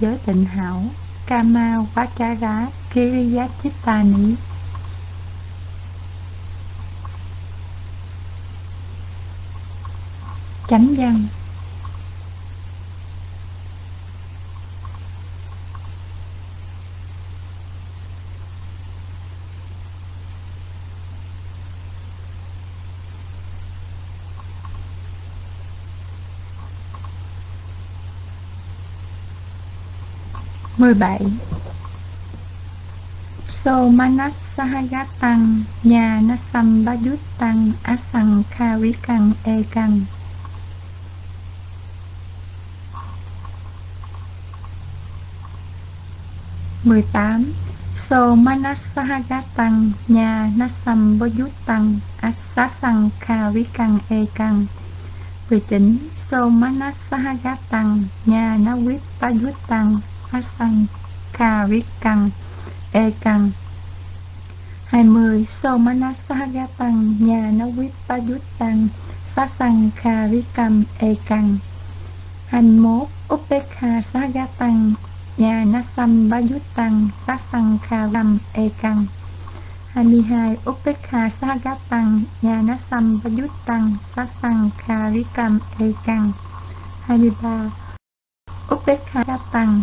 giới tịnh hảo Kama Vachara Kiriyachittani Chánh văn. Mười bảy. So manasahagatang, nhà nasam bajutang asang karikang ekang mười tám. So manasahagatang, nhà nasam bajutang asasang karikang ekang mười chín. So manasahagatang, nhà nawit bajutang phát sanh Ekang 20. Somanasahagapang Nhà Nawipayutang Sasang Karikam Ekang 21. Upekha Sagatang Nhà nó Bayutang Sasang dút tăng 22. sanh Sagatang Nhà Nasam Bayutang Sasang Karikam Ekang 23. Upekha Sagatang nhà nó sanh ba dút tăng sát sanh ca rít e căng 22. Upekha saga tăng nhà nó sanh ba dút tăng sát sanh ca rít căng e căng 23. Upekha tăng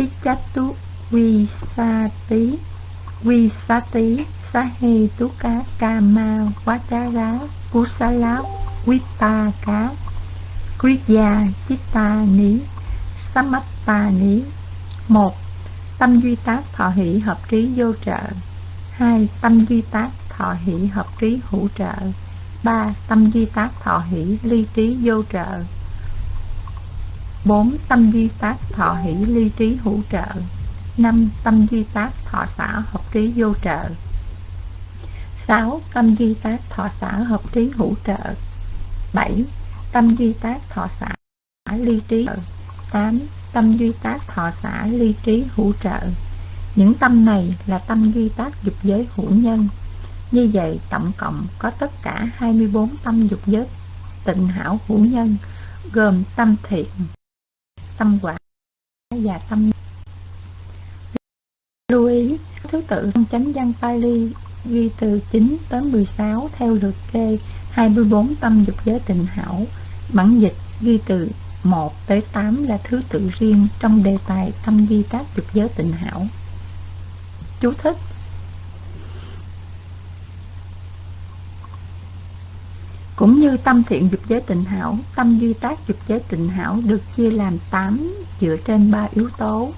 Pichatu Visati Visati Sahetuka Kama Vachara Kusala Vipaka Kriya Chitta Ni Samatta Ni một, Tâm duy tác thọ hỷ hợp trí vô trợ. Hai, Tâm duy tác thọ hỷ hợp trí hữu trợ. Ba, Tâm duy tác thọ hỷ ly trí vô trợ. 4. Tâm duy tác thọ hỷ ly trí hữu trợ 5. Tâm duy tác thọ xã hợp trí vô trợ 6. Tâm duy tác thọ xã hợp trí hữu trợ 7. Tâm duy tác thọ xã ly trí 8. Tâm duy tác thọ xã ly trí hữu trợ Những tâm này là tâm duy tác dục giới hữu nhân Như vậy, tổng cộng có tất cả 24 tâm dục giới tịnh hảo hữu nhân, Gồm tâm thiện tâm quả và tâm lưu ý thứ tự trong chánh văn Pali, ghi từ 9 tới 16 theo lượt kê 24 tâm dục giới tình hảo. Bản dịch ghi từ 1 tới 8 là thứ tự riêng trong đề tài tâm di tác dục giới tình hảo. Chú thích Cũng như tâm thiện dục giới tịnh hảo, tâm duy tác dục giới tịnh hảo được chia làm 8 dựa trên ba yếu tố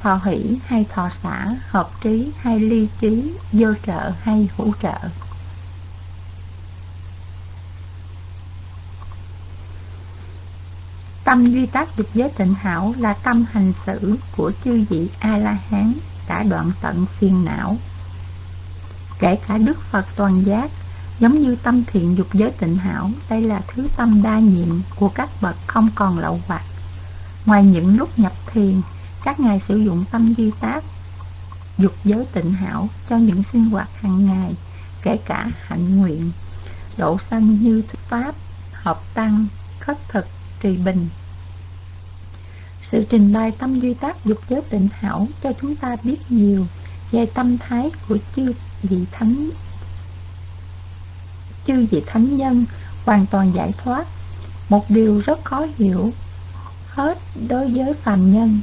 thọ hỷ hay thọ xã, hợp trí hay ly trí, vô trợ hay hữu trợ. Tâm duy tác dục giới tịnh hảo là tâm hành xử của chư vị A-la-hán đã đoạn tận phiền não. Kể cả Đức Phật toàn giác Giống như tâm thiện dục giới tịnh hảo, đây là thứ tâm đa nhiệm của các bậc không còn lậu hoặc. Ngoài những lúc nhập thiền, các ngài sử dụng tâm duy tác dục giới tịnh hảo cho những sinh hoạt hàng ngày, kể cả hạnh nguyện, độ sanh như thuyết pháp, hợp tăng, khất thực, trì bình. Sự trình bày tâm duy tác dục giới tịnh hảo cho chúng ta biết nhiều về tâm thái của chư vị thánh chư vị thánh nhân hoàn toàn giải thoát. Một điều rất khó hiểu hết đối với phàm nhân.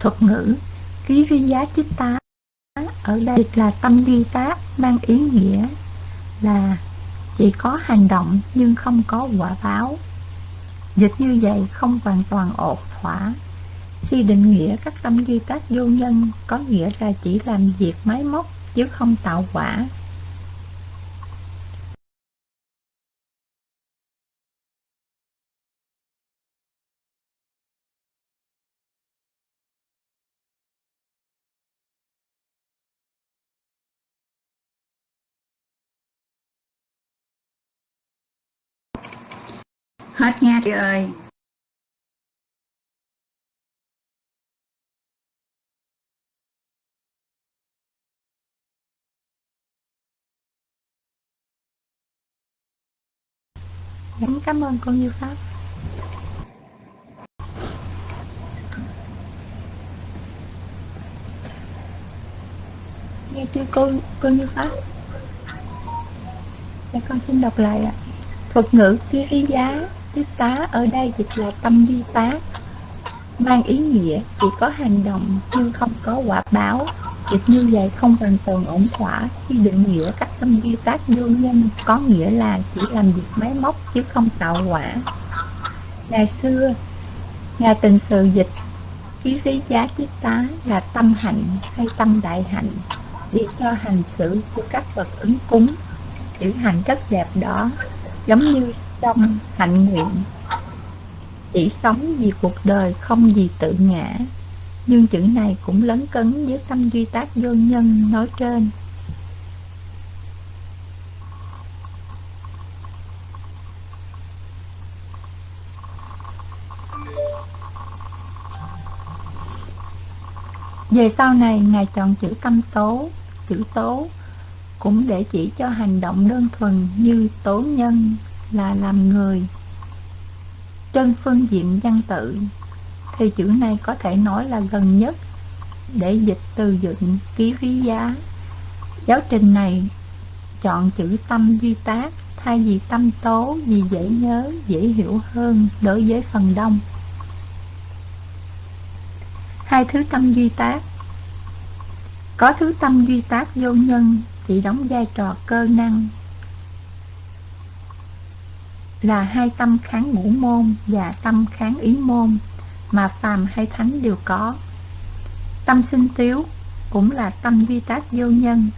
Thuật ngữ ký ri giá chích tá ở đây là tâm duy tác mang ý nghĩa là chỉ có hành động nhưng không có quả báo. Dịch như vậy không hoàn toàn ổn thỏa. Khi định nghĩa các tâm duy tác vô nhân có nghĩa là chỉ làm việc máy móc chứ không tạo quả. Hết nha chị ơi. Dạ, cảm ơn cô Như Pháp. Nghe chưa cô cô Như Pháp? Dạ con xin đọc lại ạ. Thuật ngữ ký giá, tiếp tá ở đây dịch là tâm vi tá mang ý nghĩa chỉ có hành động nhưng không có quả báo. Dịch như vậy không hoàn toàn ổn thỏa khi định nghĩa các tâm vi tác vô nhân có nghĩa là chỉ làm việc máy móc chứ không tạo quả. Ngày xưa, nhà tình sự dịch ký lý giá chiết tá là tâm hạnh hay tâm đại hạnh để cho hành xử của các vật ứng cúng chữ hạnh rất đẹp đó giống như trong hạnh nguyện. Chỉ sống vì cuộc đời không vì tự ngã. Nhưng chữ này cũng lấn cấn với tâm duy tác vô nhân nói trên. Về sau này, Ngài chọn chữ tâm tố, chữ tố cũng để chỉ cho hành động đơn thuần như tố nhân là làm người. Trên phương diện văn tự, thì chữ này có thể nói là gần nhất để dịch từ dựng ký ví giá. Giáo trình này chọn chữ tâm duy tác thay vì tâm tố vì dễ nhớ, dễ hiểu hơn đối với phần đông. Hai thứ tâm duy tác Có thứ tâm duy tác vô nhân chỉ đóng vai trò cơ năng là hai tâm kháng ngũ môn và tâm kháng ý môn mà phàm hay thánh đều có. Tâm sinh tiếu cũng là tâm duy tác vô nhân.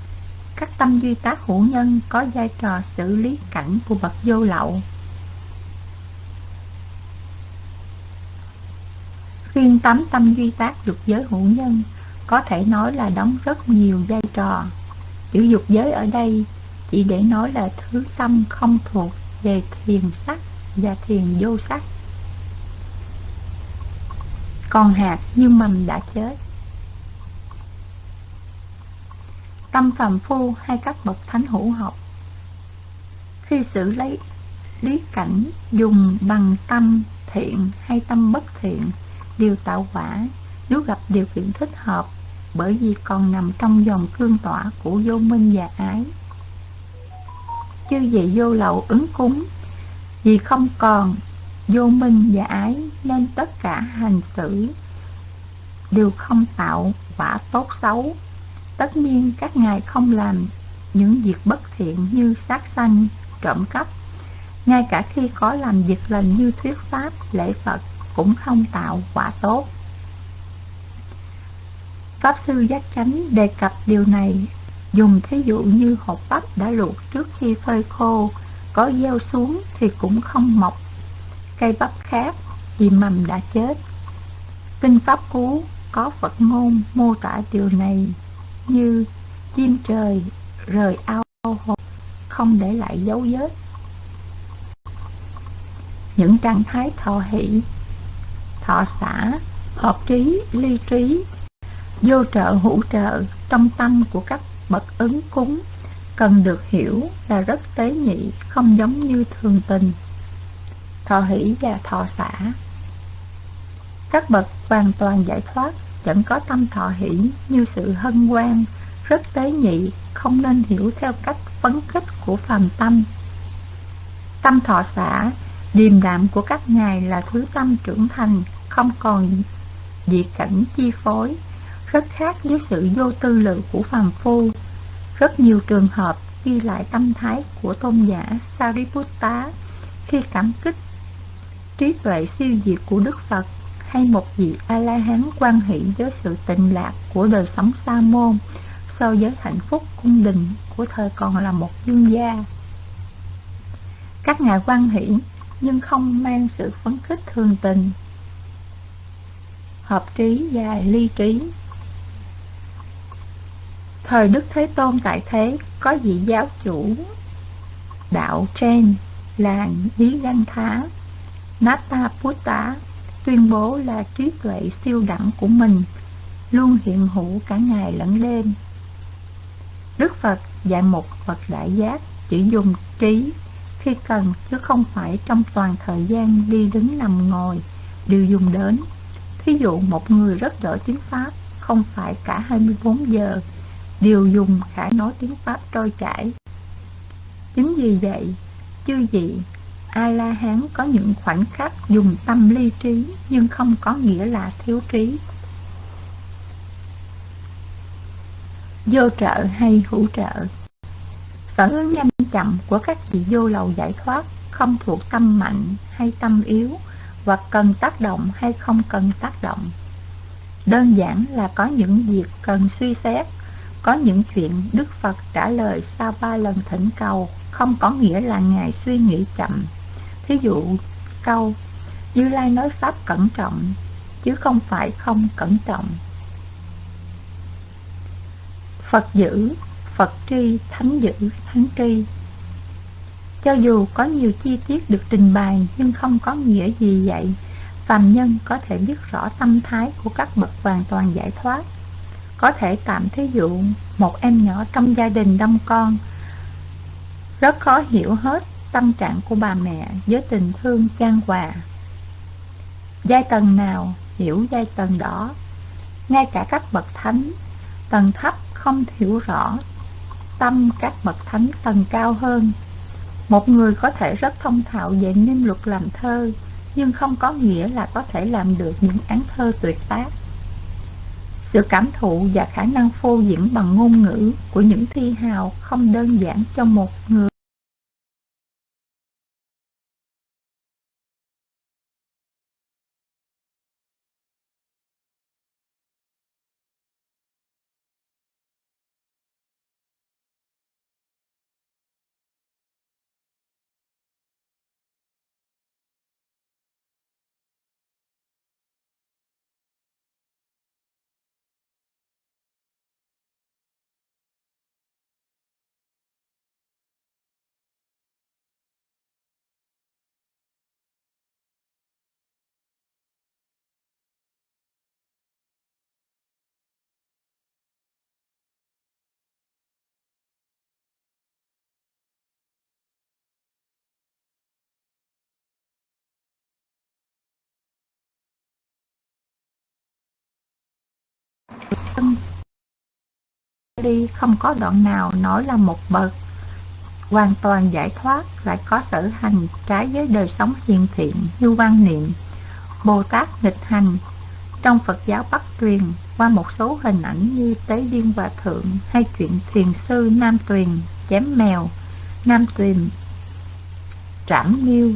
Các tâm duy tác hữu nhân có vai trò xử lý cảnh của bậc vô lậu. Riêng tám tâm duy tác dục giới hữu nhân có thể nói là đóng rất nhiều vai trò. Chữ dục giới ở đây chỉ để nói là thứ tâm không thuộc về thiền sắc và thiền vô sắc. Còn hạt như mầm đã chết. Tâm phàm phu hay các bậc thánh hữu học Khi xử lấy lý cảnh dùng bằng tâm thiện hay tâm bất thiện đều tạo quả, nếu gặp điều kiện thích hợp, bởi vì còn nằm trong dòng cương tỏa của vô minh và ái. Chư vị vô lậu ứng cúng, vì không còn vô minh và ái nên tất cả hành xử đều không tạo quả tốt xấu. Tất nhiên các ngài không làm những việc bất thiện như sát sanh, trộm cắp. Ngay cả khi có làm việc lành như thuyết pháp, lễ Phật cũng không tạo quả tốt. Pháp Sư Giác Chánh đề cập điều này Dùng thí dụ như hột bắp đã luộc trước khi phơi khô Có gieo xuống thì cũng không mọc. Cây bắp khác vì mầm đã chết. Kinh Pháp Cú có Phật ngôn mô tả điều này Như chim trời rời ao hồ không để lại dấu vết. Những trạng thái thọ hỷ, thọ xả, hợp trí, ly trí vô trợ hữu trợ trong tâm của các bậc ứng cúng. Cần được hiểu là rất tế nhị, không giống như thường tình. Thọ hỷ và thọ xả. Các bậc hoàn toàn giải thoát, vẫn có tâm thọ hỷ như sự hân hoan, rất tế nhị, không nên hiểu theo cách phấn khích của phàm tâm. Tâm thọ xả, điềm đạm của các ngài là thứ tâm trưởng thành, không còn dị cảnh chi phối rất khác với sự vô tư lự của phàm phu. Rất nhiều trường hợp ghi lại tâm thái của tôn giả Sariputta khi cảm kích trí tuệ siêu diệt của Đức Phật hay một vị A-la-hán quan hệ với sự tịnh lạc của đời sống sa môn so với hạnh phúc cung đình của thời còn là một dương gia. Các ngài quan hỷ nhưng không mang sự phấn khích thường tình, hợp trí và ly trí Thời Đức Thế Tôn tại thế, có vị giáo chủ, đạo trên, là Lý Ganh Thá Nata Buddha tuyên bố là trí tuệ siêu đẳng của mình, luôn hiện hữu cả ngày lẫn đêm. Đức Phật dạy một Phật đại giác chỉ dùng trí khi cần, chứ không phải trong toàn thời gian đi đứng nằm ngồi, đều dùng đến. Thí dụ một người rất giỏi tiếng Pháp, không phải cả 24 giờ đều dùng khả nói tiếng Pháp trôi chảy. Chính vì vậy, chư vị A-la-hán có những khoảnh khắc dùng tâm ly trí nhưng không có nghĩa là thiếu trí. Vô trợ hay hữu trợ Phản ứng nhanh chậm của các vị vô lầu giải thoát không thuộc tâm mạnh hay tâm yếu hoặc cần tác động hay không cần tác động. Đơn giản là có những việc cần suy xét, có những chuyện Đức Phật trả lời sau ba lần thỉnh cầu không có nghĩa là Ngài suy nghĩ chậm. Thí dụ câu Như Lai nói Pháp cẩn trọng, chứ không phải không cẩn trọng. Phật giữ, Phật tri, Thánh giữ, Thánh tri Cho dù có nhiều chi tiết được trình bày nhưng không có nghĩa gì vậy Phàm nhân có thể biết rõ tâm thái của các bậc hoàn toàn giải thoát có thể tạm thí dụ một em nhỏ trong gia đình đông con Rất khó hiểu hết tâm trạng của bà mẹ với tình thương chan hòa Giai tầng nào hiểu giai tầng đó Ngay cả các bậc thánh Tầng thấp không hiểu rõ tâm các bậc thánh tầng cao hơn. Một người có thể rất thông thạo về niêm luật làm thơ, nhưng không có nghĩa là có thể làm được những án thơ tuyệt tác. Sự cảm thụ và khả năng phô diễn bằng ngôn ngữ của những thi hào không đơn giản cho một người. Đi không có đoạn nào nói là một bậc. Hoàn toàn giải thoát lại có sở hành trái với đời sống hiền thiện như quan niệm. Bồ Tát nghịch hành. Trong Phật giáo Bắc truyền qua một số hình ảnh như Tế Điên Hòa Thượng hay chuyện thiền sư Nam Tuyền chém mèo, Nam Tuyền trảm miêu.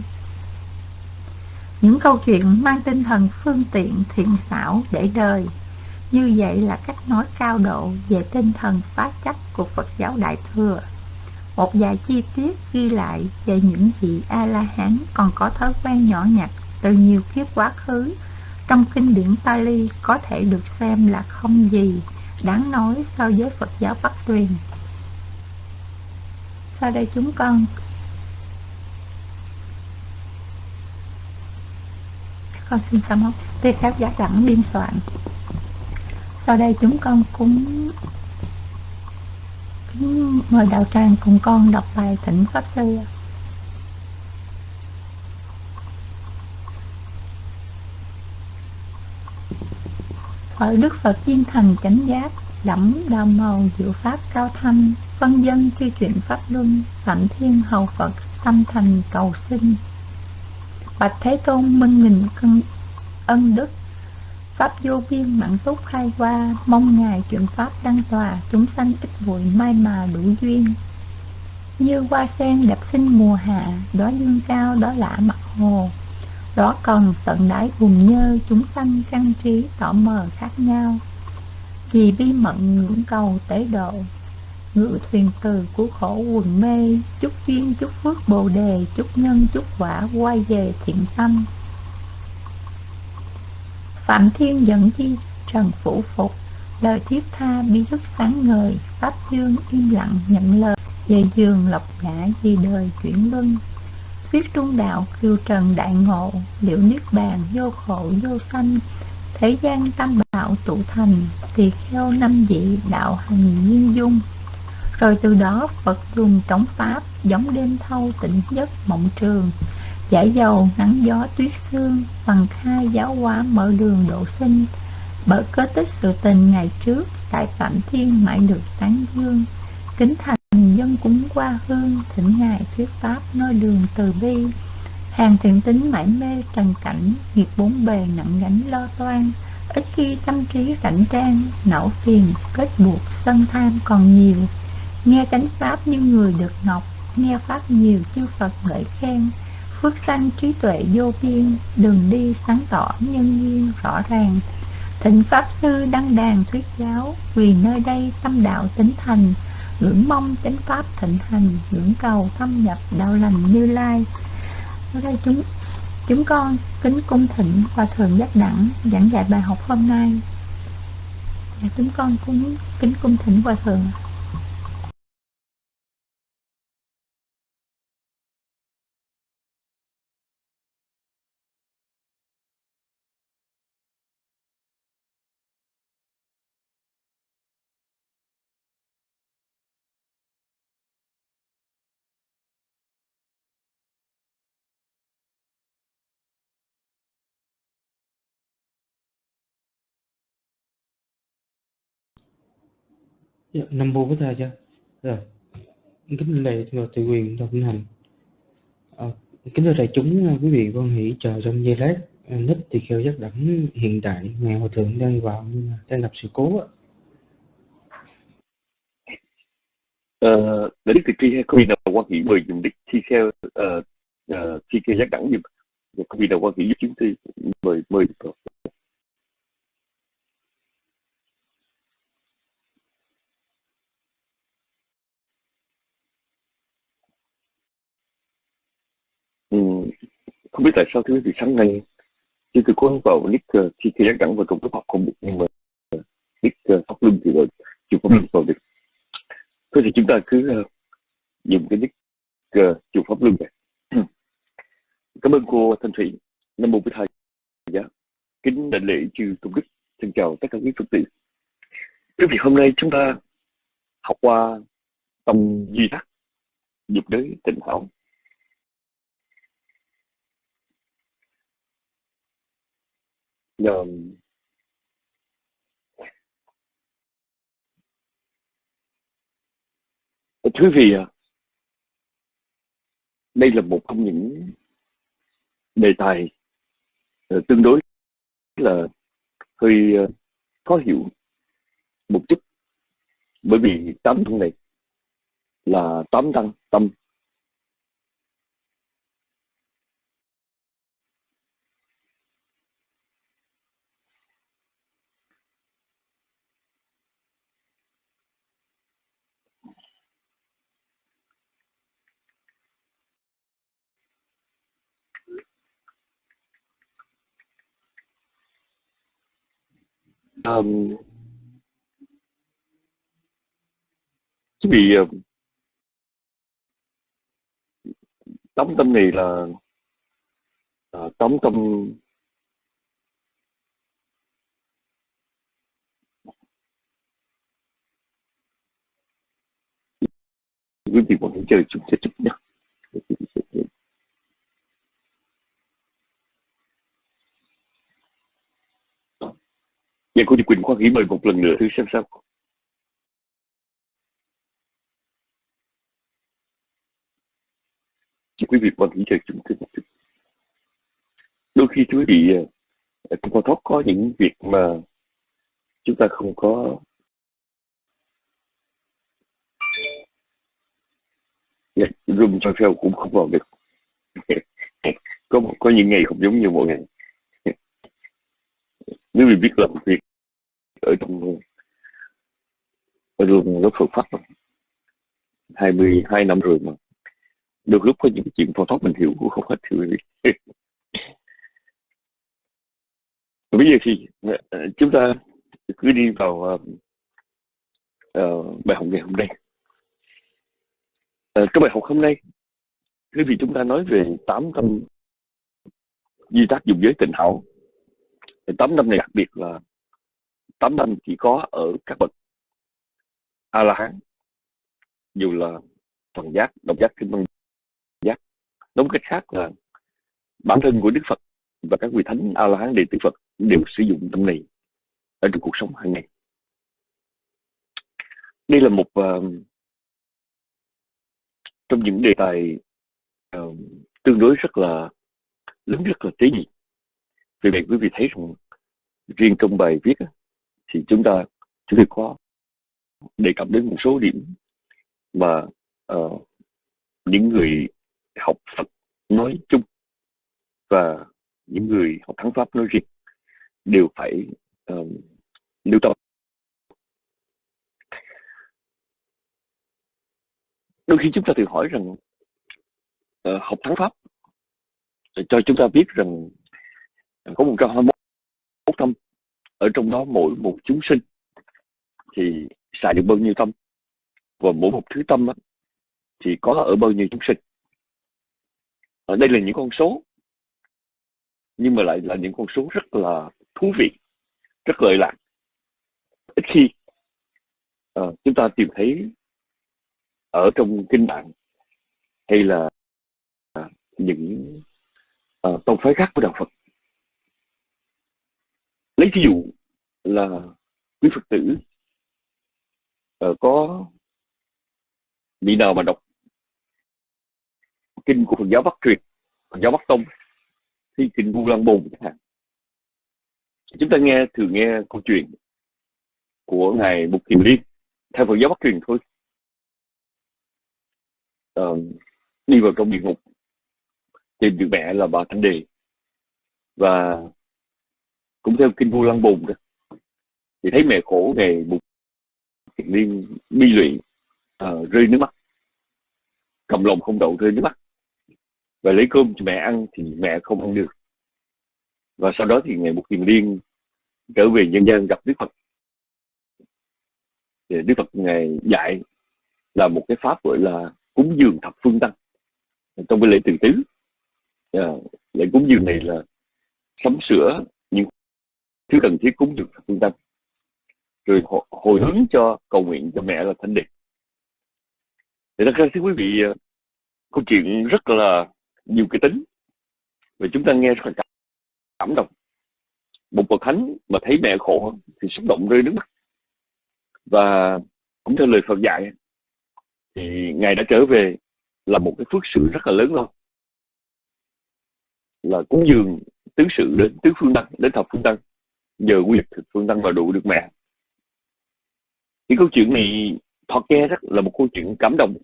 Những câu chuyện mang tinh thần phương tiện thiện xảo để đời như vậy là cách nói cao độ về tinh thần phá chấp của Phật giáo Đại Thừa. Một vài chi tiết ghi lại về những vị A-la-hán còn có thói quen nhỏ nhặt từ nhiều kiếp quá khứ trong kinh điển Pali có thể được xem là không gì đáng nói so với Phật giáo Bắc truyền. Sau đây chúng con con xin sám hối tiếp các giả đẳng biên soạn sau đây chúng con cũng kính mời đạo tràng cùng con đọc bài thỉnh pháp sư. Ở đức phật viên thành chánh giác đẫm đào màu diệu pháp cao thanh, phân dân chư chuyện pháp luân phạm thiên hầu phật tâm thành cầu sinh. Bạch thế tôn minh nghìn cân ân đức Pháp vô biên mạng túc khai qua, mong Ngài truyền Pháp đăng tòa, chúng sanh ít bụi mai mà đủ duyên. Như hoa sen đẹp xinh mùa hạ, đó dương cao, đó lạ mặt hồ. Đó còn tận đáy vùng nhơ, chúng sanh căn trí tỏ mờ khác nhau. Vì bi mận ngưỡng cầu tế độ, ngự thuyền từ của khổ quần mê, chúc duyên, chúc phước bồ đề, chúc nhân, chúc quả, quay về thiện tâm. Phạm Thiên dẫn chi, Trần Phủ Phục. Lời thiết tha bi thức sáng ngời, Pháp Dương im lặng nhận lời. Về giường lộc ngã vì đời chuyển luân. Viết trung đạo kiều trần đại ngộ, liệu niết bàn vô khổ vô sanh. Thế gian tam bảo tụ thành, tỳ kheo năm vị đạo hành nhiên dung. Rồi từ đó phật dùng trống pháp, giống đêm thâu tỉnh giấc mộng trường giải dầu, nắng gió, tuyết sương, bằng khai giáo hóa, mở đường, độ sinh. Bởi cơ tích sự tình ngày trước, tại phạm thiên mãi được tán dương. Kính thành dân cúng qua hương, thỉnh ngài thuyết pháp nơi đường từ bi. Hàng thiện tính mãi mê trần cảnh, nghiệp bốn bề nặng gánh lo toan. Ít khi tâm trí rảnh trang, não phiền kết buộc sân tham còn nhiều. Nghe chánh pháp như người được ngọc, nghe pháp nhiều chư phật ngợi khen phước sanh trí tuệ vô biên, đường đi sáng tỏ nhân duyên rõ ràng. Thịnh pháp sư đăng đàn thuyết giáo, vì nơi đây tâm đạo tính thành, ngưỡng mong chánh pháp thịnh hành, ngưỡng cầu thâm nhập đạo lành như lai. Ở đây chúng chúng con kính cung thịnh hòa thượng giác đẳng giảng dạy bài học hôm nay. Và chúng con cũng kính cung thịnh hòa thượng. Dạ, Nam mô Bổn Thầy cha. Rồi, kính lễ người tự quyền đồng hành. À, kính thưa đại chúng, quý vị quan hỷ chờ trong giây lát. À, nít thì kheo giác đẳng hiện tại ngài hòa thượng đang vào đang gặp sự cố ạ. Ờ, để Đức Thị Tri hay có vị nào quan hệ mời dùng Đức Thi Kheo ờ, ờ, uh, uh, Thi Kheo giác đẳng giùm và có vị nào quan hệ giúp chúng tôi mời mời được ừ, không biết tại sao thưa quý vị sáng nay chúng tôi có vào nick uh, Thi Kheo giác đẳng và trong lớp học không được nhưng mà nick Pháp Luân thì rồi chưa có biết vào được thôi thì chúng ta cứ uh, dùng cái nick uh, chùa Pháp Luân này. Cảm ơn cô Thanh Thủy. Nam mô Bổn Thầy. Dạ. kính đại lễ chư tôn đức. Xin chào tất cả quý phật tử. Quý vị hôm nay chúng ta học qua tâm duy đắc dục đới tịnh hảo Nhờ... thưa vị đây là một trong những đề tài ờ, tương đối là hơi ờ, khó hiểu một chút. Bởi vì tám thân này là tám tăng, tâm um, quý vị uh, tâm này là uh, tâm quý vị còn hãy chơi chúng sẽ chút nhé. Dạ cô Nhật Quỳnh Khoa nghĩ mời một lần nữa thử xem sao. Chị quý vị quan nghĩ chờ chúng tôi một chút. Đôi khi thưa quý vị à, à, trong con có những việc mà chúng ta không có dạ, room trong cũng không vào được. có có những ngày không giống như mọi ngày nếu mình biết làm việc ở trong ở đường lớp Phật pháp 22 năm rồi mà. Được lúc có những chuyện phổ thoát mình hiểu cũng không hết hiểu bây giờ thì ờ, chúng ta cứ đi vào uh, uh, bài học ngày hôm nay. Uh, cái bài học hôm nay quý vì chúng ta nói về tám tâm di tác dùng giới tình hảo tám năm này đặc biệt là tám năm chỉ có ở các bậc a la hán dù là thần giác độc giác kinh văn giác. Nói cách khác là bản thân của đức phật và các vị thánh a la hán đệ tử phật đều sử dụng tâm này ở trong cuộc sống hàng ngày. Đây là một uh, trong những đề tài uh, tương đối rất là lớn rất là tế nhị vì vậy quý vị thấy rằng riêng trong bài viết thì chúng ta chúng tôi có đề cập đến một số điểm mà uh, những người học Phật nói chung và những người học thắng pháp nói riêng đều phải ờ, uh, lưu tâm đôi khi chúng ta tự hỏi rằng uh, học thắng pháp cho chúng ta biết rằng có một trăm hai mươi một tâm. Ở trong đó mỗi một chúng sinh thì xài được bao nhiêu tâm? Và mỗi một thứ tâm đó, thì có ở bao nhiêu chúng sinh? Ở đây là những con số nhưng mà lại là những con số rất là thú vị rất lợi lạc. Ít khi uh, chúng ta tìm thấy ở trong kinh bản hay là uh, những uh, tông phái khác của đạo Phật lấy ví dụ là quý Phật tử uh, có vị nào mà đọc kinh của Phật giáo Bắc truyền Phật giáo Bắc tông thì kinh Vu Lan Bồn chẳng hạn. Chúng ta nghe thường nghe câu chuyện của ngài Mục Kiền Liên theo Phật giáo Bắc truyền thôi. Uh, đi vào trong địa ngục tìm được mẹ là bà Thanh Đề và cũng theo kinh vua lăng bùn đó. Thì thấy mẹ khổ ngày Mục Kiền Liên bi lụy uh, rơi nước mắt. Cầm lòng không đậu rơi nước mắt. Và lấy cơm cho mẹ ăn thì mẹ không ăn được. Và sau đó thì ngày một kiền liên trở về nhân gian gặp đức phật. Thì đức phật ngày dạy là một cái pháp gọi là cúng dường thập phương tăng. Trong cái lễ từ tứ à, lễ cúng dường này là sắm sửa thứ cần thiết cúng dường thập phương tăng rồi hồi hướng cho cầu nguyện cho mẹ là thanh đề thì thật ra thưa quý vị à, câu chuyện rất là nhiều cái tính. Và chúng ta nghe rất là cảm động. Một bậc thánh mà thấy mẹ khổ thì xúc động rơi nước mắt. Và cũng theo lời Phật dạy thì ngài đã trở về là một cái phước sự rất là lớn lao. Là cúng dường tứ sự đến tứ phương tăng đến thập phương tăng giờ quy thực phương tăng và đủ được mẹ. Cái câu chuyện này thọ nghe rất là một câu chuyện cảm động.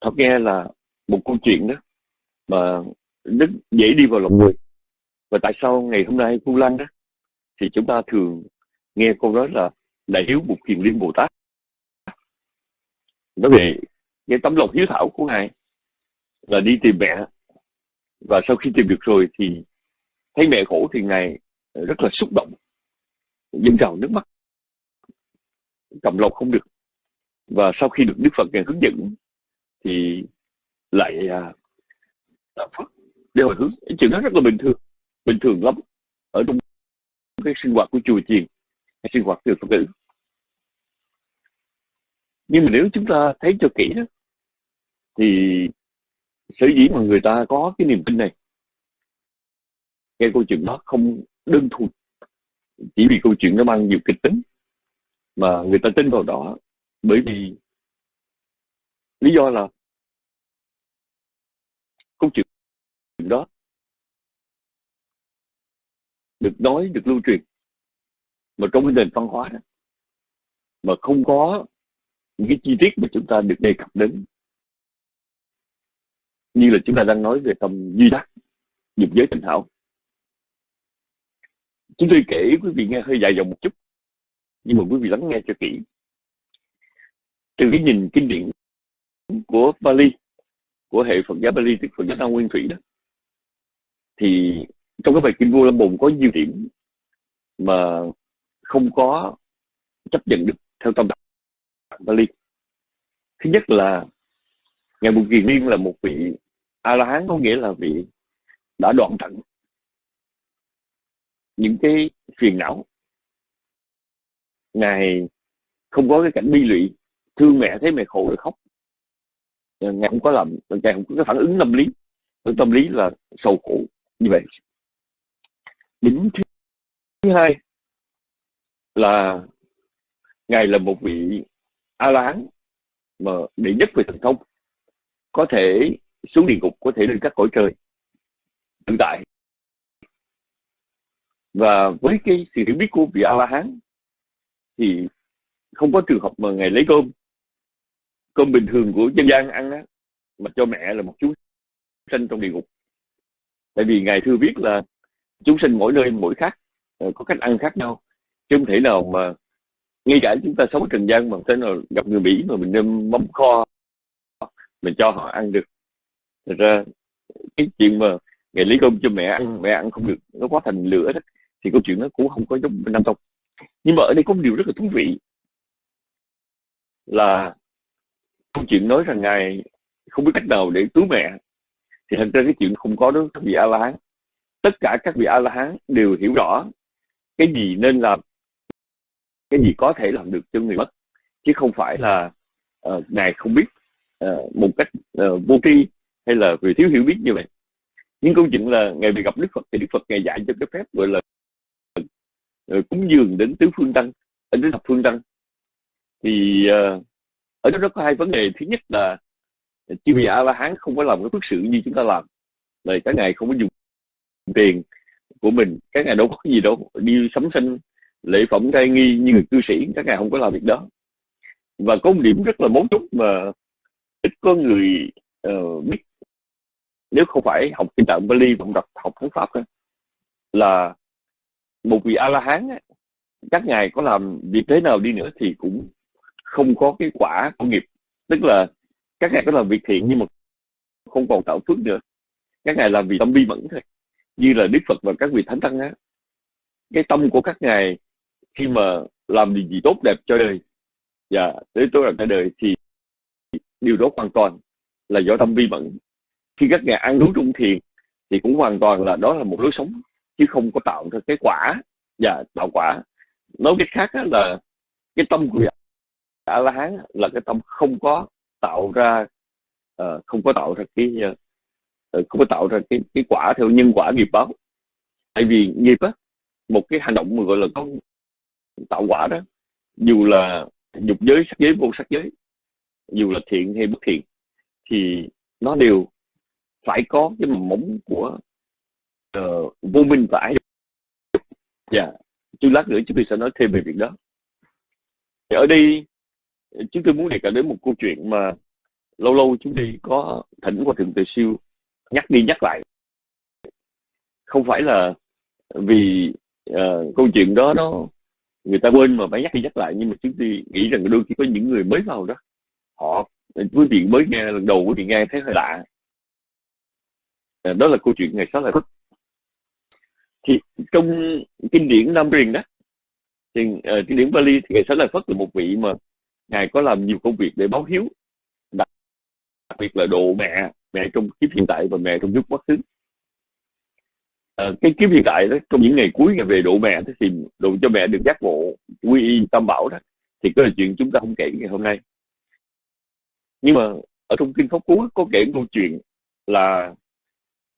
Thọ nghe là một câu chuyện đó mà rất dễ đi vào lòng người. Và tại sao ngày hôm nay Vu Lan đó, thì chúng ta thường nghe câu nói là đại hiếu một hiền liên Bồ Tát nói về cái tấm lòng hiếu thảo của ngài là đi tìm mẹ. Và sau khi tìm được rồi thì thấy mẹ khổ thì ngài rất là xúc động. Dâng trào nước mắt. Cầm lòng không được. Và sau khi được Đức Phật ngài hướng dẫn thì lại à, phật để hồi hướng. Chuyện đó rất là bình thường bình thường lắm. Ở trong cái sinh hoạt của chùa chiền hay sinh hoạt từ phật tử. Nhưng mà nếu chúng ta thấy cho kỹ đó thì sở dĩ mà người ta có cái niềm tin này nghe câu chuyện đó không đơn thuần. Chỉ vì câu chuyện nó mang nhiều kịch tính mà người ta tin vào đó. Bởi vì lý do là câu chuyện đó được nói, được lưu truyền mà trong cái nền văn hóa đó, mà không có những cái chi tiết mà chúng ta được đề cập đến. Như là chúng ta đang nói về tâm duy đắc dục giới tình hảo chúng tôi kể quý vị nghe hơi dài dòng một chút, nhưng mà quý vị lắng nghe cho kỹ. Từ cái nhìn kinh điển của Bali, của hệ Phật giáo Bali, tức Phật giáo Nam Nguyên Thủy đó, thì trong cái bài kinh Vô Lâm Bồn có nhiều điểm mà không có chấp nhận được theo tâm đạo Bali. Thứ nhất là ngài Bụt Kiền Liên là một vị a la hán, có nghĩa là vị đã đoạn tận những cái phiền não. Ngài không có cái cảnh bi lụy, thương mẹ thấy mẹ khổ rồi khóc. Ờ, ngài không có làm, ngài không có cái phản ứng tâm lý. Tâm lý là sầu khổ, như vậy. Điểm thứ hai là ngài là một vị a la hán mà đệ nhất về thần thông, có thể xuống địa ngục, có thể lên các cõi trời tự tại và với cái sự hiểu biết của vị a la hán thì không có trường hợp mà ngài lấy cơm. Cơm bình thường của dân gian ăn á, mà cho mẹ là một chú sinh trong địa ngục. Tại vì ngài thưa biết là chúng sinh mỗi nơi mỗi khác ờ, có cách ăn khác nhau. Chứ không thể nào mà ngay cả chúng ta sống trần gian mà thế nào gặp người mỹ mà mình đem mắm kho mình cho họ ăn được. Thật ra, cái chuyện mà ngày lấy cơm cho mẹ ăn mẹ ăn không được, nó quá thành lửa đó thì câu chuyện nó cũng không có giống nam tông. Nhưng mà ở đây có một điều rất là thú vị là câu chuyện nói rằng ngài không biết cách nào để cứu mẹ. Thì thật ra cái chuyện không có đó các vị a la hán tất cả các vị a la hán đều hiểu rõ cái gì nên làm cái gì có thể làm được cho người mất. Chứ không phải là uh, ngài không biết uh, một cách uh, vô tri hay là vì thiếu hiểu biết như vậy. Nhưng câu chuyện là ngày bị gặp đức phật thì đức phật ngày dạy cho cái phép gọi là Ờ, cúng dường đến tứ phương tăng đến thập phương tăng. Thì ờ, ở đó nó có hai vấn đề. Thứ nhất là ờ, chư vị a la hán không có làm cái phước sự như chúng ta làm. Là các ngài không có dùng tiền của mình các ngài đâu có gì đâu đi sắm sinh lễ phẩm trai nghi như người cư sĩ các ngài không có làm việc đó. Và có một điểm rất là mấu chốt mà ít có người uh, biết nếu không phải học kinh tạng Bali và đọc học thánh pháp đó, là một vị a la hán các ngài có làm việc thế nào đi nữa thì cũng không có cái quả của nghiệp. Tức là các ngài có làm việc thiện nhưng mà không còn tạo phước nữa. Các ngài làm vì tâm bi mẫn thôi. Như là đức phật và các vị thánh tăng á. Cái tâm của các ngài khi mà làm điều gì tốt đẹp cho đời, và tới tốt đẹp cho đời thì điều đó hoàn toàn là do tâm vi mẫn. Khi các ngài ăn uống trung thiền thì cũng hoàn toàn là đó là một lối sống chứ không có tạo ra cái quả và tạo quả. Nói cách khác là cái tâm của dạ- a la hán là cái tâm không có tạo ra uh, không có tạo ra cái uh, không có tạo ra cái cái quả theo nhân quả nghiệp báo. Tại vì nghiệp á một cái hành động mà gọi là có tạo quả đó dù là dục giới sắc giới vô sắc giới dù là thiện hay bất thiện thì nó đều phải có cái mầm mống của uh, vô minh và ái dạ yeah. chút lát nữa chúng tôi sẽ nói thêm về việc đó thì ở đây chúng tôi muốn đề cập đến một câu chuyện mà lâu lâu chúng tôi có thỉnh qua thượng tự siêu nhắc đi nhắc lại không phải là vì uh, câu chuyện đó nó người ta quên mà phải nhắc đi nhắc lại nhưng mà chúng tôi nghĩ rằng đôi khi có những người mới vào đó họ quý vị mới nghe lần đầu quý vị nghe thấy hơi lạ ờ, đó là câu chuyện ngày sáu là thích thì trong kinh điển Nam Truyền đó thì uh, kinh điển Bali thì ngày sáu Lợi phất là một vị mà ngài có làm nhiều công việc để báo hiếu đặc đặc biệt là độ mẹ mẹ trong kiếp hiện tại và mẹ trong kiếp quá khứ à, cái kiếp hiện tại đó trong những ngày cuối ngày về độ mẹ thì độ cho mẹ được giác ngộ quy y tam bảo đó thì cái là chuyện chúng ta không kể ngày hôm nay. Nhưng mà ở trong kinh pháp cú có kể câu chuyện là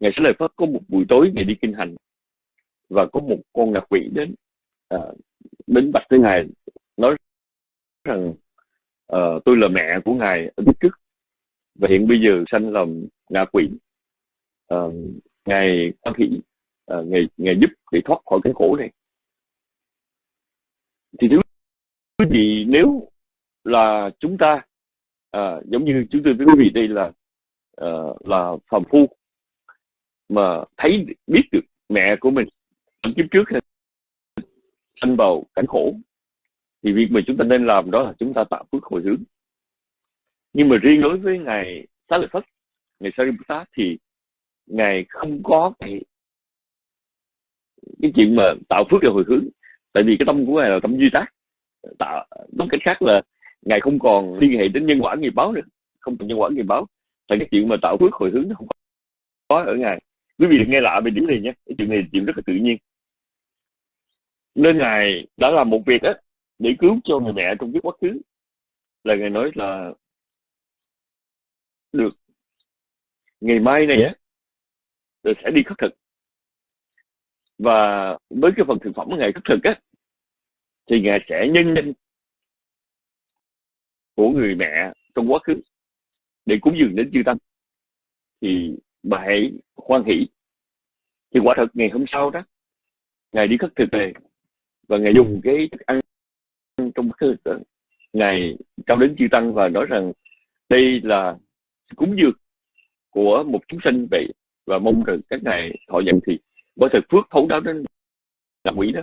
ngày sẽ lời phật có một buổi tối ngày đi kinh hành và có một con ngạ quỷ đến à, đến bạch tới ngài nói rằng à, tôi là mẹ của ngài ở kiếp trước. Và hiện bây giờ sanh làm ngạ quỷ. À, ngài quan thị à, ngài, ngài giúp để thoát khỏi cái khổ này. Thì thứ quý vị nếu là chúng ta à, giống như chúng tôi với quý vị đây là à, là phàm phu mà thấy biết được mẹ của mình kiếp trước sanh vào cảnh khổ. Thì việc mà chúng ta nên làm đó là chúng ta tạo phước hồi hướng. Nhưng mà riêng đối với ngài xá lợi phất, ngài Sariputta thì ngài không có cái cái chuyện mà tạo phước để hồi hướng. Tại vì cái tâm của ngài là tâm duy tác. Tạo, nói cách khác là ngài không còn liên hệ đến nhân quả nghiệp báo nữa. Không còn nhân quả nghiệp báo. Tại cái chuyện mà tạo phước hồi hướng nó không có ở ngài. Quý vị nghe lạ về điểm này nhé. Cái chuyện này chuyện rất là tự nhiên nên ngài đã làm một việc á để cứu cho người mẹ trong cái quá khứ là ngài nói là được. Ngày mai này á rồi sẽ đi khất thực. Và với cái phần thực phẩm của ngài khất thực á thì ngài sẽ nhân danh của người mẹ trong quá khứ để cúng dường đến chư tăng. Thì bà hãy khoan hỷ. Thì quả thật ngày hôm sau đó ngài đi khất thực về và ngài dùng cái thức ăn trong khất thực ngài trao đến chư tăng và nói rằng đây là cúng dường của một chúng sinh vậy và mong rằng các ngài thọ nhận thì có thật phước thấu đáo đến ngạ quỷ đó.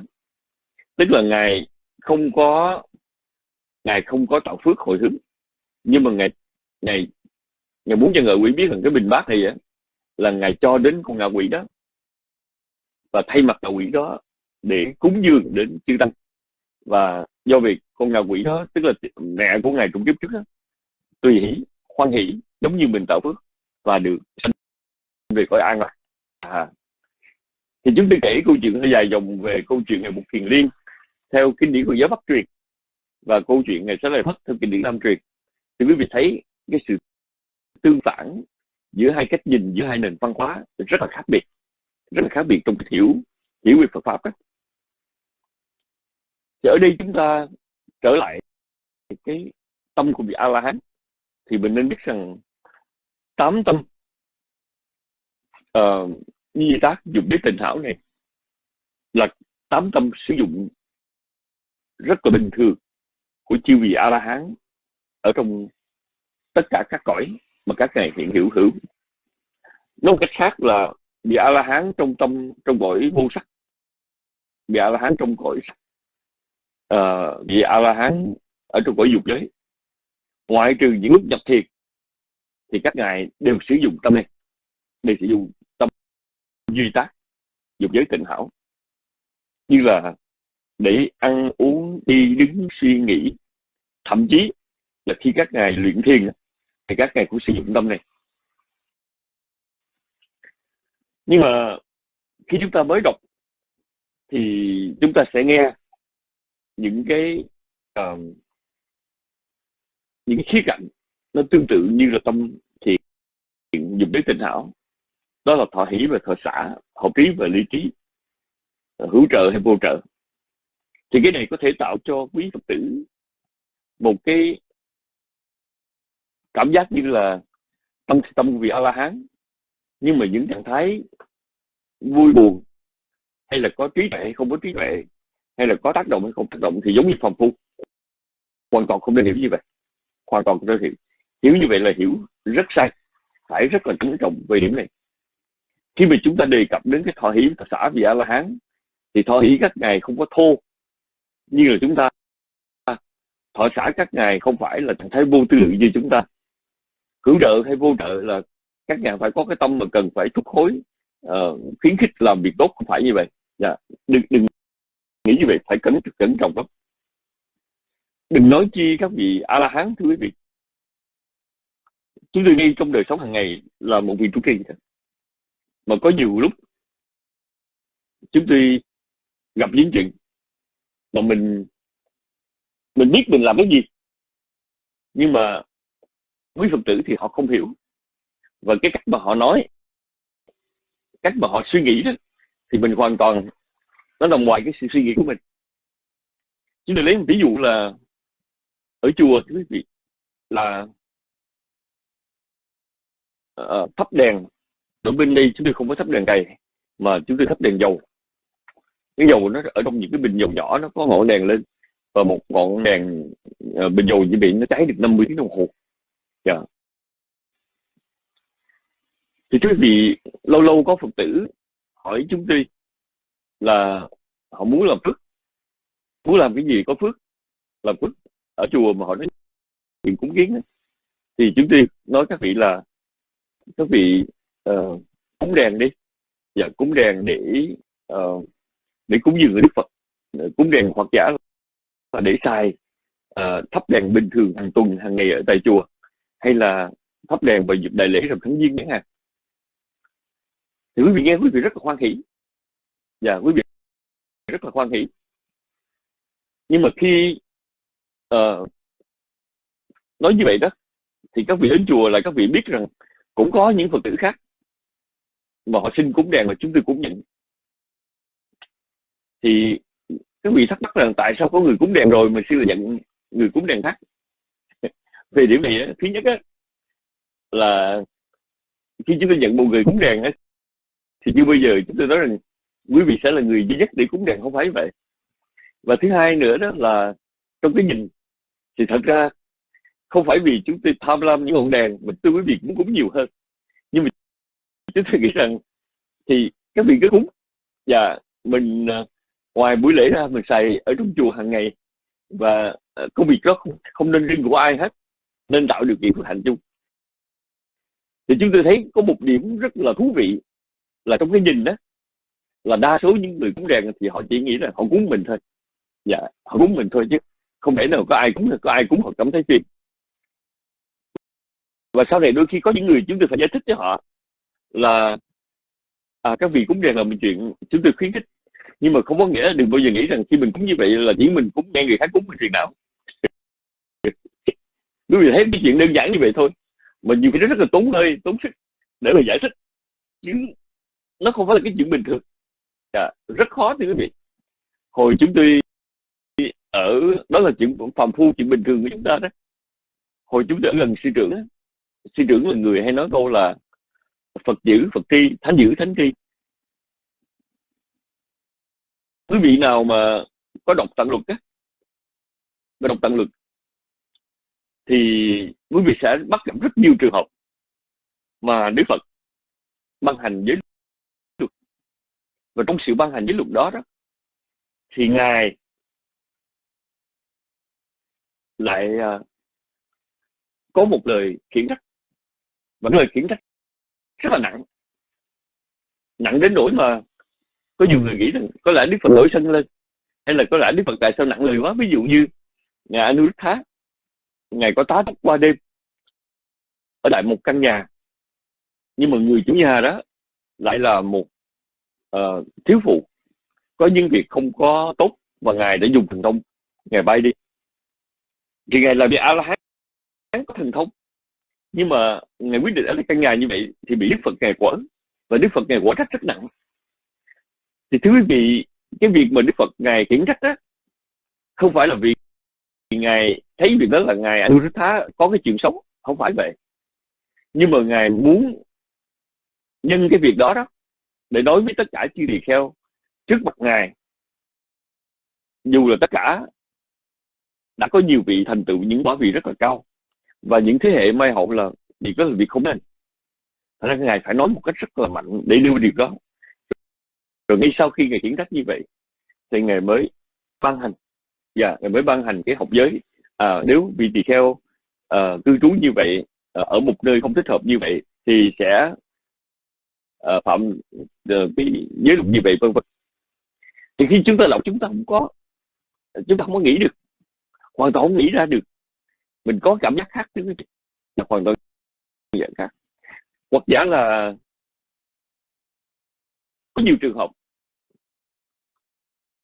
Tức là ngài không có, ngài không có tạo phước hồi hướng. Nhưng mà ngài ngài ngài muốn cho ngạ quỷ biết rằng cái bình bát này á là ngài cho đến con ngạ quỷ đó và thay mặt ngạ quỷ đó để cúng dường đến chư tăng và do việc con ngạ quỷ đó, tức là mẹ của ngài trong kiếp trước đó, tùy hỷ khoan hỷ, giống như mình tạo phước và được sanh về cõi an lạc à. thì chúng tôi kể câu chuyện hơi dài dòng về câu chuyện ngày một thiền liên theo kinh điển của giáo bắc truyền và câu chuyện ngày sẽ lại phất theo kinh điển nam truyền thì quý vị thấy cái sự tương phản giữa hai cách nhìn, giữa hai nền văn hóa rất là khác biệt, rất là khác biệt trong cái hiểu hiểu về Phật pháp đó thì ở đây chúng ta trở lại cái tâm của vị A La Hán thì mình nên biết rằng tám tâm uh, như tác dụng đến tình thảo này là tám tâm sử dụng rất là bình thường của chư vị a la hán ở trong tất cả các cõi mà các ngài hiện hữu hữu. Nói một cách khác là vị a la hán trong tâm trong cõi vô sắc vị a la hán trong cõi sắc. Ờ, uh, vị a la hán ở trong cõi dục giới. Ngoại trừ những lúc nhập thiệt thì các ngài đều sử dụng tâm này đều sử dụng tâm duy tác dục giới tịnh hảo. Như là để ăn uống đi đứng suy nghĩ. Thậm chí là khi các ngài luyện thiền thì các ngài cũng sử dụng tâm này nhưng mà khi chúng ta mới đọc thì chúng ta sẽ nghe những cái uh, những cái khía cạnh nó tương tự như là tâm thiện dùng đến tình hảo. Đó là thọ hỷ và thọ xã hợp trí và lý trí ờ, hữu trợ hay vô trợ. Thì cái này có thể tạo cho quý phật tử một cái cảm giác như là tâm tâm vị a la hán nhưng mà những trạng thái vui buồn hay là có trí tuệ hay không có trí tuệ hay là có tác động hay không tác động thì giống như phòng phu. Hoàn toàn không nên hiểu như vậy. Hoàn toàn không nên hiểu. Hiểu như vậy là hiểu rất sai. Phải rất là chú trọng về điểm này. Khi mà chúng ta đề cập đến cái thọ hỷ thọ xã vị a la hán thì thọ hỷ các ngài không có thô. Như là chúng ta thọ xã các ngài không phải là trạng thái vô tư lượng như chúng ta. Hưởng trợ hay vô trợ là các ngài phải có cái tâm mà cần phải thúc hối uh, ờ, khuyến khích làm việc tốt. Không phải như vậy. Dạ. đừng đừng nghĩ như vậy phải cẩn cẩn trọng lắm. Đừng nói chi các vị a la hán thưa quý vị. Chúng tôi ngay trong đời sống hàng ngày là một vị trụ trì mà có nhiều lúc chúng tôi gặp những chuyện mà mình mình biết mình làm cái gì, nhưng mà quý phật tử thì họ không hiểu. Và cái cách mà họ nói, cách mà họ suy nghĩ đó, thì mình hoàn toàn nó nằm ngoài cái sự suy nghĩ của mình chúng tôi lấy một ví dụ là ở chùa quý vị là uh, thắp đèn ở bên đây chúng tôi không có thắp đèn cày mà chúng tôi thắp đèn dầu cái dầu nó ở trong những cái bình dầu nhỏ nó có ngọn đèn lên và một ngọn đèn uh, bình dầu như vậy nó cháy được 50 tiếng đồng hồ yeah. Dạ. thì quý vị lâu lâu có phật tử hỏi chúng tôi là họ muốn làm phước. Muốn làm cái gì có phước làm phước ở chùa mà họ nói chuyện cúng kiến thì chúng tôi nói các vị là các vị uh, cúng đèn đi. Và cúng đèn để uh, để cúng dường người đức phật. Dạ, cúng đèn hoặc giả là để xài uh, thắp đèn bình thường hàng tuần hàng ngày ở tại chùa hay là thắp đèn vào dịp đại lễ rằm tháng giêng chẳng hạn. Thì quý vị nghe quý vị rất là hoan hỷ và quý vị rất là hoan hỷ. Nhưng mà khi uh, nói như vậy đó thì các vị đến chùa là các vị biết rằng cũng có những phật tử khác mà họ xin cúng đèn mà chúng tôi cũng nhận thì các vị thắc mắc rằng tại sao có người cúng đèn rồi mà sư là nhận người cúng đèn khác? Về điểm này thứ nhất á, là khi chúng tôi nhận một người cúng đèn á, thì như bây giờ chúng tôi nói rằng quý vị sẽ là người duy nhất để cúng đèn không phải vậy. Và thứ hai nữa đó là trong cái nhìn thì thật ra không phải vì chúng tôi tham lam những ngọn đèn mà tôi quý vị cũng cúng nhiều hơn. Nhưng mà chúng tôi nghĩ rằng thì các vị cứ cúng và mình à, ngoài buổi lễ ra mình xài ở trong chùa hàng ngày và à, công việc đó không, không nên riêng của ai hết nên tạo điều kiện thực hành chung thì chúng tôi thấy có một điểm rất là thú vị là trong cái nhìn đó là đa số những người cúng đèn thì họ chỉ nghĩ là họ cúng mình thôi. Dạ họ cúng mình thôi chứ không thể nào có ai cúng được, có ai cúng họ cảm thấy phiền. Và sau này đôi khi có những người chúng tôi phải giải thích cho họ là à, các vị cúng đèn là một chuyện chúng tôi khuyến khích. Nhưng mà không có nghĩa là đừng bao giờ nghĩ rằng khi mình cúng như vậy là chỉ mình cúng nghe người khác cúng mình chuyện nào. Quý vị thấy cái chuyện đơn giản như vậy thôi. Mà nhiều khi nó rất là tốn hơi tốn sức để mà giải thích. Chứ nó không phải là cái chuyện bình thường à, rất khó thưa quý vị. Hồi chúng tôi ở đó là chuyện phàm phu chuyện bình thường của chúng ta đó. Hồi chúng tôi ở gần sư trưởng đó, sư trưởng là người hay nói câu là Phật giữ Phật tri thánh giữ thánh tri. Quý vị nào mà có đọc tận luật á có đọc tận luật thì quý vị sẽ bắt gặp rất nhiều trường hợp mà Đức Phật ban hành giới và trong sự ban hành giới luật đó đó thì ngài lại uh, có một lời khiển trách. Và lời khiển trách rất là nặng. Nặng đến nỗi mà có nhiều người nghĩ rằng có lẽ đức phật nổi sân lên hay là có lẽ đức phật tại sao nặng lời quá. Ví dụ như ngài anuruddha ngài có tá túc qua đêm ở tại một căn nhà. Nhưng mà người chủ nhà đó lại là một uh, thiếu phụ. Có những việc không có tốt và ngài đã dùng thần thông. Ngài bay đi. Thì ngài là vị a la hán có thần thông. Nhưng mà ngài quyết định ở căn nhà như vậy thì bị đức phật ngài quở và đức phật ngài quở trách rất nặng. Thì thưa quý vị cái việc mà đức phật ngài khiển trách á không phải là vì ngài thấy việc đó là ngài Anuruddha có cái chuyện sống không phải vậy. Nhưng mà ngài muốn nhân cái việc đó đó để nói với tất cả chư tỳ kheo trước mặt ngài dù là tất cả đã có nhiều vị thành tựu những quả vị rất là cao và những thế hệ mai hậu là việc đó là việc không nên. Thành ra ngài phải nói một cách rất là mạnh để đưa điều đó. Rồi ngay sau khi ngài khiển trách như vậy thì ngài mới ban hành và yeah, ngài mới ban hành cái học giới. À, nếu vị tỳ kheo à, cư trú như vậy à, ở một nơi không thích hợp như vậy thì sẽ uh, phạm uh, cái giới luật như vậy vân vân? Thì khi chúng ta đọc chúng ta không có chúng ta không có nghĩ được hoàn toàn không nghĩ ra được. Mình có cảm giác khác chứ là hoàn toàn dạng khác. Hoặc giả là có nhiều trường hợp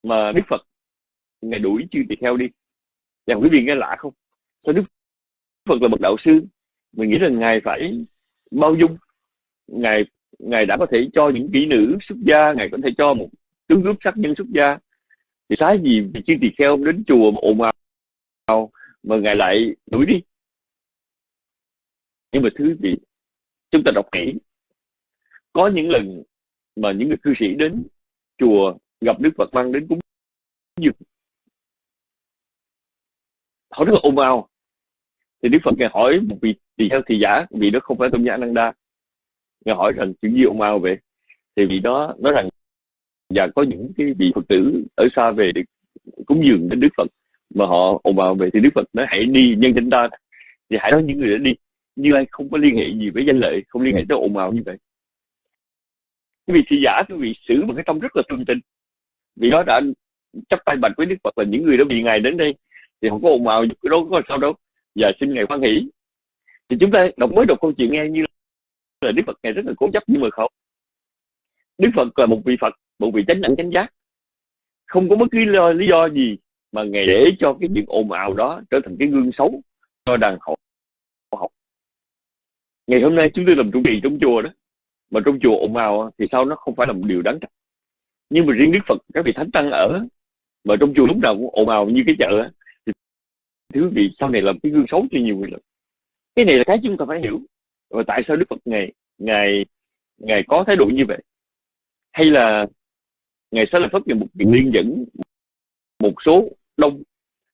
mà Đức Phật ngày đuổi chư tỳ kheo đi. Làm quý vị nghe lạ không? Sao Đức Phật là bậc đạo sư mình nghĩ rằng ngài phải bao dung ngài ngài đã có thể cho những kỹ nữ xuất gia, ngài có thể cho một tướng cướp sát nhân xuất gia. Thì sái gì vì chưa tỳ kheo đến chùa mà ồn ào mà ngài lại đuổi đi? Nhưng mà thứ gì chúng ta đọc kỹ. Có những lần mà những người cư sĩ đến chùa gặp Đức Phật mang đến cúng dường. Họ rất là ồn ào. Thì Đức Phật ngài hỏi một vị tỳ kheo thì giả, vì đó không phải tôn giả Ananda ngài hỏi rằng chuyện gì ồn ào vậy. Thì vị đó nói rằng và có những cái vị Phật tử ở xa về để cúng dường đến Đức Phật mà họ ồn ào về thì Đức Phật nói hãy đi nhân danh ta. Thì hãy nói những người đã đi. Như ai không có liên hệ gì với danh lợi không liên hệ tới ồn ào như vậy. Cái vị thị giả cái vị xử một cái tâm rất là tương tình. Vì đó đã chấp tay bạch với đức phật là những người đó bị ngài đến đây thì không có ồn ào cái đó có sao đâu. Và xin ngài khoan hỷ. Thì chúng ta đọc mới đọc câu chuyện nghe như là Đức Phật ngài rất là cố chấp nhưng mà khẩu. Đức Phật là một vị Phật một vị chánh đẳng chánh giác. Không có bất cứ lý do, lý do gì mà ngày để cho cái chuyện ồn ào đó trở thành cái gương xấu cho đàn hậu học. Ngày hôm nay chúng tôi làm trụ trì trong chùa đó mà trong chùa ồn ào thì sao nó không phải là một điều đáng trách. Nhưng mà riêng Đức Phật các vị thánh tăng ở mà trong chùa lúc nào cũng ồn ào như cái chợ thì thứ vị sau này làm cái gương xấu cho nhiều người lắm cái này là cái chúng ta phải hiểu và tại sao Đức Phật ngày ngày ngày có thái độ như vậy? Hay là ngày sẽ là phát hiện một việc liên dẫn một số đông,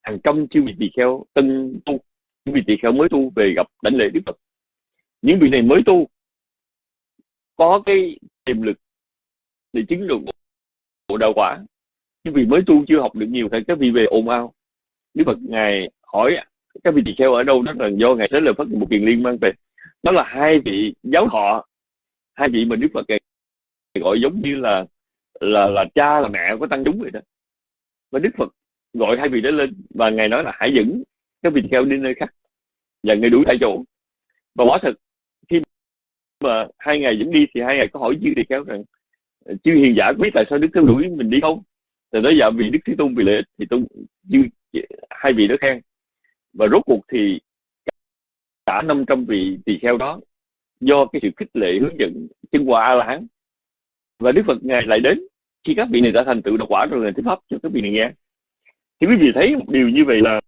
hàng trăm chư vị tỳ kheo, tân tu những vị tỳ kheo mới tu về gặp đảnh lễ Đức Phật? Những vị này mới tu, có cái tiềm lực để chứng được bộ đạo quả. Những vị mới tu chưa học được nhiều thì các vị về ồn ào. Đức Phật ngài hỏi các vị tỳ kheo ở đâu, đó là do ngài sẽ là phát một kiền liên mang về đó là hai vị giáo họ hai vị mà Đức Phật gọi giống như là là là cha, là mẹ của tăng chúng vậy đó. Và Đức Phật gọi hai vị đó lên và ngài nói là hãy dẫn các vị theo đi nơi khác và người đuổi tại chỗ. Và quả thật, khi mà hai ngày dẫn đi thì hai ngày có hỏi chư tỳ kheo rằng ờ, chư hiền giả biết tại sao đức theo đuổi mình đi không? Thì nói dạ vì đức thế tôn vì lợi ích thì tôn, chư, hai vị đó khen. Và rốt cuộc thì cả 500 vị tỳ kheo đó do cái sự khích lệ hướng dẫn chân quả a la hán và đức phật ngài lại đến, khi các vị này đã thành tựu đạo quả rồi là thuyết pháp cho các vị này nghe. Thì quý vị thấy một điều như vậy là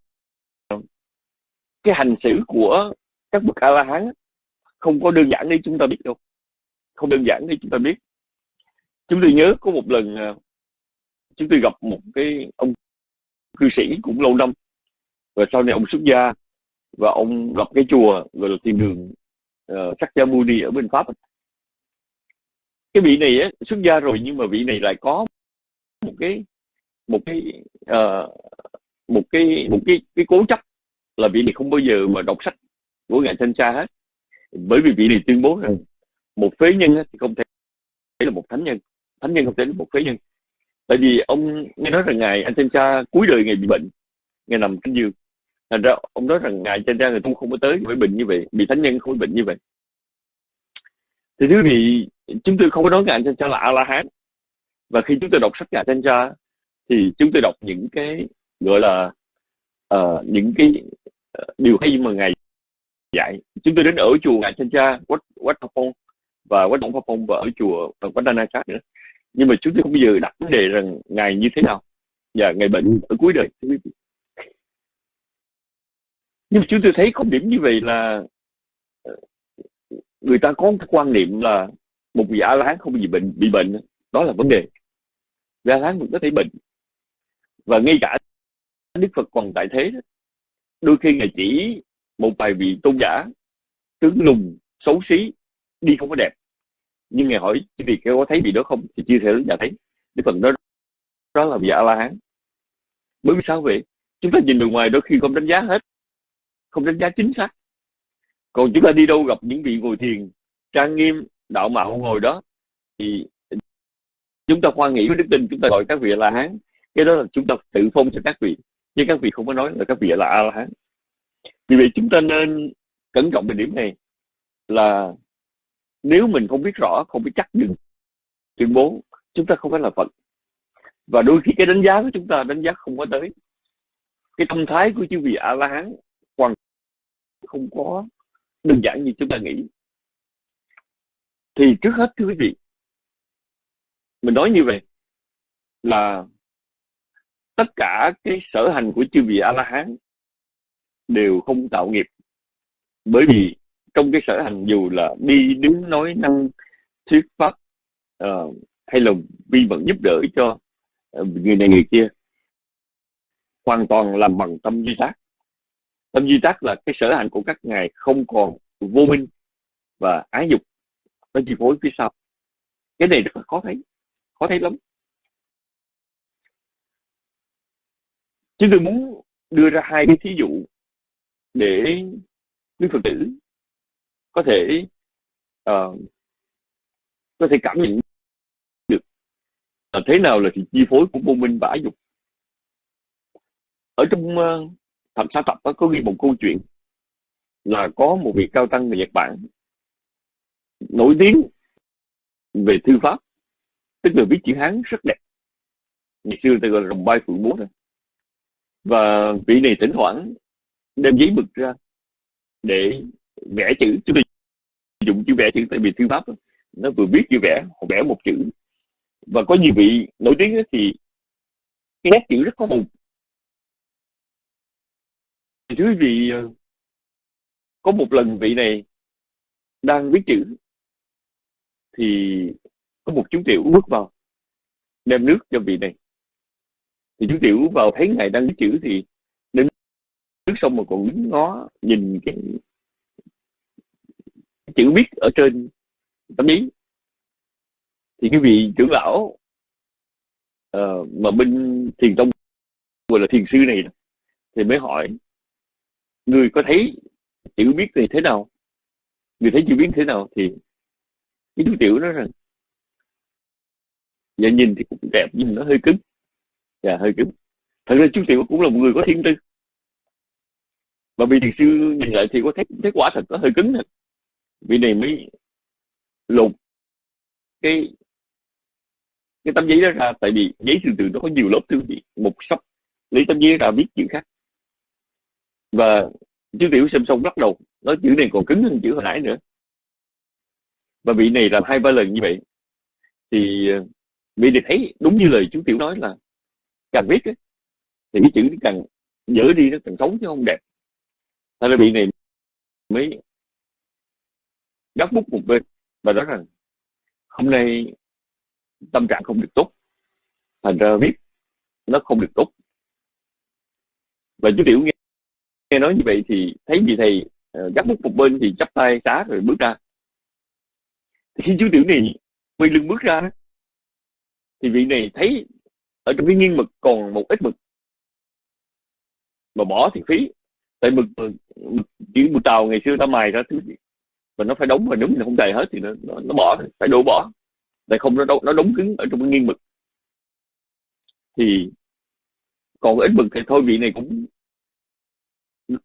cái hành xử của các bậc a la hán không có đơn giản để chúng ta biết đâu. Không đơn giản để chúng ta biết. Chúng tôi nhớ có một lần à, chúng tôi gặp một cái ông cư sĩ cũng lâu năm. Và sau này ông xuất gia và ông gặp cái chùa gọi là thiên đường uh, sắc gia muni ở bên pháp. Cái vị này á, xuất gia rồi nhưng mà vị này lại có một cái một cái uh, một cái một cái cái cố chấp là vị này không bao giờ mà đọc sách của ngài thanh tra hết. Bởi vì vị này tuyên bố rằng một phế nhân thì không thể là một thánh nhân. Thánh nhân không thể là một phế nhân. Tại vì ông nghe nói rằng ngài anh thanh tra cuối đời ngài bị bệnh ngài nằm trên giường thành ra ông nói rằng ngài thanh tra người tu không có tới bởi bệnh như vậy bị thánh nhân không có bệnh như vậy. Thì thứ vị chúng tôi không có nói ngài thanh tra là a la hán và khi chúng tôi đọc sách ngài thanh tra thì chúng tôi đọc những cái gọi là uh, những cái uh, điều hay mà ngài dạy. Chúng tôi đến ở chùa ngài thanh tra quách quách phong và quách động phong và ở chùa quách đa khác nữa. Nhưng mà chúng tôi không bao giờ đặt vấn đề rằng ngài như thế nào và ngài bệnh ở cuối đời nhưng mà chúng tôi thấy có điểm như vậy là ờ, người ta có cái quan niệm là một vị a la hán không bị bệnh bị bệnh đó là vấn đề. A la hán cũng có thể bệnh. Và ngay cả đức phật còn tại thế đôi khi ngài chỉ một vài vị tôn giả, tướng lùng, xấu xí, đi không có đẹp. Nhưng ngài hỏi chỉ vì có thấy vị đó không? Thì chia thể đến nhà thấy. Đức phật đó đó là vị a la hán. Bởi vì sao vậy? Chúng ta nhìn từ ngoài đôi khi không đánh giá hết không đánh giá chính xác. Còn chúng ta đi đâu gặp những vị ngồi thiền trang nghiêm đạo mạo ngồi đó thì chúng ta khoan nghĩ với đức tin chúng ta gọi các vị là hán cái đó là chúng ta tự phong cho các vị. Nhưng các vị không có nói là các vị là a la hán vì vậy chúng ta nên cẩn trọng về điểm này là nếu mình không biết rõ không biết chắc được tuyên bố chúng ta không phải là phật. Và đôi khi cái đánh giá của chúng ta đánh giá không có tới. Cái tâm thái của chư vị a la hán không có đơn giản như chúng ta nghĩ. Thì trước hết thưa quý vị mình nói như vậy là tất cả cái sở hành của chư vị a la hán đều không tạo nghiệp. Bởi vì trong cái sở hành dù là đi đứng nói năng thuyết pháp uh, hay là vi vận giúp đỡ cho ờ, người này người kia hoàn toàn làm bằng tâm duy tác tâm duy tắc là cái sở hành của các ngài không còn vô minh và ái dục nó chi phối phía sau. Cái này rất là khó thấy khó thấy lắm. Chúng tôi muốn đưa ra hai cái thí dụ để quý phật tử có thể uh, có thể cảm nhận được là thế nào là sự chi phối của vô minh và ái dục. Ở trong uh, thẩm sa tập có ghi một câu chuyện là có một vị cao tăng người Nhật Bản nổi tiếng về thư pháp tức là viết chữ Hán rất đẹp. Ngày xưa ta gọi là rồng bay phượng múa rồi và vị này thỉnh thoảng đem giấy mực ra để vẽ chữ. Chúng tôi dùng chữ vẽ chữ tại vì thư pháp đó, nó vừa viết vừa vẽ họ vẽ một chữ. Và có nhiều vị nổi tiếng thì cái nét chữ rất có màu thì thưa quý vị ờ, có một lần vị này đang viết chữ thì có một chú tiểu bước vào đem nước cho vị này. Thì chú tiểu vào thấy ngài đang viết chữ thì đến nước xong mà còn đứng ngó nhìn cái chữ viết ở trên tấm giấy. Thì cái vị trưởng lão uh, ờ, mà bên thiền tông gọi là thiền sư này thì mới hỏi người có thấy chữ biết thì thế nào, người thấy chữ biết thế nào thì cái chú tiểu nói rằng dạ nhìn thì cũng đẹp nhưng nó hơi cứng. Dạ hơi cứng. Thật ra chú tiểu cũng là một người có thiên tư. Và vì thiền sư nhìn lại thì có thấy thấy quả thật nó hơi cứng thật. Vì này mới lột cái cái tấm giấy đó ra, tại vì giấy thường thường nó có nhiều lớp thư vị. Một sắp lấy tấm giấy ra viết chữ khác và chú tiểu xem xong bắt đầu nói chữ này còn cứng hơn chữ hồi nãy nữa. Và vị này làm hai ba lần như vậy thì ờ, vị này thấy đúng như lời chú tiểu nói là càng viết ấy, thì cái chữ càng dở đi nó càng xấu chứ không đẹp. Thế là vị này mới gắt bút một bên và nói rằng hôm nay tâm trạng không được tốt. Thành ra viết nó không được tốt. Và chú tiểu nghe, nghe nói như vậy thì thấy vị thầy? Ờ, Gắt bút một bên thì chắp tay xá rồi bước ra. Thì khi chú tiểu này quay lưng bước ra. Thì vị này thấy ở trong cái nghiêng mực còn một ít mực. Mà bỏ thì phí. Tại mực, mực, mực chữ mực tàu ngày xưa ta mài ra thứ gì? Và nó phải đóng và đúng thì không đầy hết thì nó nó, nó bỏ phải đổ bỏ. Tại không nó nó đóng cứng ở trong cái nghiêng mực. Thì còn ít mực thì thôi vị này cũng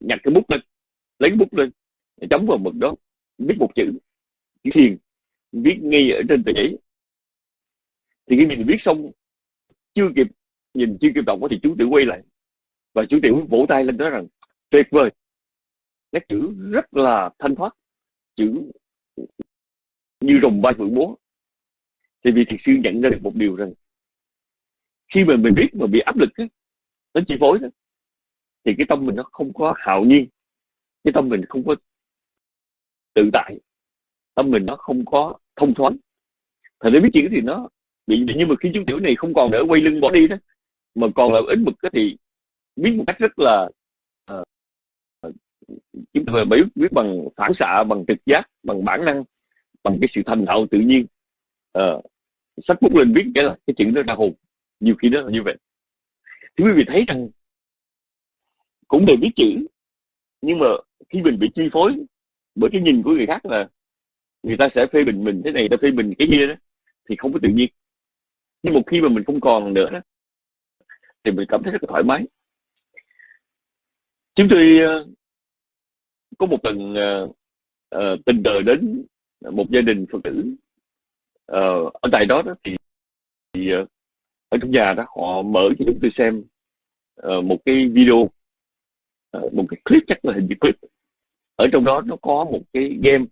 nhặt cái bút lên lấy cái bút lên chấm vào mực đó viết một chữ chữ thiền viết ngay ở trên tờ giấy. Thì khi mình viết xong chưa kịp nhìn chưa kịp đọc thì chú tiểu quay lại và chú tiểu vỗ tay lên nói rằng tuyệt vời. Nét chữ rất là thanh thoát chữ như rồng bay phượng múa thì vì thiệt sư nhận ra được một điều rằng khi mà mình viết mà bị áp lực á, nó chi phối đó, thì cái tâm mình nó không có hạo nhiên cái tâm mình không có tự tại tâm mình nó không có thông thoáng. Thật ra biết chuyện thì nó bị nhưng mà khi chú tiểu này không còn đỡ quay lưng bỏ đi đó mà còn là ít mực thì biết một cách rất là uh, chúng ta biết biết bằng phản xạ bằng trực giác bằng bản năng bằng cái sự thành thạo tự nhiên. Ờ, uh, sách bút lên viết cái là cái chuyện đó ra hồn nhiều khi đó là như vậy. Thì quý vị thấy rằng cũng đều biết chữ. Nhưng mà khi mình bị chi phối bởi cái nhìn của người khác là người ta sẽ phê bình mình thế này ta phê bình cái kia đó thì không có tự nhiên. Nhưng một khi mà mình không còn nữa đó thì mình cảm thấy rất là thoải mái. Chúng tôi ờ, có một lần uh, uh, tình cờ đến một gia đình phật tử uh, ở tại đó, đó thì, thì uh, ở trong nhà đó họ mở cho chúng tôi xem uh, một cái video Ờ, một cái clip chắc là hình như clip. Ở trong đó nó có một cái game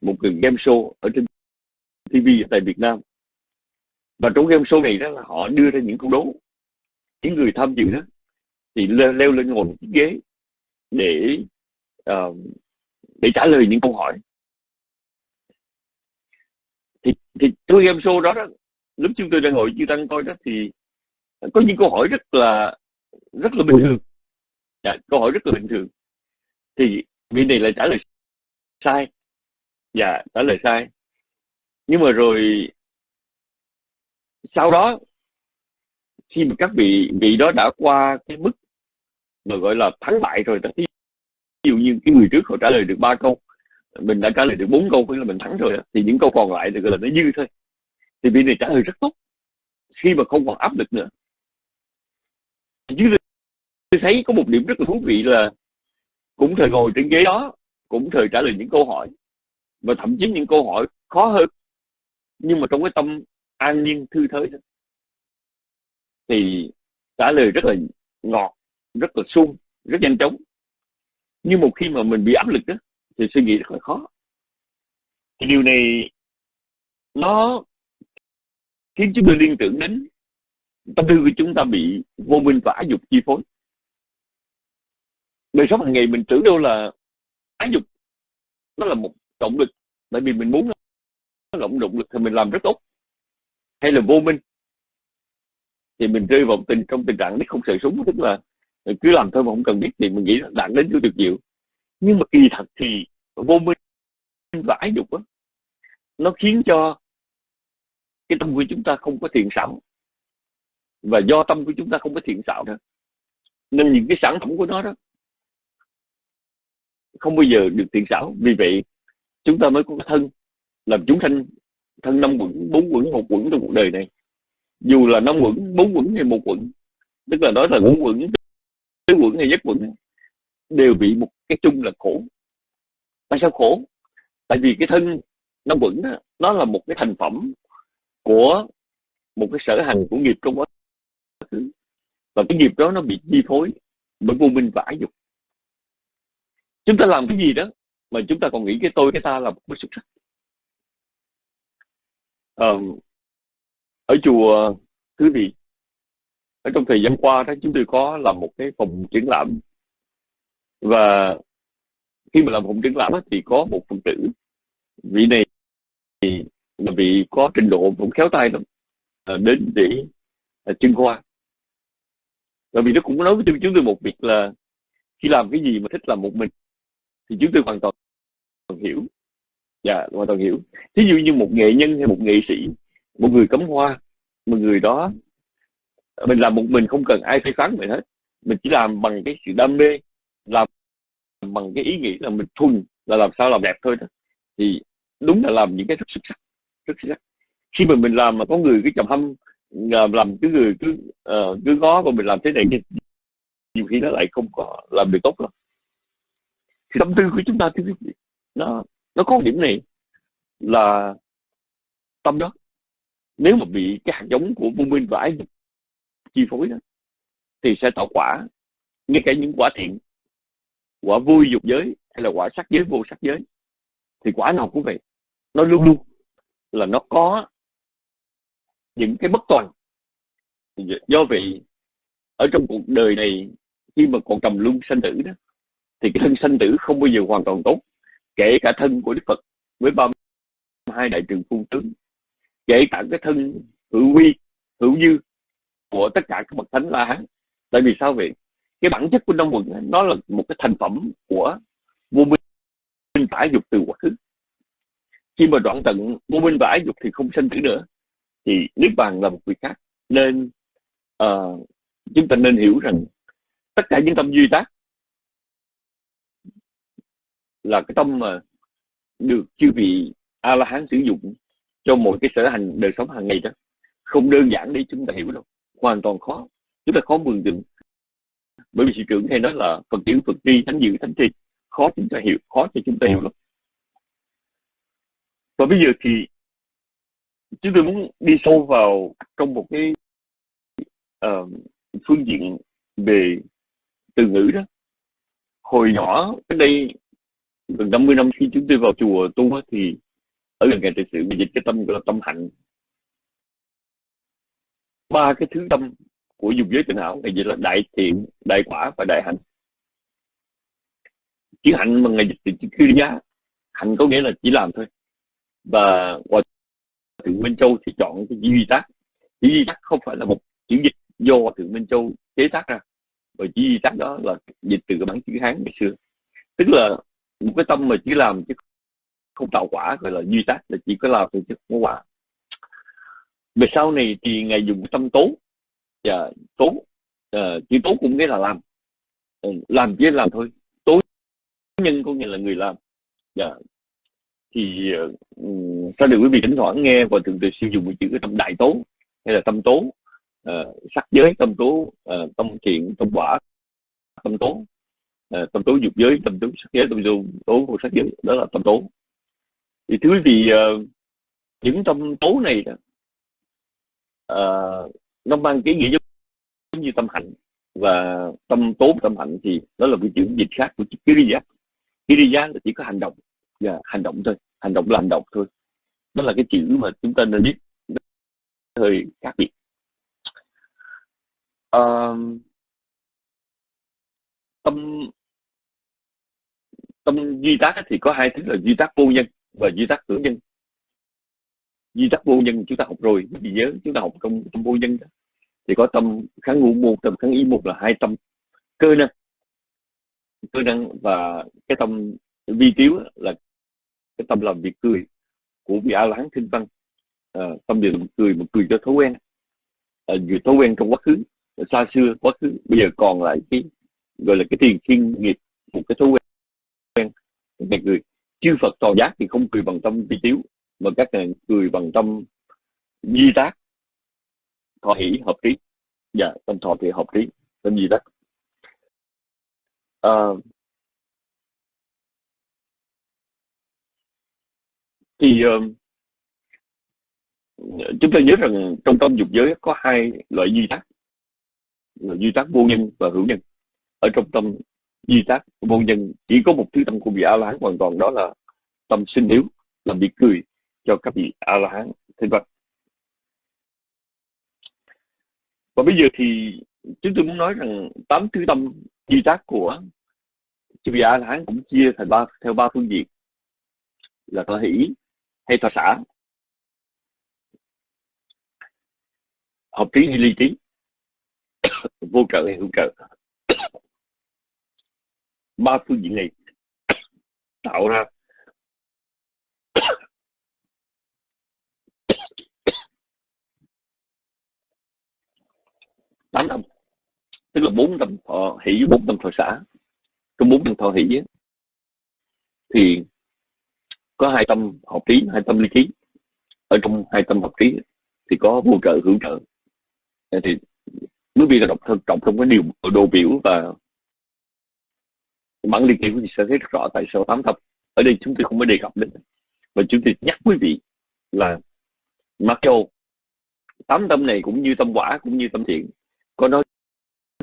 một cái game show ở trên TV tại Việt Nam. Và trong game show này đó là họ đưa ra những câu đố. Những người tham dự đó thì leo, leo lên ngồi chiếc ghế để uh, để trả lời những câu hỏi. Thì thì trong game show đó, đó lúc chúng tôi đang ngồi chưa tăng coi đó thì có những câu hỏi rất là rất là bình thường dạ, câu hỏi rất là bình thường. Thì vị này lại trả lời sai. Dạ trả lời sai. Nhưng mà rồi sau đó khi mà các vị vị đó đã qua cái mức mà gọi là thắng bại rồi ví dụ như cái người trước họ trả lời được ba câu mình đã trả lời được bốn câu nghĩa là mình thắng rồi thì những câu còn lại thì gọi là nó dư thôi. Thì vị này trả lời rất tốt. Khi mà không còn áp lực nữa. Chứ tôi thấy có một điểm rất là thú vị là cũng thời ngồi trên ghế đó cũng thời trả lời những câu hỏi. Và thậm chí những câu hỏi khó hơn nhưng mà trong cái tâm an nhiên thư thới đó, thì trả lời rất là ngọt rất là sung rất nhanh chóng. Nhưng một khi mà mình bị áp lực đó thì suy nghĩ rất là khó. Thì điều này nó khiến chúng tôi liên tưởng đến tâm tư của chúng ta bị vô minh và ái dục chi phối đời sống hàng ngày mình tưởng đâu là ái dục. Nó là một động lực tại vì mình muốn nó động động lực thì mình làm rất tốt. Hay là vô minh thì mình rơi vào tình trong tình trạng biết không sợ súng tức là cứ làm thôi mà không cần biết thì mình nghĩ là đạn đến chưa được nhiều nhưng mà kỳ thật thì vô minh và ái dục đó, nó khiến cho cái tâm của chúng ta không có thiện xảo. Và do tâm của chúng ta không có thiện xảo nữa nên những cái sản phẩm của nó đó không bao giờ được thiện xảo. Vì vậy chúng ta mới có thân làm chúng sanh thân năm quẩn bốn quẩn một quẩn trong cuộc đời này. Dù là năm quẩn bốn quẩn hay một quẩn tức là nói là ngũ quẩn tứ quẩn hay nhất quẩn đều bị một cái chung là khổ. Tại sao khổ? Tại vì cái thân năm quẩn đó, nó là một cái thành phẩm của một cái sở hành của nghiệp trong quá khứ. Và cái nghiệp đó nó bị chi phối bởi vô minh và ái dục chúng ta làm cái gì đó mà chúng ta còn nghĩ cái tôi cái ta là một xuất sắc. À, ở chùa quý vị ở trong thời gian qua đó chúng tôi có làm một cái phòng triển lãm. Và khi mà làm phòng triển lãm thì có một phần tử vị này thì là vị có trình độ cũng khéo tay lắm à, đến để à, trưng khoa và vì nó cũng nói với chúng tôi một việc là khi làm cái gì mà thích làm một mình thì chúng tôi hoàn toàn hiểu. Dạ hoàn toàn hiểu. Thí dụ như một nghệ nhân hay một nghệ sĩ một người cắm hoa một người đó mình làm một mình không cần ai phê phán mình hết. Mình chỉ làm bằng cái sự đam mê làm bằng cái ý nghĩ là mình thuần là làm sao làm đẹp thôi đó. thì đúng là làm những cái rất xuất sắc rất xuất sắc. Khi mà mình làm mà có người cứ chầm hâm à, làm cứ người cứ uh, cứ ngó và mình làm thế này nhiều khi nó lại không có làm được tốt lắm thì tâm tư của chúng ta thì nó nó có điểm này là tâm đó. Nếu mà bị cái hạt giống của vô minh và ái dục chi phối đó, thì sẽ tạo quả, ngay cả những quả thiện, quả vui dục giới hay là quả sắc giới, vô sắc giới, thì quả nào cũng vậy. Nó luôn luôn là nó có những cái bất toàn. Do vậy, ở trong cuộc đời này, khi mà còn trầm luân sanh tử đó thì cái thân sanh tử không bao giờ hoàn toàn tốt kể cả thân của đức phật với ba hai đại trường phu tướng kể cả cái thân hữu huy hữu dư của tất cả các bậc thánh la hán. Tại vì sao vậy? Cái bản chất của năm quần nó là một cái thành phẩm của vô minh và dục từ quá khứ. Khi mà đoạn tận vô minh và dục thì không sanh tử nữa thì niết bàn là một việc khác. Nên uh, chúng ta nên hiểu rằng tất cả những tâm duy tác là cái tâm mà được chư vị a la hán sử dụng cho một cái sở hành đời sống hàng ngày đó. Không đơn giản để chúng ta hiểu đâu hoàn toàn khó. Chúng ta khó mường tượng. Bởi vì sự trưởng hay nói là phật tiểu phật tri thánh dự thánh tri khó chúng ta hiểu khó cho chúng ta hiểu lắm và bây giờ thì chúng tôi muốn đi sâu vào trong một cái uh, phương diện về từ ngữ đó. Hồi nhỏ cái đây gần 50 năm khi chúng tôi vào chùa tu thì ở gần ngày thực sự dịch cái tâm gọi là tâm hạnh. Ba cái thứ tâm của dục giới tình hảo, ngày dịch là đại thiện, đại quả và đại hạnh. Chữ hạnh mà ngày dịch thì chữ cư giá. Hạnh có nghĩa là chỉ làm thôi. Và hòa thượng minh châu thì chọn cái chữ duy tác. Chữ duy tác không phải là một chữ dịch do hòa thượng minh châu chế tác ra. Và chữ duy tác đó là dịch từ cái bản chữ hán ngày xưa. Tức là một cái tâm mà chỉ làm chứ không tạo quả gọi là duy tác là chỉ có làm thôi chứ không có quả. Về sau này thì ngài dùng tâm tố và tố uh, chữ tố cũng nghĩa là làm. Uh, làm chứ làm thôi. Tố nhân có nghĩa là người làm. Yeah. Thì uh, sao được quý vị thỉnh thoảng nghe và thường thường sử dụng cái chữ cái tâm đại tố hay là tâm tố uh, sắc giới tâm tố uh, tâm thiện tâm quả tâm tố. Ờ, tâm tố dục giới tâm tố sắc giới tâm tố tố của sắc giới đó là tâm tố thì thứ vì ờ, những tâm tố này đó, uh, nó mang cái nghĩa giống như tâm hạnh. Và tâm tố tâm hạnh thì nó là cái chữ dịch khác của chữ kiriya. Kiriya là chỉ có hành động và yeah, hành động thôi. Hành động là hành động thôi. Đó là cái chữ mà chúng ta nên biết. Hơi khác biệt. Uh, tâm tâm duy tác thì có hai thứ là duy tác vô nhân và duy tác hữu nhân. Duy tác vô nhân chúng ta học rồi vì nhớ chúng ta học trong tâm vô nhân đó. thì có tâm kháng ngũ một tâm kháng ý một là hai tâm cơ năng. Cơ năng và cái tâm vi tiếu là cái tâm làm việc cười của vị a lán thinh văn. À, tâm việc làm cười một cười cho thói quen. À, vừa thói quen trong quá khứ xa xưa quá khứ bây giờ còn lại cái gọi là cái tiền thiên nghiệp một cái thói quen. Ngày người chư Phật tòa giác thì không cười bằng tâm vi tiếu mà các ngài cười bằng tâm di tác. Thọ hỷ hợp trí. Dạ tâm thọ thì hợp trí tâm di tác. À, thì uh, chúng ta nhớ rằng trong tâm dục giới có hai loại duy tác là duy tác vô nhân và hữu nhân ở trong tâm di tác vô nhân, chỉ có một thứ tâm của vị a la hán hoàn toàn, đó là tâm sinh hiếu làm việc cười cho các vị a la hán thế vân và bây giờ thì chúng tôi muốn nói rằng tám thứ tâm di tác của chư vị a la hán cũng chia thành ba, theo ba phương diện. Là thọ hỷ, hay thọ xã hợp trí hay ly trí, vô trợ hay hữu trợ ba phương diện này tạo ra tám tâm tức là bốn tâm thọ hỷ bốn tâm thọ xã trong bốn tâm thọ hỷ thì có hai tâm học trí, hai tâm ly trí ở trong hai tâm học trí thì có vô trợ, hữu trợ. Thì mới biết là đọc thân trọng trong cái điều đồ biểu và bản liên quý vị sẽ thấy rất rõ tại sao tám thập ở đây chúng tôi không có đề cập đến. Và chúng tôi nhắc quý vị là mặc dù tám tâm này cũng như tâm quả, cũng như tâm thiện, có nói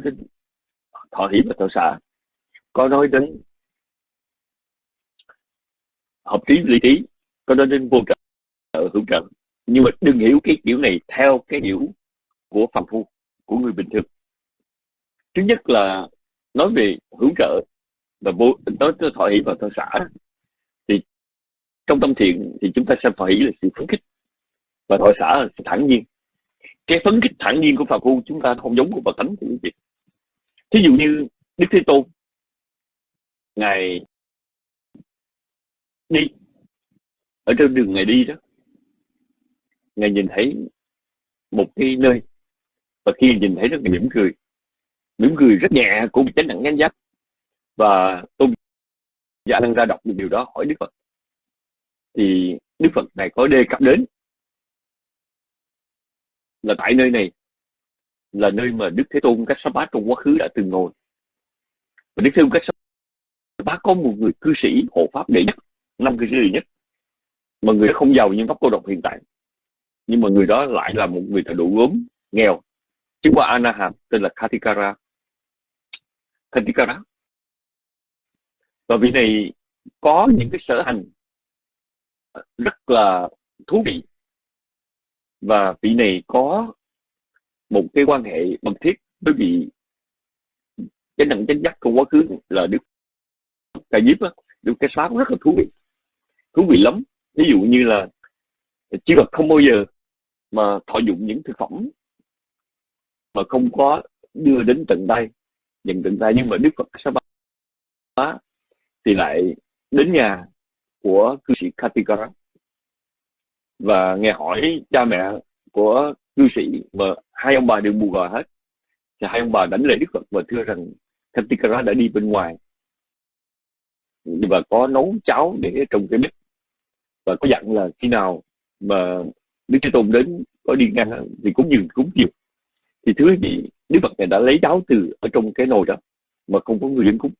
đến thọ hỷ và thọ xả có nói đến hợp trí lý trí, có nói đến vô trợ hữu trợ. Nhưng mà đừng hiểu cái kiểu này theo cái hiểu của phàm phu, của người bình thường. Thứ nhất là nói về hữu trợ và vô nói tới thọ hỷ và thọ xả. Thì trong tâm thiện thì chúng ta xem thọ hỷ là sự phấn khích. Và thọ xả là sự thẳng nhiên. Cái phấn khích thẳng nhiên của phàm phu chúng ta không giống của bậc thánh thì vị thí dụ như đức thế tôn ngài đi. Ở trên đường ngài đi đó ngài nhìn thấy một cái nơi. Và khi nhìn thấy nó mỉm cười. Mỉm cười rất nhẹ của chánh đẳng chánh giác và tôn giả đang ra đọc được điều đó, hỏi đức phật. Thì đức phật này có đề cập đến là tại nơi này là nơi mà đức thế tôn cách bát trong quá khứ đã từng ngồi. Và đức thế tôn cách bát có một người cư sĩ hộ pháp đệ nhất, năm cư sĩ đệ nhất, mà người đó không giàu như pháp cô độc hiện tại. Nhưng mà người đó lại là một người thợ đủ gốm nghèo, chứ qua Anaham, tên là Katikara Katikara và vị này có những cái sở hành rất là thú vị. Và vị này có một cái quan hệ mật thiết với vị chánh đẳng chánh giác trong quá khứ là đức ca diếp á. Đức cái cũng rất là thú vị thú vị lắm. Ví dụ như là Chư Phật không bao giờ mà thọ dụng những thực phẩm mà không có đưa đến tận tay nhận tận tay. Nhưng mà đức phật sa bá thì lại đến nhà của cư sĩ Katikara và nghe hỏi cha mẹ của cư sĩ mà hai ông bà đều bù gò hết. Thì hai ông bà đánh lễ đức phật và thưa rằng Katikara đã đi bên ngoài. Và có nấu cháo để trong cái bếp và có dặn là khi nào mà đức thế tôn đến, có đi ngang thì cũng dừng cúng nhiều thì thứ vị, đức phật này đã lấy cháo từ ở trong cái nồi đó mà không có người đến cúng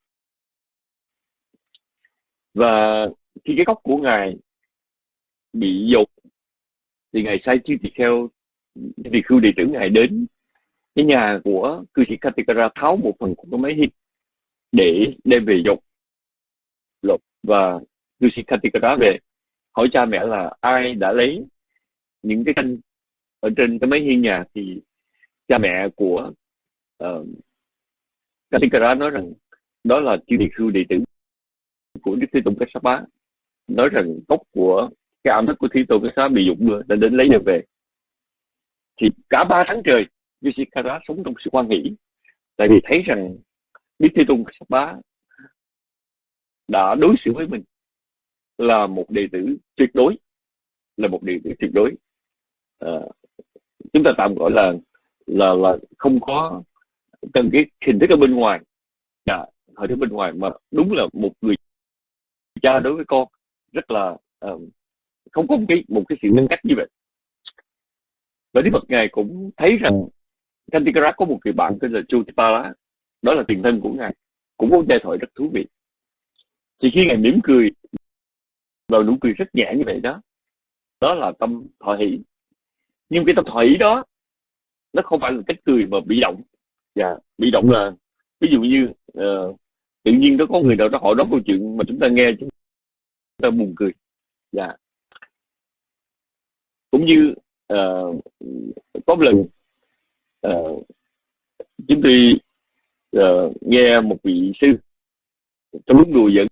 và khi cái gốc của ngài bị dột thì ngài sai chư tỳ kheo thì khưu đệ tử ngài đến cái nhà của cư sĩ Katikara tháo một phần của cái máy hít để đem về dột lột. Và cư sĩ Katikara về hỏi cha mẹ là ai đã lấy những cái canh ở trên cái máy hiên nhà thì cha mẹ của ờ, uh, Katikara nói rằng đó là chư địa khưu đệ tử của Đức Thế Tôn Kassapa nói rằng tóc của cái ẩm thức của Thế Tôn Kassapa bị dụng mưa nên đến lấy được về. Thì cả ba tháng trời Vishikara sống trong sự quan hỷ. Tại vì thấy rằng Đức Thế Tôn Kassapa đã đối xử với mình là một đệ tử tuyệt đối là một đệ tử tuyệt đối. À, chúng ta tạm gọi là là là không có cần cái hình thức ở bên ngoài. Dạ, hình thức bên ngoài mà đúng là một người cha đối với con rất là uh, không có một cái một cái sự nâng cách như vậy. Và Đức Phật ngài cũng thấy rằng Kantikara có một người bạn tên là Chutipala đó là tiền thân của ngài cũng có giai thoại rất thú vị. Thì khi ngài mỉm cười và nụ cười rất nhẹ như vậy đó đó là tâm thọ hỷ. Nhưng cái tâm thọ hỷ đó nó không phải là cách cười mà bị động. Và yeah. bị động là ví dụ như uh, tự nhiên nó có người nào đó hỏi đó câu chuyện mà chúng ta nghe chúng ta buồn cười. Dạ. Yeah. cũng như uh, có một lần uh, chúng tôi uh, nghe một vị sư trong lúc đùa giỡn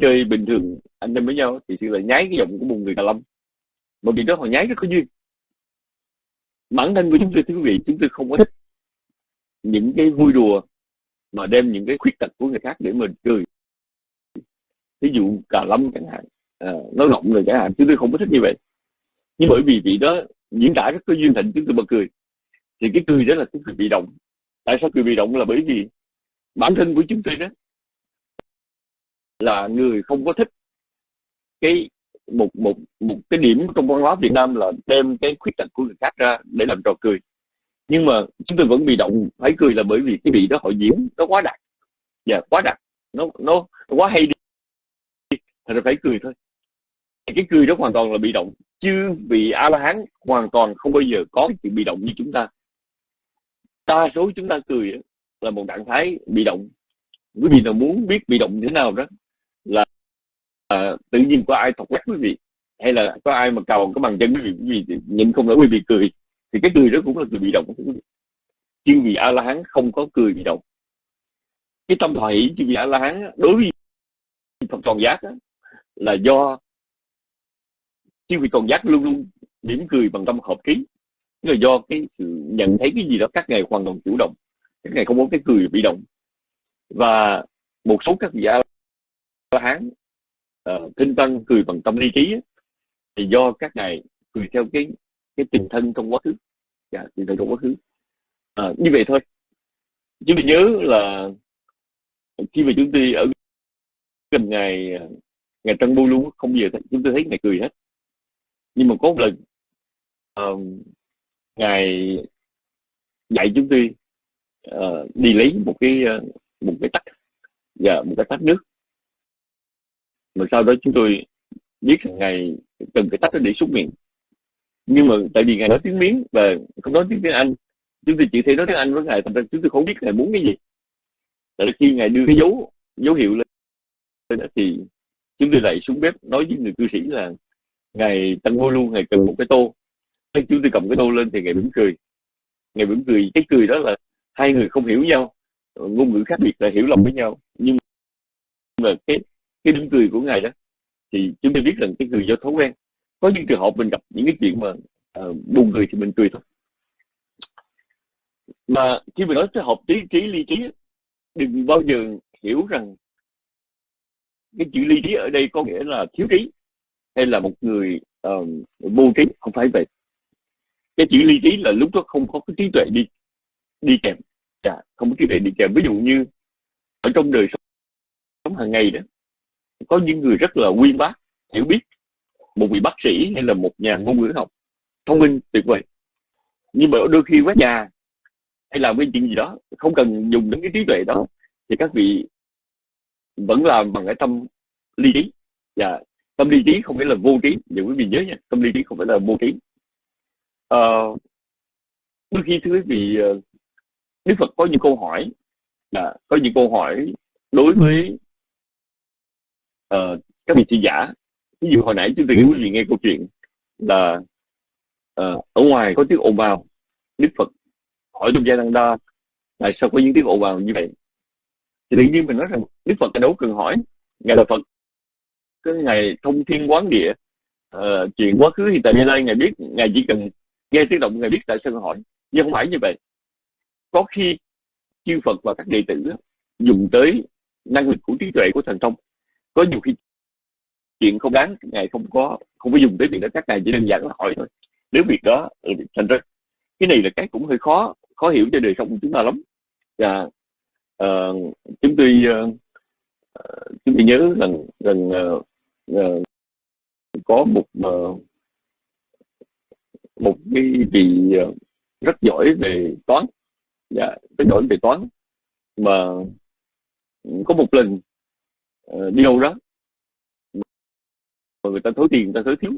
chơi bình thường anh em với nhau thì sư lại nháy cái giọng của một người cà lâm. Một vì đó họ nháy rất có duyên. Bản thân của chúng tôi thưa quý vị chúng tôi không có thích những cái vui đùa mà đem những cái khuyết tật của người khác để mình cười ví dụ cà lâm chẳng hạn à, nói ngọng rồi chẳng hạn chúng tôi không có thích như vậy. Nhưng bởi vì vị đó diễn tả rất có duyên thịnh chúng tôi bật cười. Thì cái cười đó là cái cười bị động. Tại sao cười bị động? Là bởi vì bản thân của chúng tôi đó là người không có thích cái một một một cái điểm trong văn hóa Việt Nam là đem cái khuyết tật của người khác ra để làm trò cười. Nhưng mà chúng tôi vẫn bị động phải cười là bởi vì cái vị đó họ diễn nó quá đặc. Và yeah, quá đặc. Nó nó, nó quá hay đi thành phải cười thôi. Cái cười đó hoàn toàn là bị động chứ vị a la hán hoàn toàn không bao giờ có cái chuyện bị động như chúng ta. Đa số chúng ta cười là một trạng thái bị động. Quý vị nào muốn biết bị động như thế nào đó là à, tự nhiên có ai thọc quét quý vị hay là có ai mà cầu cái bằng chân quý vị quý vị nhìn không nổi quý vị cười thì cái cười đó cũng là cười bị động chứ vì a la hán không có cười bị động. Cái tâm thoại chứ vì a la hán đối với phật toàn giác đó, là do chứ vì còn giác luôn luôn mỉm cười bằng tâm hợp khí, là do cái sự nhận thấy cái gì đó các ngài hoàn toàn chủ động các ngài không có cái cười bị động. Và một số các vị a la hán uh, kinh văn cười bằng tâm lý trí thì do các ngài cười theo cái cái tình thân trong quá khứ. Dạ, tình thân trong quá khứ. À, như vậy thôi. Chứ mình nhớ là khi mà chúng tôi ở gần ngày ờ, ngày Tân Bu luôn không bao giờ chúng tôi thấy ngài cười hết. Nhưng mà có một lần uh, ngài dạy chúng tôi uh, đi lấy một cái uh, một cái tách và một cái tách nước. Mà sau đó chúng tôi biết rằng ngài cần cái tách để xúc miệng. Nhưng mà tại vì ngài nói tiếng miếng và không nói tiếng tiếng anh chúng tôi chỉ thể nói tiếng anh với ngài thành ra chúng tôi không biết ngài muốn cái gì. Tại khi ngài đưa cái dấu dấu hiệu lên thì chúng tôi lại xuống bếp nói với người cư sĩ là ngài tăng vô luôn ngài cần một cái tô. Khi chúng tôi cầm cái tô lên thì ngài mỉm cười. Ngài mỉm cười cái cười đó là hai người không hiểu nhau ngôn ngữ khác biệt là hiểu lòng với nhau. Nhưng mà cái cái đứng cười của ngài đó thì chúng tôi biết rằng cái cười do thói quen. Có những trường hợp mình gặp những cái chuyện mà uh, buồn cười thì mình cười thôi. Mà khi mình nói tới học trí trí ly trí đừng bao giờ hiểu rằng cái chữ ly trí ở đây có nghĩa là thiếu trí hay là một người uh, vô trí không phải vậy. Cái chữ ly trí là lúc đó không có cái trí tuệ đi đi kèm à không có trí tuệ đi kèm. Ví dụ như ở trong đời sống hàng ngày đó có những người rất là uyên bác hiểu biết. Một vị bác sĩ hay là một nhà ngôn ngữ học thông minh tuyệt vời. Nhưng mà đôi khi quét nhà hay làm cái chuyện gì đó không cần dùng đến cái trí tuệ đó thì các vị vẫn làm bằng cái tâm ly trí. Và tâm ly trí không phải là vô trí những quý vị nhớ nha tâm ly trí không phải là vô trí. Uh, đôi khi thưa quý vị ờ, đức phật có những câu hỏi là có những câu hỏi đối với uh, các vị thị giả. Ví dụ hồi nãy chúng tôi quý vị nghe câu chuyện là uh, ở ngoài có tiếng ồn ào đức phật hỏi trong gia đăng đa tại sao có những tiếng ồn ào như vậy? Thì tự nhiên mình nói rằng đức phật đâu cần hỏi. Ngài là phật. Cái ngày thông thiên quán địa uh, chuyện quá khứ hiện tại hiện nay ngài biết ngài chỉ cần nghe tiếng động ngài biết tại sao hỏi. Nhưng không phải như vậy. Có khi chư phật và các đệ tử dùng tới năng lực của trí tuệ của thần thông. Có nhiều khi chuyện không đáng ngài không có không có dùng tới việc đó. Các ngài chỉ đơn giản là hỏi thôi. Nếu việc đó thành ra cái này là cái cũng hơi khó khó hiểu cho đời sống của chúng ta lắm. Và uh, chúng tôi uh, chúng tôi nhớ rằng rằng uh, uh, có một uh, một cái vị uh, rất giỏi về toán. Dạ rất giỏi về toán. Mà có một lần uh, đi đâu đó mà người ta thối tiền người ta thối thiếu.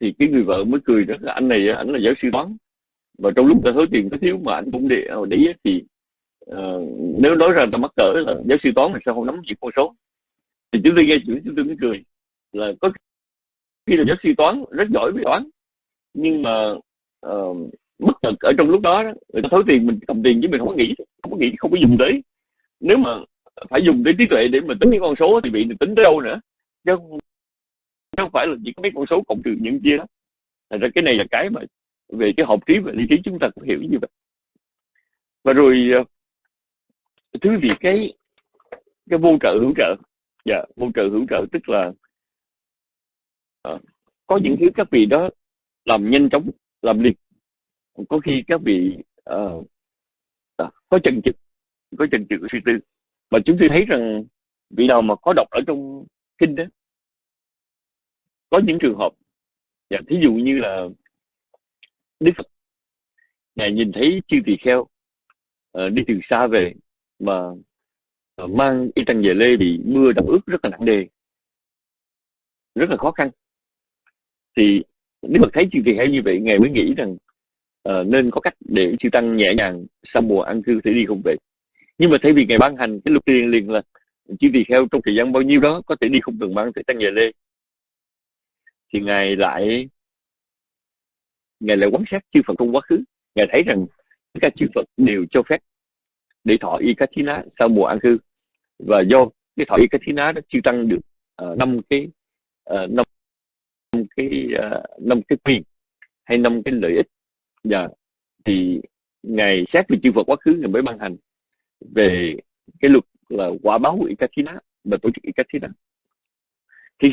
Thì cái người vợ mới cười rất là anh này anh là giáo sư toán. Và trong lúc ta thối tiền thối thiếu mà anh cũng để để đấy thì uh, nếu nói ra ta mắc cỡ là giáo sư toán là sao? Không nắm những con số. Thì chúng tôi nghe chuyện chúng tôi mới cười. Là có khi là giáo sư toán rất giỏi về toán nhưng mà uh, bất chợt ở trong lúc đó, đó người ta thối tiền mình cầm tiền chứ mình không có nghĩ không có nghĩ không có dùng tới. Nếu mà phải dùng tới trí tuệ để mà tính những con số thì bị tính tới đâu nữa? Chứ không, không phải là chỉ có mấy con số cộng trừ những kia đó. Thành ra cái này là cái mà về cái học trí và lý trí chúng ta cũng hiểu như vậy. Và rồi ờ, thứ vì cái cái vô trợ hữu trợ. Dạ yeah, vô trợ hữu trợ tức là uh, có những thứ các vị đó làm nhanh chóng làm liền. Có khi các vị uh, uh, có chần chừ có chần chừ suy tư. Mà chúng tôi thấy rằng vị nào mà có đọc ở trong kinh đó có những trường hợp dạ, thí dụ như là Đức Phật ngài nhìn thấy chư tỳ kheo uh, đi từ xa về mà ờ, mang y tăng về lê bị mưa đậm ướt rất là nặng nề rất là khó khăn. Thì nếu mà thấy chư tỳ hay như vậy ngài mới nghĩ rằng uh, nên có cách để chư tăng nhẹ nhàng sau mùa ăn cư thể đi không về. Nhưng mà thay vì ngài ban hành cái luật tiền liền là chư tỳ kheo trong thời gian bao nhiêu đó có thể đi không cần mang thể tăng về lê thì ngài lại ngài lại quan sát chư Phật trong quá khứ. Ngài thấy rằng tất cả chư Phật đều cho phép để thọ y cá thí ná sau mùa an cư và do cái thọ y cá thí ná đó chưa tăng được năm uh, cái uh, năm cái uh, năm cái quyền hay năm cái lợi ích và dạ. thì ngài xét về chư Phật quá khứ ngài mới ban hành về cái luật là quả báo y cá thí ná và tổ chức y cá thí ná thì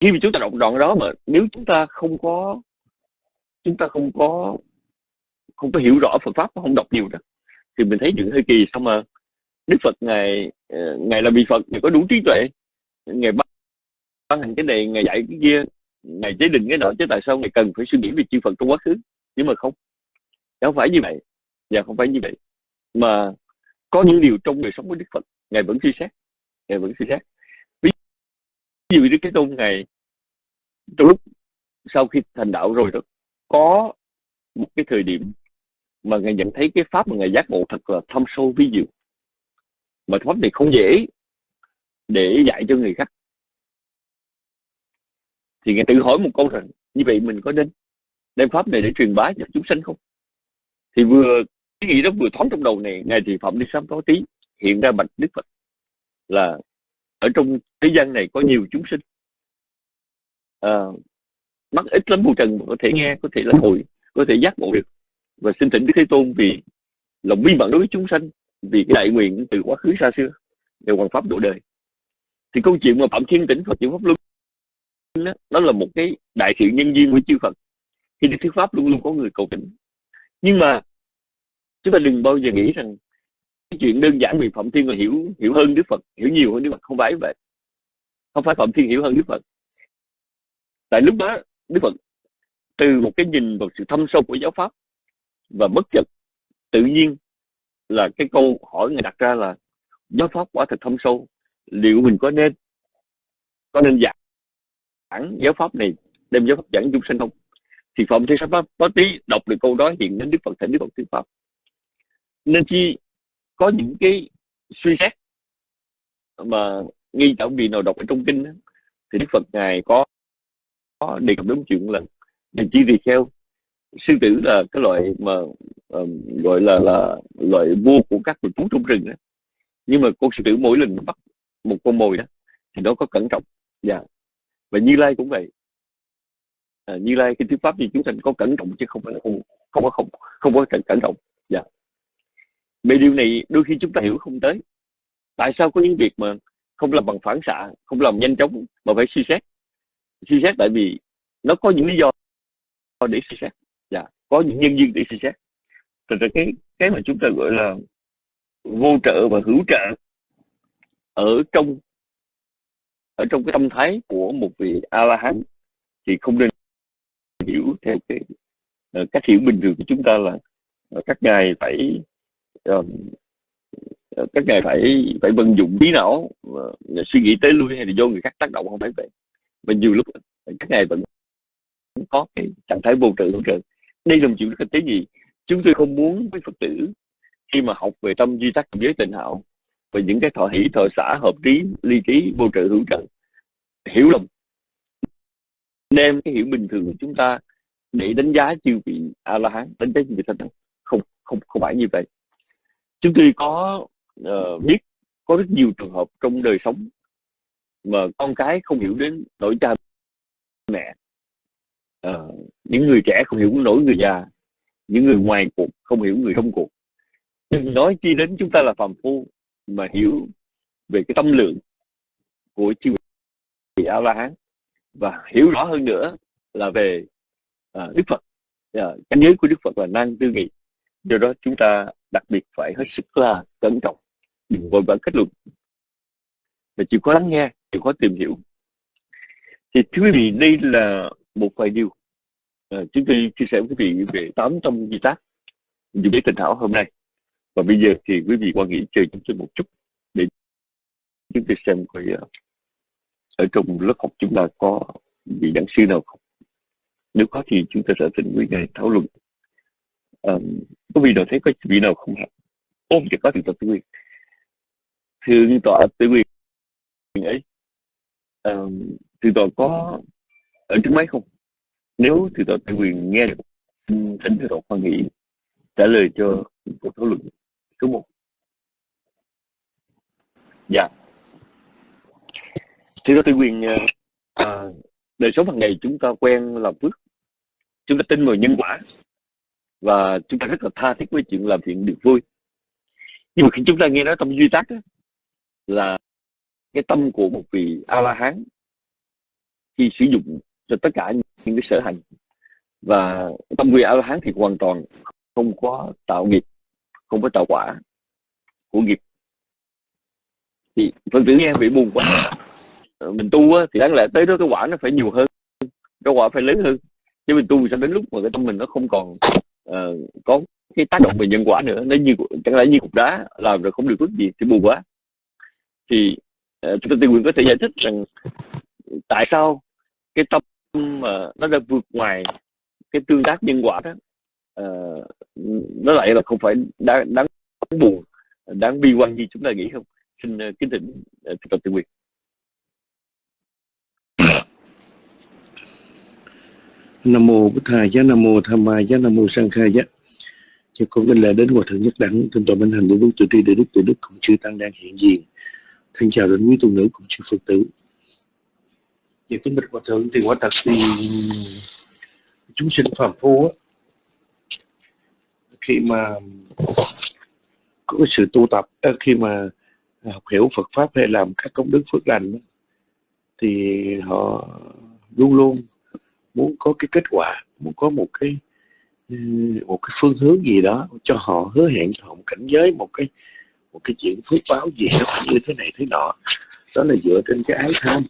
khi mà chúng ta đọc đoạn đó mà nếu chúng ta không có chúng ta không có không có hiểu rõ Phật pháp không đọc nhiều đó thì mình thấy chuyện hơi kỳ xong mà Đức Phật ngài ờ, ngài là vị Phật ngài có đủ trí tuệ. Ngài ban, ban hành cái này ngài dạy cái kia ngài chế định cái đó chứ tại sao ngài cần phải suy nghĩ về chư Phật trong quá khứ? Nhưng mà không không phải như vậy. Và dạ, không phải như vậy. Mà có những điều trong đời sống của Đức Phật ngài vẫn suy xét ngài vẫn suy xét. Ví dụ như cái tôn ngài trong lúc sau khi thành đạo rồi đó có một cái thời điểm mà ngài nhận thấy cái pháp mà ngài giác ngộ thật là thâm sâu ví dụ mà pháp này không dễ để dạy cho người khác. Thì ngài tự hỏi một câu rằng như vậy mình có nên đem pháp này để truyền bá cho chúng sanh không? Thì vừa cái nghĩ đó vừa thoáng trong đầu này ngài thì phẩm đi sám có tí hiện ra bạch đức phật là ở trong thế gian này có nhiều chúng sinh. À, mắt ít lắm bù trần có thể nghe có thể là hồi có thể giác ngộ được và xin thỉnh đức thế tôn vì lòng bi mẫn đối với chúng sanh vì cái đại nguyện từ quá khứ xa xưa đều hoàn pháp độ đời. Thì câu chuyện mà phạm thiên tỉnh phật chuyển pháp luân đó, đó là một cái đại sự nhân duyên của chư phật. Khi đức thuyết pháp luôn luôn có người cầu tỉnh nhưng mà chúng ta đừng bao giờ nghĩ rằng cái chuyện đơn giản vì phạm thiên là hiểu hiểu hơn đức phật hiểu nhiều hơn đức phật không phải vậy. Không phải phạm thiên hiểu hơn đức phật. Tại lúc đó đức phật từ một cái nhìn vào sự thâm sâu của giáo pháp và bất chợt tự nhiên là cái câu hỏi người đặt ra là giáo pháp quả thật thâm sâu liệu mình có nên có nên giảng giáo pháp này đem giáo pháp giảng chúng sinh không? Thì phạm thi pháp có tí đọc được câu đó hiện đến đức phật thỉnh đức phật thuyết pháp. Nên chi có những cái suy xét mà nghi tạo vì nào đọc ở trong kinh đó, thì đức phật ngài có, có đề cập đến chuyện là nên chi vì theo sư tử là cái loại mà um, gọi là là loại vua của các loài thú trong rừng đó. nhưng mà con sư tử mỗi lần nó bắt một con mồi đó thì nó có cẩn trọng. Dạ. Và như lai cũng vậy. À, như lai cái thuyết pháp gì chúng sanh có cẩn trọng chứ không phải là không không có không không có cẩn, cẩn trọng. Dạ. Về điều này đôi khi chúng ta hiểu không tới. Tại sao có những việc mà không làm bằng phản xạ không làm nhanh chóng mà phải suy xét? Suy xét tại vì nó có những lý do để suy xét có những nhân duyên để suy xét. Thật ra cái cái mà chúng ta gọi là vô trợ và hữu trợ ở trong ở trong cái tâm thái của một vị a la hán thì không nên hiểu theo cái uh, cách hiểu bình thường của chúng ta là uh, các ngài phải uh, các ngài phải phải vận dụng trí não uh, suy nghĩ tới lui hay là do người khác tác động không phải vậy. Và nhiều lúc các ngài vẫn có cái trạng thái vô trợ hữu trợ đây là một chuyện rất là tế nhị. Chúng tôi không muốn với phật tử khi mà học về tâm duy tắc giới tình hạo và những cái thọ hỷ thọ xã hợp trí ly trí vô trợ hữu trợ hiểu lầm. Đem cái hiểu bình thường của chúng ta để đánh giá chư vị a la hán đánh giá chư vị thánh không không không phải như vậy. Chúng tôi có uh, biết có rất nhiều trường hợp trong đời sống mà con cái không hiểu đến nỗi cha mẹ uh, những người trẻ không hiểu nổi người già những người ngoài cuộc không hiểu người trong cuộc. Đừng nói chi đến chúng ta là phàm phu mà hiểu về cái tâm lượng của chư vị a la hán và hiểu rõ hơn nữa là về uh, đức phật. Ờ, uh, cảnh giới của đức phật là năng tư nghị. Do đó chúng ta đặc biệt phải hết sức là cẩn trọng đừng vội vã kết luận. Và chịu có lắng nghe chịu có tìm hiểu. Thì thưa quý vị đây là một vài điều. À, chúng tôi chia sẻ với quý vị về tám tâm di tác dùng để tình thảo hôm nay. Và bây giờ thì quý vị quan nghĩ chơi chúng tôi một chút để chúng tôi xem coi ờ, ở trong lớp học chúng ta có vị giảng sư nào không. Nếu có thì chúng ta sẽ tình quý này thảo luận. À, có vị nào thấy có vị nào không học ôm chỉ có thì tọa tư quyền thượng tọa tự quyền ấy ờ, à, thượng tọa có ở trước máy không? Nếu thì tọa tự quyền nghe được xin thỉnh thưa tọa khoan nghĩ trả lời cho cuộc thảo luận số 1 dạ. Thì tọa tự quyền à, đời sống hàng ngày chúng ta quen làm phước chúng ta tin vào nhân quả và chúng ta rất là tha thiết với chuyện làm chuyện được vui. Nhưng mà khi chúng ta nghe nói tâm duy tác là cái tâm của một vị a la hán khi sử dụng cho tất cả những cái sở hành. Và tâm nguyện a la hán thì hoàn toàn không có tạo nghiệp không có tạo quả của nghiệp. Thì phân tử nghe bị buồn quá. Mình tu á, thì đáng lẽ tới đó cái quả nó phải nhiều hơn cái quả phải lớn hơn. Chứ mình tu sao đến lúc mà cái tâm mình nó không còn uh, có cái tác động về nhân quả nữa nó như chẳng lẽ như cục đá làm rồi không được phước gì thì buồn quá. Thì uh, chúng ta tự nguyện có thể giải thích rằng tại sao cái tâm mà nó đã vượt ngoài cái tương tác nhân quả đó. Uh, nó lại là không phải đáng, đáng buồn đáng bi quan như chúng ta nghĩ không? Xin uh, kính thỉnh uh, tập tự quyền nam mô bổn thầy giá nam mô tham ma giá nam mô sang khai giá. Cho con kính lễ đến hòa thượng nhất đẳng tinh toàn minh hành để đức tự tri để đức tự đức cùng chư tăng đang hiện diện. Thân chào đến quý tu nữ cùng chư phật tử về kinh bạch hòa thượng thì quả thật thì chúng sinh phàm phu á, khi mà có cái sự tu tập ờ, khi mà học hiểu Phật pháp hay làm các công đức phước lành thì họ luôn luôn muốn có cái kết quả muốn có một cái ừ, một cái phương hướng gì đó cho họ hứa hẹn cho họ một cảnh giới một cái một cái chuyện phước báo gì đó như thế này thế nọ. Đó là dựa trên cái ái tham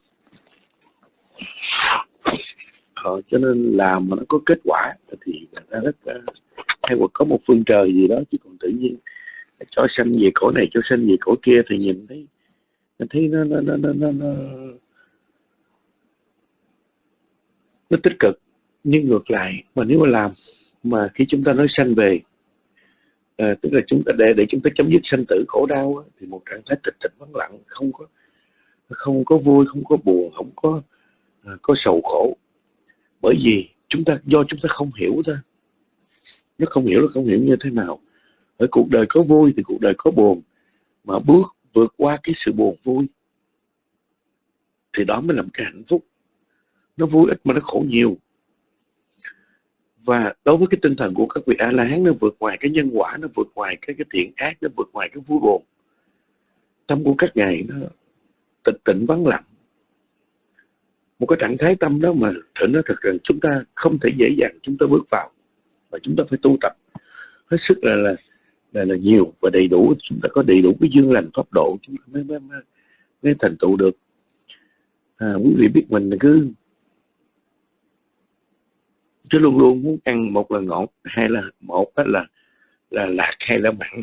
ờ, cho nên làm mà nó có kết quả thì người ta rất ờ, hay hoặc có một phương trời gì đó chứ còn tự nhiên cho sanh về cổ này cho sanh về cổ kia thì nhìn thấy thấy nó nó nó nó, nó, nó nó tích cực. Nhưng ngược lại mà nếu mà làm mà khi chúng ta nói sanh về à, tức là chúng ta để để chúng ta chấm dứt sanh tử khổ đau thì một trạng thái tịch tịch vắng lặng không có không có vui không có buồn không có À, có sầu khổ. Bởi vì chúng ta, do chúng ta không hiểu thôi. Nó không hiểu là không hiểu như thế nào. Ở cuộc đời có vui thì cuộc đời có buồn. Mà bước vượt qua cái sự buồn vui thì đó mới là một cái hạnh phúc. Nó vui ít mà nó khổ nhiều. Và đối với cái tinh thần của các vị a la hán nó vượt ngoài cái nhân quả, nó vượt ngoài cái cái thiện ác, nó vượt ngoài cái vui buồn. Tâm của các ngài nó tịch tịnh vắng lặng một cái trạng thái tâm đó mà thử nó thật rằng chúng ta không thể dễ dàng chúng ta bước vào và chúng ta phải tu tập. Hết sức là là là, là nhiều và đầy đủ chúng ta có đầy đủ cái dương lành pháp độ chúng ta mới mới, mới, mới thành tựu được. À, quý vị biết mình cứ cứ luôn luôn muốn ăn một là ngọt hay là một là là lạc hay là mặn.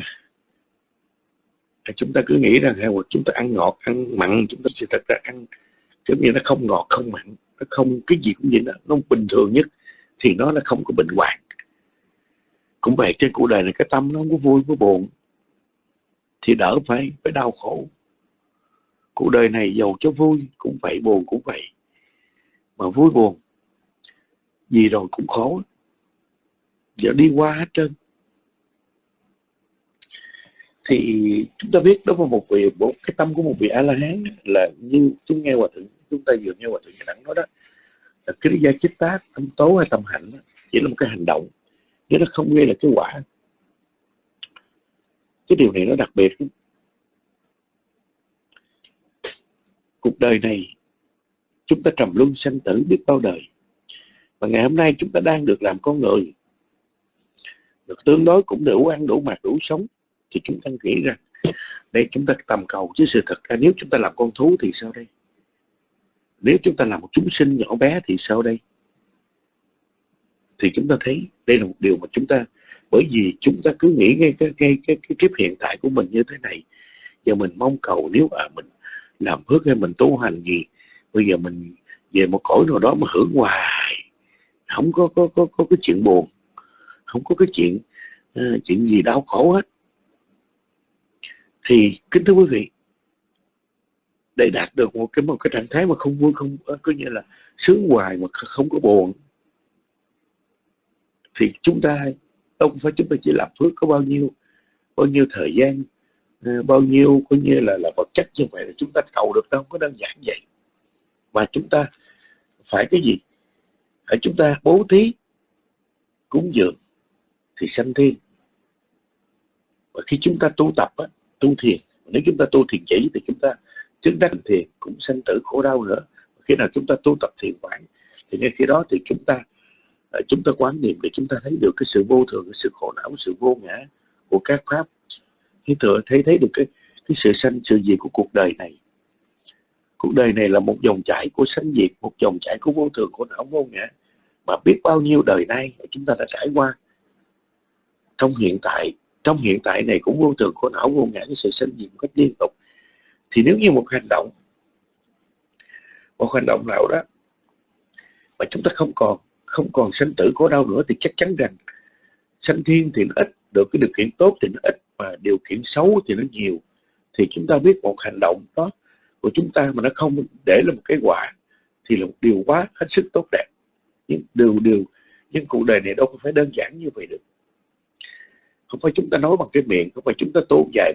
Chúng ta cứ nghĩ rằng hay chúng ta ăn ngọt ăn mặn chúng ta sẽ thật ra ăn giống như nó không ngọt, không mặn, nó không, cái gì cũng vậy đó, nó bình thường nhất, thì nó là không có bệnh hoạn. Cũng vậy trên cuộc đời này, cái tâm nó không có vui có buồn, thì đỡ phải phải đau khổ. Cuộc đời này giàu cho vui, cũng vậy, buồn cũng vậy. Mà vui buồn, gì rồi cũng khổ giờ đi qua hết trơn thì chúng ta biết đó là một vị một cái tâm của một vị a la hán là như chúng nghe hòa thượng chúng ta vừa nghe hòa thượng đẳng nói đó là cái gia chích tác tâm tố hay tâm hạnh đó, chỉ là một cái hành động. Chứ nó không gây là cái quả. Cái điều này nó đặc biệt. Cuộc đời này chúng ta trầm luân sanh tử biết bao đời. Và ngày hôm nay chúng ta đang được làm con người. Được tương đối cũng đủ ăn đủ mặc đủ sống thì chúng ta nghĩ rằng đây chúng ta tầm cầu chứ sự thật ra nếu chúng ta làm con thú thì sao đây? Nếu chúng ta làm một chúng sinh nhỏ bé thì sao đây? Thì chúng ta thấy đây là một điều mà chúng ta bởi vì chúng ta cứ nghĩ ngay cái cái cái, cái kiếp hiện tại của mình như thế này. Giờ mình mong cầu nếu à mình làm phước hay mình tu hành gì bây giờ mình về một cõi nào đó mà hưởng hoài không có có có có cái chuyện buồn không có cái chuyện uh, chuyện gì đau khổ hết thì kính thưa quý vị để đạt được một cái một cái trạng thái mà không vui không có như là sướng hoài mà không có buồn thì chúng ta đâu phải chúng ta chỉ làm phước có bao nhiêu bao nhiêu thời gian ờ, bao nhiêu coi như là là vật chất như vậy là chúng ta cầu được đâu có đơn giản vậy. Mà chúng ta phải cái gì? Phải chúng ta bố thí cúng dường thì sanh thiên. Và khi chúng ta tu tập á, tu thiền. Nếu chúng ta tu thiền chỉ thì chúng ta chứng đắc thiền cũng sanh tử khổ đau nữa. Khi nào chúng ta tu tập thiền quán thì ngay khi đó thì chúng ta à, chúng ta quán niệm để chúng ta thấy được cái sự vô thường, cái sự khổ não cái sự vô ngã của các pháp. Khi thừa thấy thấy được cái cái sự sanh, sự diệt của cuộc đời này. Cuộc đời này là một dòng chảy của sanh diệt, một dòng chảy của vô thường, khổ não, vô ngã. Mà biết bao nhiêu đời nay chúng ta đã trải qua. Trong hiện tại trong hiện tại này cũng vô thường, khổ não, vô ngã, cái sự sinh diệt một cách liên tục. Thì nếu như một hành động, một hành động nào đó mà chúng ta không còn không còn sanh tử, khổ đau nữa thì chắc chắn rằng sanh thiên thì nó ít được cái điều kiện tốt, thì nó ít mà điều kiện xấu thì nó nhiều. Thì chúng ta biết một hành động đó của chúng ta mà nó không để là một cái quả thì là một điều quá hết sức tốt đẹp. Nhưng điều điều, nhưng cuộc đời này đâu có phải đơn giản như vậy được không phải chúng ta nói bằng cái miệng không phải chúng ta tốn dài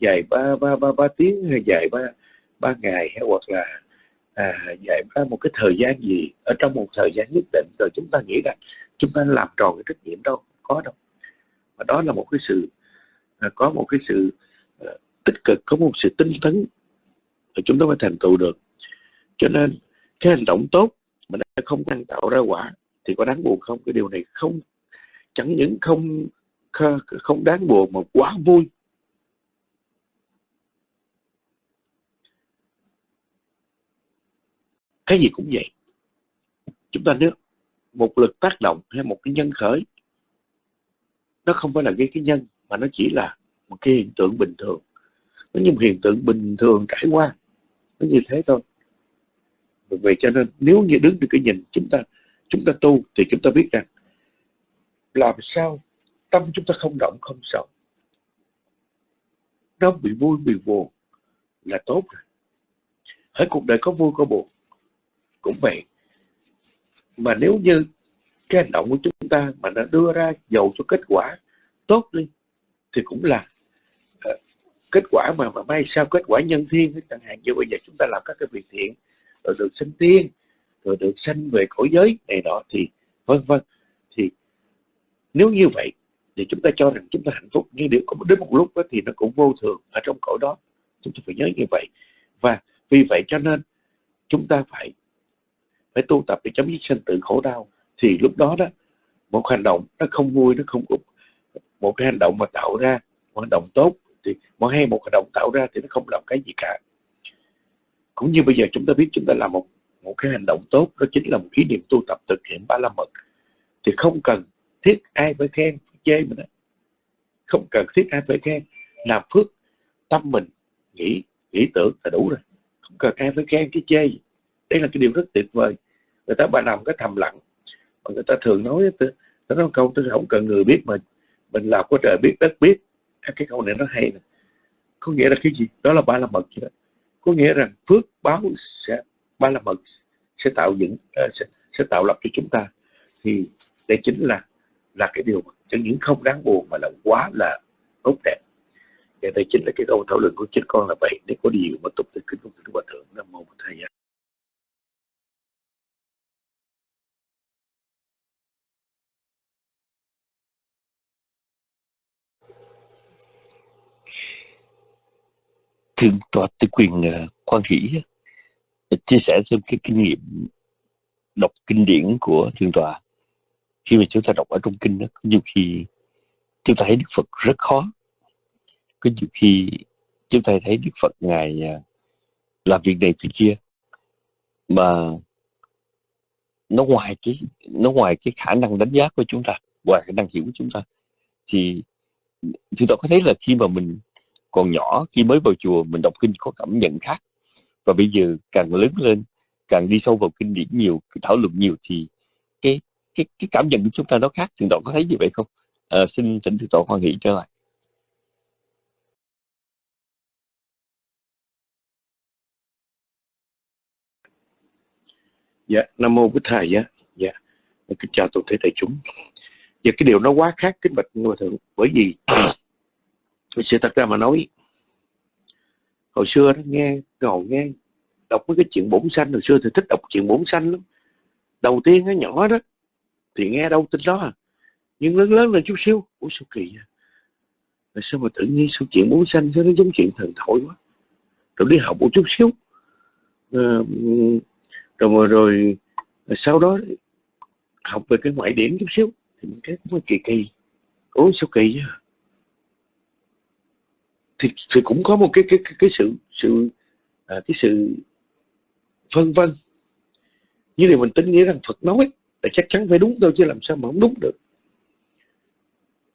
dài ba ba ba ba tiếng hay dài ba ba ngày hay hoặc là à, dài ba một cái thời gian gì. Ở trong một thời gian nhất định rồi chúng ta nghĩ rằng chúng ta làm tròn cái trách nhiệm đâu có đâu. Và đó là một cái sự à, có một cái sự à, tích cực có một sự tinh tấn thì chúng ta mới thành tựu được. Cho nên cái hành động tốt mà nó không năng tạo ra quả thì có đáng buồn không? Cái điều này không chẳng những không không đáng buồn mà quá vui. Cái gì cũng vậy. Chúng ta nếu một lực tác động hay một cái nhân khởi, nó không phải là gây cái nhân, mà nó chỉ là một cái hiện tượng bình thường. Nó như một hiện tượng bình thường trải qua. Nó như thế thôi. Vì vậy cho nên nếu như đứng từ cái nhìn chúng ta chúng ta tu thì chúng ta biết rằng làm sao tâm chúng ta không động không sống nó bị vui bị buồn là tốt rồi. Hết cuộc đời có vui có buồn cũng vậy. Mà nếu như cái hành động của chúng ta mà nó đưa ra dầu cho kết quả tốt đi thì cũng là uh, kết quả mà mà may sao kết quả nhân thiên chẳng hạn. Như bây giờ chúng ta làm các cái việc thiện rồi được sinh tiên rồi được sanh về cõi giới này nọ thì vân vân. Thì nếu như vậy thì chúng ta cho rằng chúng ta hạnh phúc. Nhưng nếu có đến một lúc đó thì nó cũng vô thường ở trong cõi đó. Chúng ta phải nhớ như vậy. Và vì vậy cho nên chúng ta phải phải tu tập để chấm dứt sinh tử khổ đau. Thì lúc đó đó, một hành động nó không vui, nó không một cái hành động mà tạo ra một hành động tốt, thì một hay một hành động tạo ra thì nó không làm cái gì cả. Cũng như bây giờ chúng ta biết chúng ta làm một một cái hành động tốt, đó chính là một ý niệm tu tập thực hiện ba la mật. Thì không cần thiết ai phải khen phải chê mình đó. không cần thiết ai phải khen làm phước tâm mình. Nghĩ nghĩ tưởng là đủ rồi. Không cần ai phải khen cái chê đây là cái điều rất tuyệt vời. Người ta bà làm cái thầm lặng. Mà người ta thường nói nó nói câu tôi không cần người biết mà mình làm có trời biết đất biết. À, cái câu này nó hay nè. Có nghĩa là cái gì? Đó là ba la mật vậy đó. Có nghĩa rằng phước báo sẽ ba la mật sẽ tạo dựng ờ, sẽ, sẽ tạo lập cho chúng ta. Thì đây chính là là cái điều chẳng những không đáng buồn mà là quá là tốt đẹp. Và đây chính là cái câu thảo luận của chính con là vậy. Nếu có điều mà tục từ kính của đức hòa thượng. Nam mô thầy thượng tọa tư quyền ờ, quan hỷ chia sẻ thêm cái kinh nghiệm đọc kinh điển của thượng tọa khi mà chúng ta đọc ở trong kinh đó nhiều khi chúng ta thấy đức phật rất khó. Có nhiều khi chúng ta thấy đức phật ngài à, làm việc này việc kia, mà nó ngoài cái, nó ngoài cái khả năng đánh giá của chúng ta, ngoài khả năng hiểu của chúng ta. Thì thì tôi có thấy là khi mà mình còn nhỏ, khi mới vào chùa, mình đọc kinh có cảm nhận khác. Và bây giờ càng lớn lên, càng đi sâu vào kinh điển nhiều, thảo luận nhiều, thì cái cái cái cảm nhận của chúng ta nó khác thượng tọa có thấy như vậy không? À, xin thỉnh thượng tọa hoan hỷ trở lại. Dạ nam mô bích thầy dạ dạ kính chào toàn thể đại chúng. Và cái điều nó quá khác kính bạch ngôi thượng bởi vì sự thật ra mà nói hồi xưa đó nghe ngồi nghe đọc mấy cái chuyện bổn sanh hồi xưa thì thích đọc chuyện bổn sanh lắm. Đầu tiên nó nhỏ đó thì nghe đâu tin đó à. Nhưng lớn lớn lên chút xíu ủa sao kỳ vậy? Là sao mà tự nhiên sao chuyện bố xanh sao nó giống chuyện thần thoại quá? Rồi đi học một chút xíu. À, rồi, rồi rồi sau đó học về cái ngoại điển chút xíu. Thì mình cái cũng kỳ kỳ. Ủa sao kỳ vậy? Thì, thì cũng có một cái cái cái, cái sự sự à, cái sự phân vân. Như điều mình tin nghĩa rằng Phật nói là chắc chắn phải đúng thôi chứ làm sao mà không đúng được.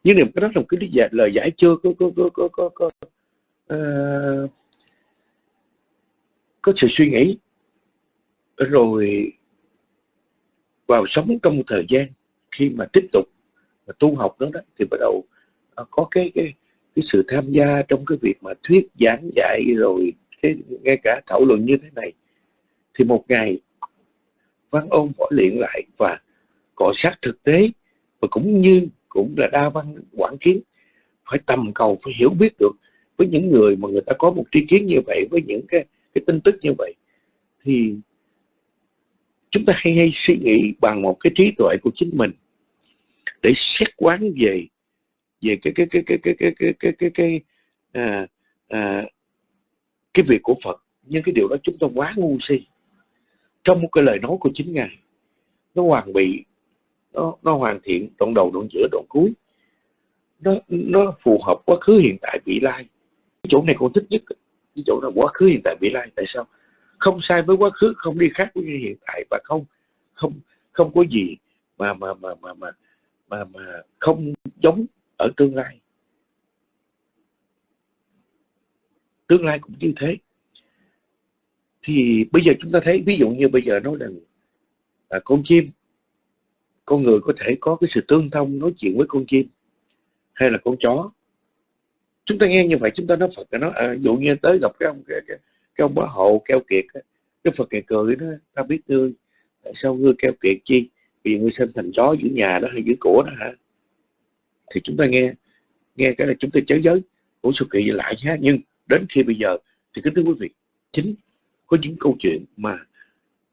Nhưng niềm cái đó là một cái lý giải, lời giải chưa có có có có có, có, uh, có sự suy nghĩ. Rồi vào sống trong một thời gian khi mà tiếp tục mà tu học đó, đó thì bắt đầu uh, có cái cái cái sự tham gia trong cái việc mà thuyết giảng dạy rồi cái ngay cả thảo luận như thế này. Thì một ngày văn ôn võ luyện lại và cọ sát thực tế và cũng như cũng là đa văn quản kiến phải tầm cầu phải hiểu biết được với những người mà người ta có một tri kiến như vậy với những cái cái tin tức như vậy thì chúng ta hay hay suy nghĩ bằng một cái trí tuệ của chính mình để xét quán về về cái cái cái cái cái cái cái cái cái cái à, à, cái việc của Phật nhưng cái điều đó chúng ta quá ngu si trong một cái lời nói của chính ngài. Nó hoàn bị nó nó hoàn thiện đoạn đầu đoạn giữa đoạn cuối. Nó nó phù hợp quá khứ hiện tại vị lai. Cái chỗ này con thích nhất. Cái chỗ là quá khứ hiện tại vị lai. Tại sao? Không sai với quá khứ không đi khác với hiện tại và không không không có gì mà mà mà mà mà mà, mà không giống ở tương lai. Tương lai cũng như thế thì bây giờ chúng ta thấy ví dụ như bây giờ nói rằng là con chim con người có thể có cái sự tương thông nói chuyện với con chim hay là con chó. Chúng ta nghe như vậy chúng ta nói Phật nó à, dụ như tới gặp cái ông cái, cái, cái ông bá hộ keo kiệt cái Phật này cười nó ta biết ngươi tại sao ngươi keo kiệt chi? Vì ngươi sinh thành chó giữ nhà đó hay giữ của đó hả? Thì chúng ta nghe nghe cái là chúng ta chớ giới của sự kỳ lại nhé. nhưng đến khi bây giờ thì kính thưa quý vị chính có những câu chuyện mà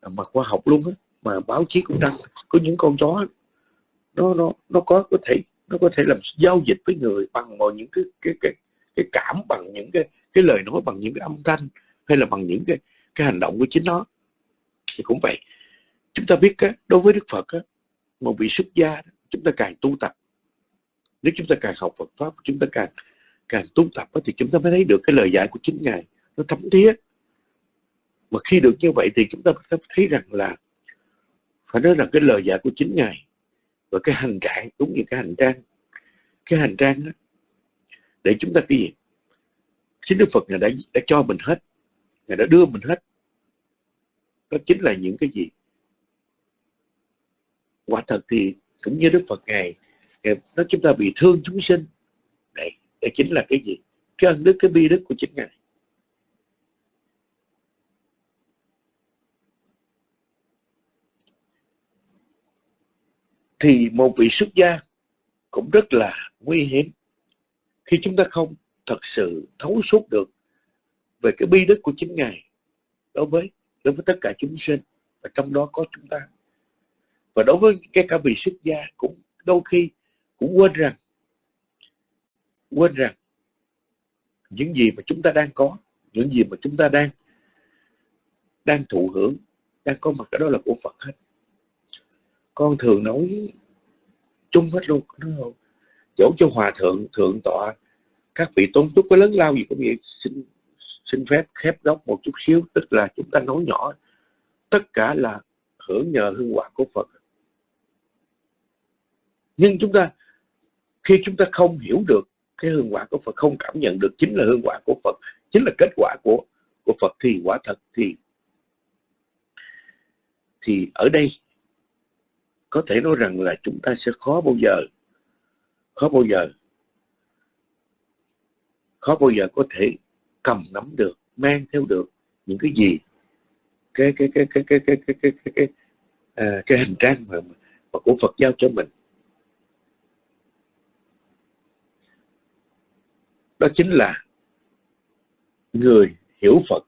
à, mà khoa học luôn á mà báo chí cũng đăng. Có những con chó nó nó nó có có thể nó có thể làm giao dịch với người bằng mọi những cái cái cái cái cảm bằng những cái cái lời nói bằng những cái âm thanh hay là bằng những cái cái hành động của chính nó. Thì cũng vậy. Chúng ta biết á, đối với đức phật á, một vị xuất gia chúng ta càng tu tập. Nếu chúng ta càng học phật pháp chúng ta càng càng tu tập á, thì chúng ta mới thấy được cái lời dạy của chính ngài. Nó thấm thía mà khi được như vậy thì chúng ta thấy rằng là phải nói rằng cái lời dạy của chính ngài và cái hành trạng đúng như cái hành trang. Cái hành trang đó, để chúng ta cái gì? Chính đức phật ngài đã đã cho mình hết. Ngài đã đưa mình hết. Đó chính là những cái gì? Quả thật thì cũng như đức phật ngài nó chúng ta bị thương chúng sinh. Đây đây chính là cái gì? Cái ân đức cái bi đức của chính ngài. Thì một vị xuất gia cũng rất là nguy hiểm. Khi chúng ta không thật sự thấu suốt được về cái bi đức của chính ngài đối với đối với tất cả chúng sinh, và trong đó có chúng ta. Và đối với cái cả vị xuất gia cũng đôi khi cũng quên rằng quên rằng những gì mà chúng ta đang có, những gì mà chúng ta đang đang thụ hưởng, đang có mặt ở đó là của Phật hết con thường nói chung hết luôn nói dẫu cho hòa thượng thượng tọa, các vị tôn túc có lớn lao gì cũng vậy, xin xin phép khép góc một chút xíu, tức là chúng ta nói nhỏ, tất cả là hưởng nhờ hương quả của Phật. Nhưng chúng ta, khi chúng ta không hiểu được cái hương quả của Phật, không cảm nhận được chính là hương quả của Phật, chính là kết quả của của Phật, thì quả thật thì thì ở đây có thể nói rằng là chúng ta sẽ khó bao giờ khó bao giờ khó bao giờ có thể cầm nắm được mang theo được những cái gì cái cái cái cái cái cái cái cái cái cái, à, cái hành trang mà, mà của Phật giao cho mình đó chính là người hiểu Phật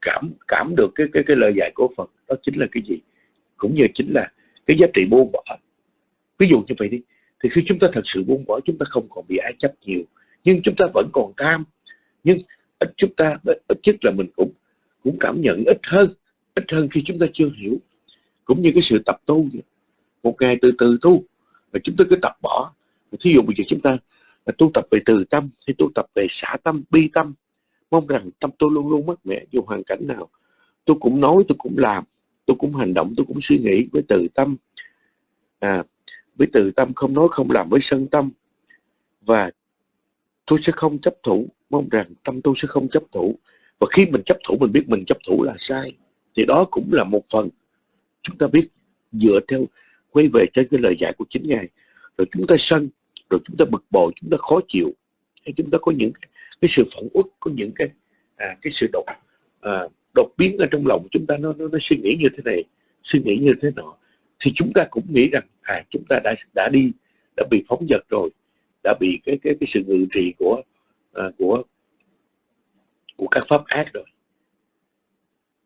cảm cảm được cái cái cái lời dạy của Phật đó chính là cái gì cũng như chính là cái giá trị buông bỏ. Ví dụ như vậy đi, thì khi chúng ta thật sự buông bỏ, chúng ta không còn bị ái chấp nhiều. Nhưng chúng ta vẫn còn tham nhưng ít chúng ta, ít nhất là mình cũng cũng cảm nhận ít hơn ít hơn khi chúng ta chưa hiểu. Cũng như cái sự tập tu vậy. một ngày từ từ tu và chúng ta cứ tập bỏ. Thí dụ bây giờ chúng ta, là tu tập về từ tâm, hay tu tập về xả tâm, bi tâm, mong rằng tâm tôi luôn luôn mát mẻ dù hoàn cảnh nào. Tôi cũng nói, tôi cũng làm tôi cũng hành động tôi cũng suy nghĩ với từ tâm. À, với từ tâm không nói không làm với sân tâm. Và tôi sẽ không chấp thủ. Mong rằng tâm tôi sẽ không chấp thủ. Và khi mình chấp thủ mình biết mình chấp thủ là sai. Thì đó cũng là một phần. Chúng ta biết dựa theo quay về trên cái lời dạy của chính ngài. Rồi chúng ta sân rồi chúng ta bực bội chúng ta khó chịu. Hay chúng ta có những cái, cái sự phản uất có những cái à, cái sự độc à, đột biến ở trong lòng chúng ta nó, nó nó suy nghĩ như thế này suy nghĩ như thế nọ thì chúng ta cũng nghĩ rằng à chúng ta đã đã đi đã bị phóng dật rồi đã bị cái cái cái sự ngự trị của à, của của các pháp ác rồi.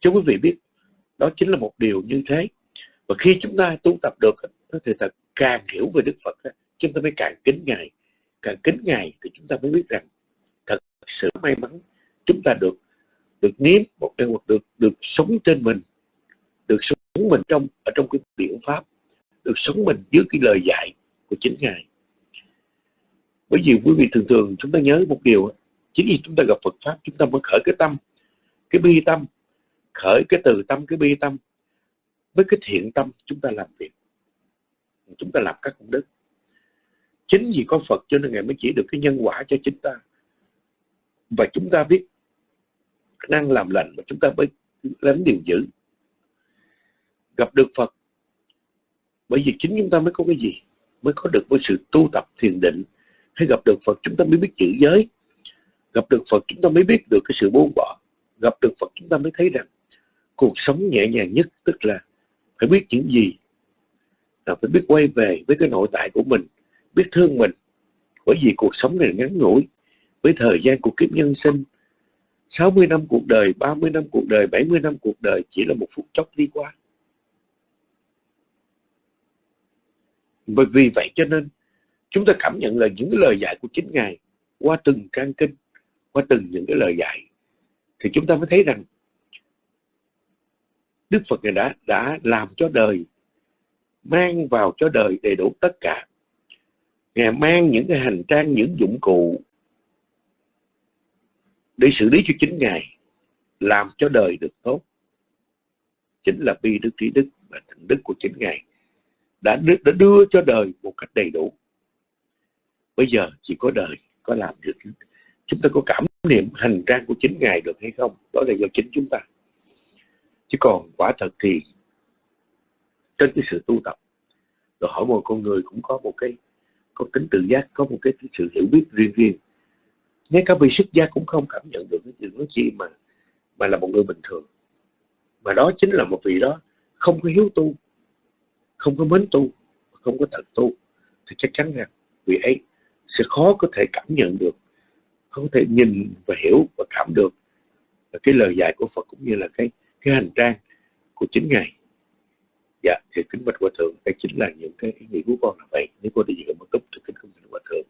Cho quý vị biết đó chính là một điều như thế. Và khi chúng ta tu tập được thì thật càng hiểu về đức phật chúng ta mới càng kính ngài. Càng kính ngài thì chúng ta mới biết rằng thật sự may mắn chúng ta được được nếm một cái được được sống trên mình, được sống mình trong, ở trong cái biện pháp, được sống mình dưới cái lời dạy của chính ngài. Bởi vì quý vị thường thường chúng ta nhớ một điều chính vì chúng ta gặp Phật pháp, chúng ta mới khởi cái tâm, cái bi tâm, khởi cái từ tâm, cái bi tâm với cái thiện tâm chúng ta làm việc, chúng ta làm các công đức. Chính vì có Phật cho nên Ngài mới chỉ được cái nhân quả cho chính ta. Và chúng ta biết năng làm lành mà chúng ta mới đánh điều dữ gặp được Phật, bởi vì chính chúng ta mới có cái gì? Mới có được với sự tu tập thiền định. Hay gặp được Phật, chúng ta mới biết chữ giới. Gặp được Phật, chúng ta mới biết được cái sự buông bỏ. Gặp được Phật, chúng ta mới thấy rằng cuộc sống nhẹ nhàng nhất, tức là phải biết những gì? Là phải biết quay về với cái nội tại của mình, biết thương mình. Bởi vì cuộc sống này ngắn ngủi. Với thời gian của kiếp nhân sinh 60 năm cuộc đời, 30 năm cuộc đời, 70 năm cuộc đời chỉ là một phút chốc đi qua. Bởi vì vậy cho nên chúng ta cảm nhận là những cái lời dạy của chính Ngài qua từng trang kinh, qua từng những cái lời dạy thì chúng ta mới thấy rằng Đức Phật này đã đã làm cho đời mang vào cho đời đầy đủ tất cả. Ngài mang những cái hành trang, những dụng cụ để xử lý cho chính Ngài làm cho đời được tốt. Chính là bi đức trí đức và thành đức của chính Ngài đã, đã đưa cho đời một cách đầy đủ. Bây giờ chỉ có đời có làm được chúng ta có cảm niệm hành trang của chính Ngài được hay không? Đó là do chính chúng ta. Chứ còn quả thật thì trên cái sự tu tập rồi hỏi một con người cũng có một cái có tính tự giác có một cái sự hiểu biết riêng riêng ngay cả vị xuất gia cũng không cảm nhận được cái chuyện nói chi mà mà là một người bình thường. Mà đó chính là một vị đó không có hiếu tu, không có mến tu, không có thật tu. Thì chắc chắn rằng vị ấy sẽ khó có thể cảm nhận được không có thể nhìn và hiểu và cảm được cái lời dạy của Phật cũng như là cái cái hành trang của chính ngài. Dạ thì kính bạch hòa thượng, đây chính là những cái ý nghĩ của con là vậy. Nếu con đi gì một túc thì kính không thỉnh hòa thượng.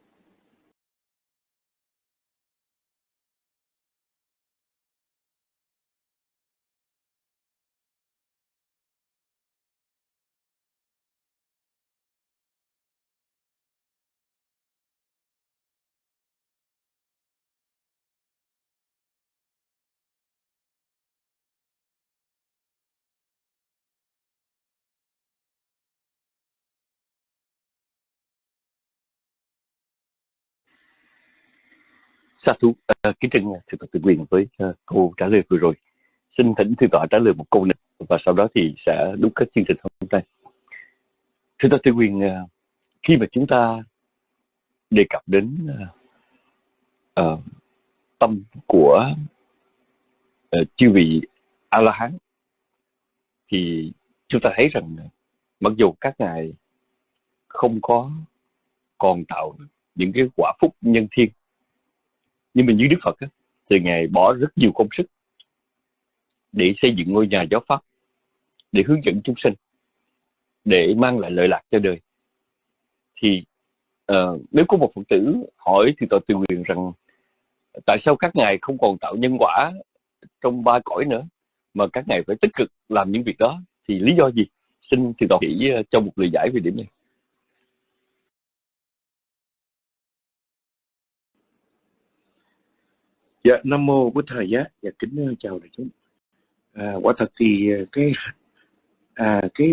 Sa thú uh, kính trân thượng tọa tự quyền với uh, câu trả lời vừa rồi. Xin thỉnh thượng tọa trả lời một câu nữa và sau đó thì sẽ đúc kết chương trình hôm nay. Thượng tọa tự quyền ờ, uh, khi mà chúng ta đề cập đến uh, uh, tâm của uh, chư vị a la hán thì chúng ta thấy rằng mặc dù các ngài không có còn tạo những cái quả phúc nhân thiên nhưng mà như Đức Phật á, thì Ngài bỏ rất nhiều công sức để xây dựng ngôi nhà giáo pháp, để hướng dẫn chúng sinh, để mang lại lợi lạc cho đời. Thì uh, nếu có một Phật tử hỏi thì tôi tự quyền rằng tại sao các ngài không còn tạo nhân quả trong ba cõi nữa mà các ngài phải tích cực làm những việc đó thì lý do gì? Xin thì tôi chỉ ờ, cho một lời giải về điểm này. Dạ, Nam Mô Bố Thầy Giá, dạ, kính ờ, chào đại chúng. À, quả thật thì ờ, cái à, cái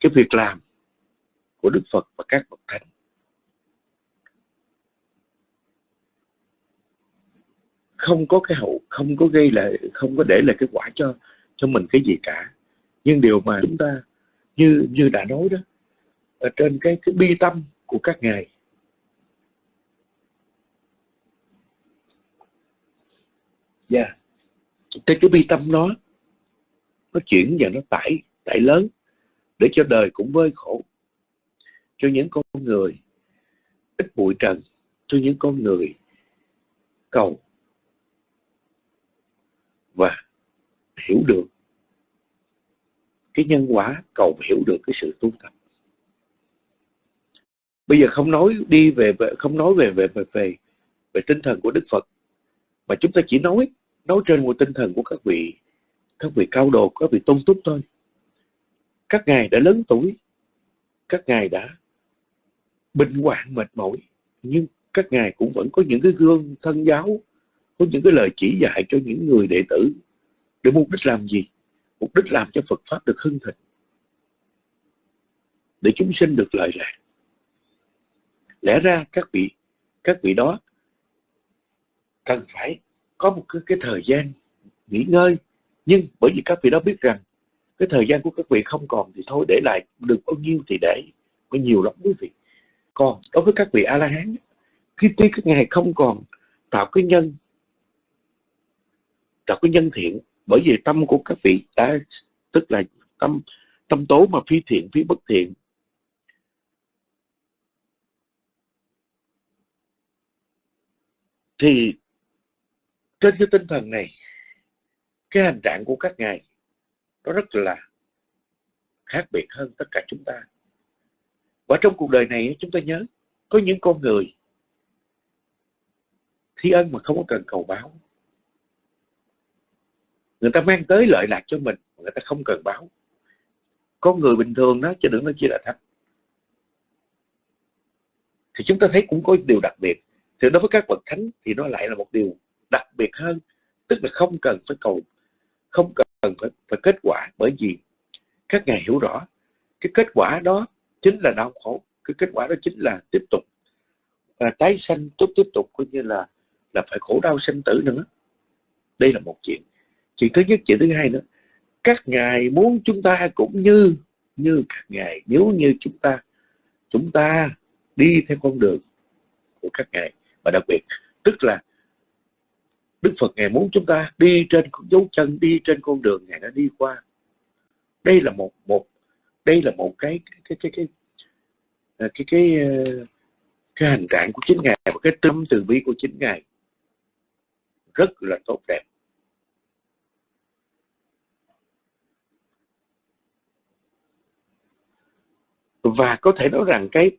cái việc làm của Đức Phật và các bậc thánh không có cái hậu không có gây lại không có để lại cái quả cho cho mình cái gì cả nhưng điều mà chúng ta như như đã nói đó ở trên cái cái bi tâm của các ngài Dạ. Yeah. Cái cái bi tâm nó nó chuyển và nó tải tải lớn để cho đời cũng vơi khổ cho những con người ít bụi trần cho những con người cầu và hiểu được cái nhân quả cầu và hiểu được cái sự tu tập bây giờ không nói đi về không nói về về về về, về tinh thần của đức phật mà chúng ta chỉ nói nói trên một tinh thần của các vị các vị cao đồ, các vị tôn túc thôi. Các ngài đã lớn tuổi, các ngài đã bình hoạn mệt mỏi, nhưng các ngài cũng vẫn có những cái gương thân giáo, có những cái lời chỉ dạy cho những người đệ tử để mục đích làm gì? Mục đích làm cho Phật pháp được hưng thịnh, để chúng sinh được lợi lạc. Lẽ ra các vị các vị đó cần phải có một cái, cái thời gian nghỉ ngơi. Nhưng bởi vì các vị đó biết rằng cái thời gian của các vị không còn thì thôi để lại được bao nhiêu thì để có nhiều lắm quý vị. Còn đối với các vị a la hán khi tuy các ngài không còn tạo cái nhân tạo cái nhân thiện bởi vì tâm của các vị đã tức là tâm tâm tố mà phi thiện phi bất thiện thì trên cái tinh thần này, cái hành trạng của các ngài, nó rất là khác biệt hơn tất cả chúng ta. Và trong cuộc đời này, chúng ta nhớ, có những con người thi ân mà không có cần cầu báo. Người ta mang tới lợi lạc cho mình người ta không cần báo. Con người bình thường đó, chứ đừng nói chỉ là thánh thì chúng ta thấy cũng có điều đặc biệt. Thì đối với các bậc thánh thì nó lại là một điều đặc biệt hơn tức là không cần phải cầu không cần phải, phải kết quả bởi vì các ngài hiểu rõ cái kết quả đó chính là đau khổ cái kết quả đó chính là tiếp tục à, tái sanh tốt tiếp tục coi như là là phải khổ đau sanh tử nữa. Đây là một chuyện. Chuyện thứ nhất chuyện thứ hai nữa các ngài muốn chúng ta cũng như như các ngài. Nếu như chúng ta chúng ta đi theo con đường của các ngài và đặc biệt tức là Đức Phật ngài muốn chúng ta đi trên dấu chân đi trên con đường ngài đã đi qua. Đây là một một đây là một cái cái cái cái cái à, cái cái, à, cái hành trạng của chính ngài và cái tâm từ bi của chính ngài rất là tốt đẹp. Và có thể nói rằng cái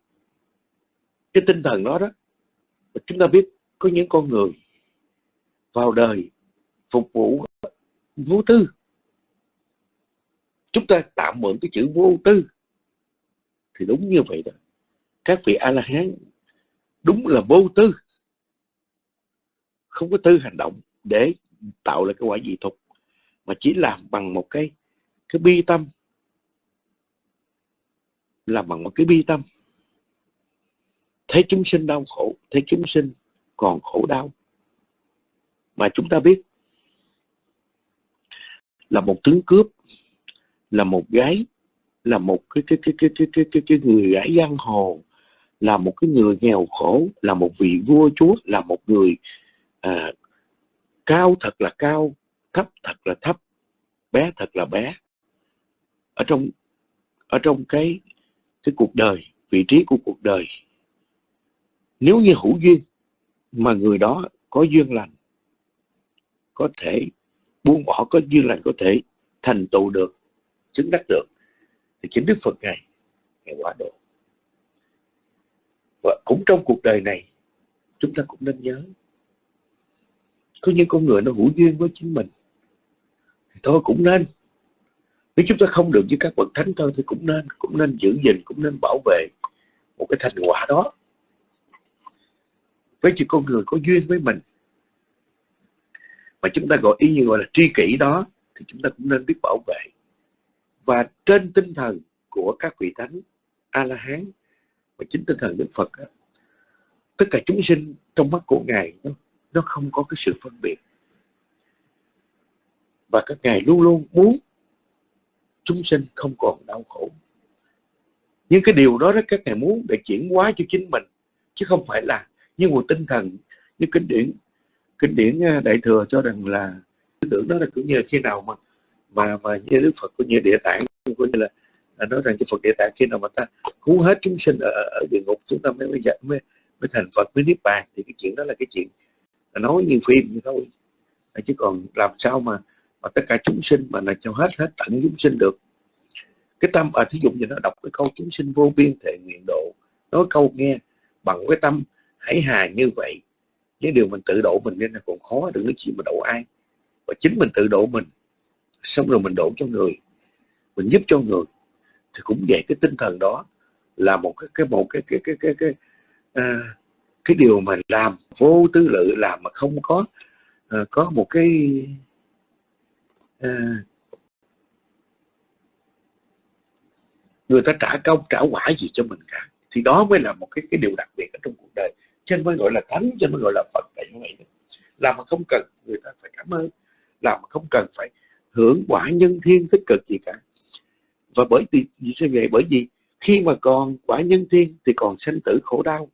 cái tinh thần đó đó chúng ta biết có những con người vào đời phục vụ vô tư. Chúng ta tạm mượn cái chữ vô tư thì đúng như vậy đó. Các vị a la hán đúng là vô tư. Không có tư hành động để tạo ra cái quả dị thục mà chỉ làm bằng một cái cái bi tâm. Làm bằng một cái bi tâm. Thấy chúng sinh đau khổ, thấy chúng sinh còn khổ đau mà chúng ta biết là một tướng cướp là một gái là một cái cái cái cái cái cái cái, cái người gái giang hồ là một cái người nghèo khổ là một vị vua chúa là một người à, cao thật là cao thấp thật là thấp bé thật là bé. Ở trong ở trong cái cái cuộc đời vị trí của cuộc đời nếu như hữu duyên mà người đó có duyên lành có thể buông bỏ, có duyên lành có thể thành tựu được, chứng đắc được. Thì chính Đức Phật Ngài Ngài quả độ. Và cũng trong cuộc đời này, chúng ta cũng nên nhớ, có những con người nó hữu duyên với chính mình, thì thôi cũng nên. Nếu chúng ta không được với các bậc thánh thôi thì cũng nên cũng nên giữ gìn, cũng nên bảo vệ một cái thành quả đó. Với những con người có duyên với mình mà chúng ta gọi ý như gọi là tri kỷ đó thì chúng ta cũng nên biết bảo vệ. Và trên tinh thần của các vị thánh a la hán và chính tinh thần đức phật tất cả chúng sinh trong mắt của ngài nó, nó không có cái sự phân biệt. Và các ngài luôn luôn muốn chúng sinh không còn đau khổ. Nhưng cái điều đó, đó các ngài muốn để chuyển hóa cho chính mình chứ không phải là như một tinh thần như kinh điển kinh điển đại thừa cho rằng là tư tưởng đó là cũng như là khi nào mà mà mà như đức phật cũng như địa tạng cũng như là, à, nói rằng cho phật địa tạng khi nào mà ta cứu hết chúng sinh ở, ở địa ngục chúng ta mới mới, mới mới thành phật mới niết bàn thì cái chuyện đó là cái chuyện nói như phim như thôi. À, chứ còn làm sao mà mà tất cả chúng sinh mà là cho hết hết tận chúng sinh được. Cái tâm ở à, thí dụ như nó đọc cái câu chúng sinh vô biên thể nguyện độ nói câu nghe bằng cái tâm hãy hà như vậy nếu điều mình tự độ mình nên là còn khó đừng nói chuyện mà độ ai. Và chính mình tự độ mình xong rồi mình độ cho người mình giúp cho người thì cũng vậy cái tinh thần đó là một cái cái một cái cái cái cái cái à, cái điều mà làm vô tư lự làm mà không có à, có một cái à, người ta trả công trả quả gì cho mình cả. Thì đó mới là một cái cái điều đặc biệt ở trong cuộc đời cho nên mới gọi là thánh, cho nên mới gọi là phật. Tại như vậy làm mà không cần, người ta phải cảm ơn. Làm mà không cần phải hưởng quả nhân thiên tích cực gì cả. Và bởi vì sao vậy? Bởi vì khi mà còn quả nhân thiên thì còn sanh tử khổ đau.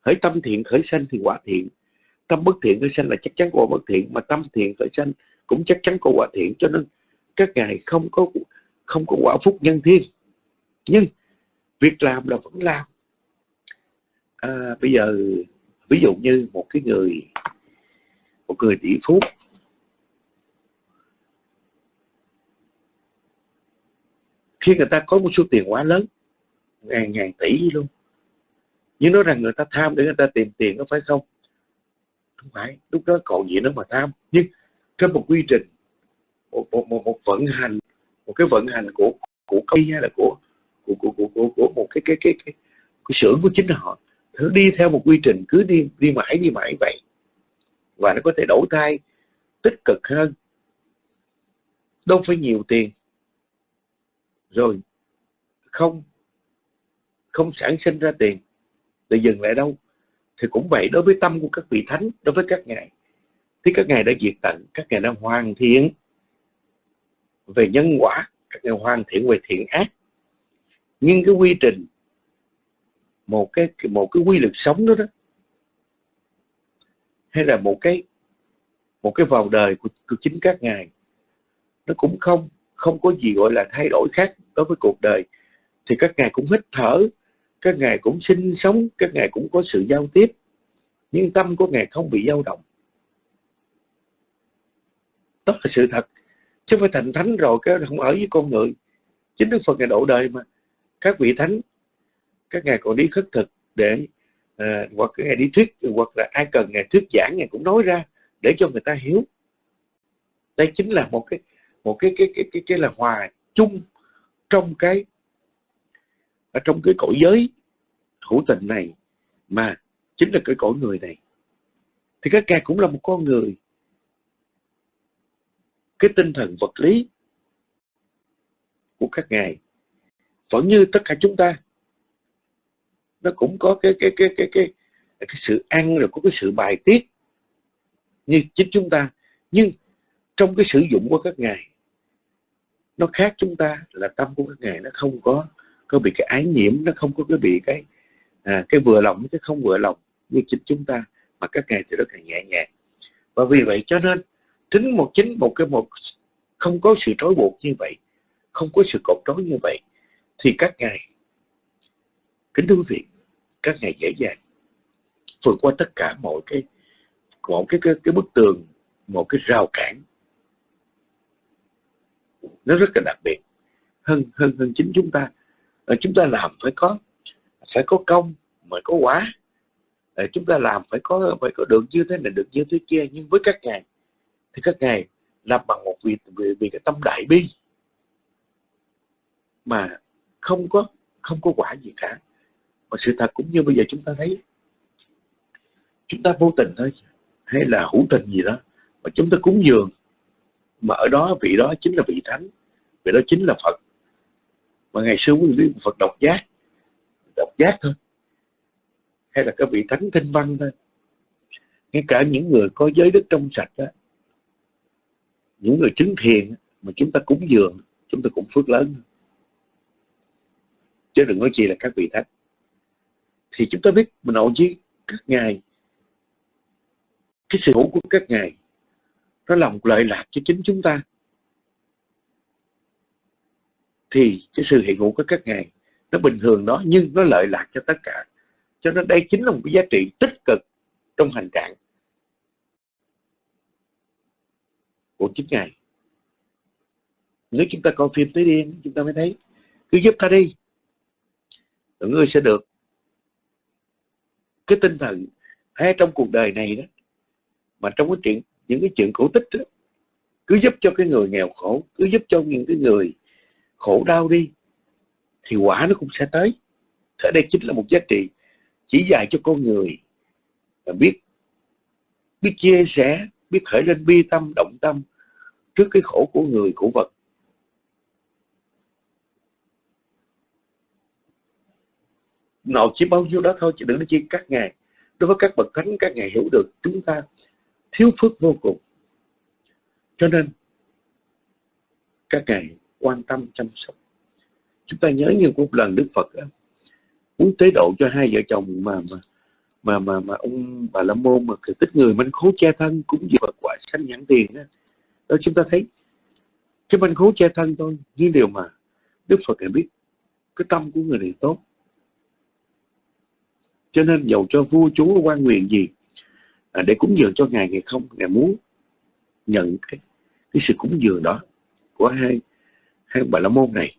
Hỡi tâm thiện, khởi sanh thì quả thiện. Tâm bất thiện, khởi sanh là chắc chắn quả bất thiện. Mà tâm thiện, khởi sanh cũng chắc chắn có quả thiện. Cho nên các ngài không có không có quả phúc nhân thiên. Nhưng việc làm là vẫn làm à, bây giờ ví dụ như một cái người một người tỷ phú khi người ta có một số tiền quá lớn ngàn ngàn tỷ luôn nhưng nói rằng người ta tham để người ta tìm tiền có phải không? Không phải lúc đó còn gì nữa mà tham. Nhưng trên một quy trình một, một, một, một vận hành một cái vận hành của của công ty hay là của của của của, của, của một cái cái cái cái, cái xưởng của chính họ nó đi theo một quy trình cứ đi đi mãi đi mãi vậy. Và nó có thể đổi thay tích cực hơn. Đâu phải nhiều tiền. Rồi, không không sản sinh ra tiền. Để dừng lại đâu. Thì cũng vậy, đối với tâm của các vị thánh, đối với các ngài, thì các ngài đã diệt tận, các ngài đã hoàn thiện về nhân quả, các ngài hoàn thiện về thiện ác. Nhưng cái quy trình một cái một cái quy luật sống đó đó. Hay là một cái một cái vào đời của, của chính các ngài. Nó cũng không không có gì gọi là thay đổi khác đối với cuộc đời. Thì các ngài cũng hít thở các ngài cũng sinh sống các ngài cũng có sự giao tiếp. Nhưng tâm của ngài không bị dao động. Đó là sự thật. Chứ phải thành thánh rồi cái không ở với con người. Chính đức phật ngài độ đời mà. Các vị thánh các ngài còn đi khất thực để à, hoặc các ngài đi thuyết hoặc là ai cần ngài thuyết giảng ngài cũng nói ra để cho người ta hiểu. Đây chính là một cái một cái cái cái cái, cái là hòa chung trong cái ở trong cái cõi giới hữu tình này mà chính là cái cõi người này. Thì các ngài cũng là một con người. Cái tinh thần vật lý của các ngài vẫn như tất cả chúng ta nó cũng có cái cái cái cái cái cái sự ăn rồi có cái sự bài tiết như chính chúng ta. Nhưng trong cái sử dụng của các ngài nó khác chúng ta là tâm của các ngài nó không có có bị cái ái nhiễm nó không có cái bị cái à, cái vừa lòng cái không vừa lòng như chính chúng ta mà các ngài thì rất là nhẹ nhàng. Và vì vậy cho nên chính một chính một cái một không có sự trói buộc như vậy không có sự cột trói như vậy thì các ngài kính thưa quý vị các ngài dễ dàng vượt qua tất cả mọi cái một cái, cái cái bức tường một cái rào cản. Nó rất là đặc biệt. Hơn hơn hơn chính chúng ta. Ờ, chúng ta làm phải có phải có công mới có quả. Ờ, chúng ta làm phải có phải có được như thế này được như thế kia. Nhưng với các ngài thì các ngài làm bằng một vì vì, vì cái tâm đại bi. Mà không có không có quả gì cả mà sự thật cũng như bây giờ chúng ta thấy, chúng ta vô tình thôi, hay là hữu tình gì đó, mà chúng ta cúng dường. Mà ở đó, vị đó chính là vị thánh, vị đó chính là phật. Mà ngày xưa quý vị phật độc giác độc giác thôi. Hay là các vị thánh thanh văn thôi. Ngay cả những người có giới đức trong sạch đó những người chứng thiền mà chúng ta cúng dường, chúng ta cũng phước lớn. Chứ đừng nói chi là các vị thánh thì chúng ta biết mình nội với các ngài. Cái sự hữu của các ngài, nó là một lợi lạc cho chính chúng ta. Thì cái sự hiện hữu của các ngài, nó bình thường đó, nhưng nó lợi lạc cho tất cả. Cho nên đây chính là một cái giá trị tích cực trong hành trạng của chính ngài. Nếu chúng ta coi phim tới điên chúng ta mới thấy, cứ giúp ta đi, rồi ngươi sẽ được cái tinh thần hay trong cuộc đời này đó mà trong cái chuyện những cái chuyện cổ tích đó, cứ giúp cho cái người nghèo khổ cứ giúp cho những cái người khổ đau đi thì quả nó cũng sẽ tới. Thế đây chính là một giá trị chỉ dạy cho con người là biết biết chia sẻ biết khởi lên bi tâm động tâm trước cái khổ của người của vật. Nội chỉ bao nhiêu đó thôi chứ đừng nói chi các ngài. Đối với các bậc thánh các ngài hiểu được chúng ta thiếu phước vô cùng. Cho nên các ngài quan tâm chăm sóc. Chúng ta nhớ như một lần Đức Phật muốn tế độ cho hai vợ chồng mà mà mà mà, mà ông bà la môn mà tích người manh khố che thân cũng như Phật quả sanh nhãn tiền đó. đó chúng ta thấy cái manh khố che thân thôi những điều mà Đức Phật này biết cái tâm của người này tốt cho nên dầu cho vua chúa quan quyền gì à, để cúng dường cho ngài ngài không? Ngài muốn nhận cái cái sự cúng dường đó của hai hai bà la môn này.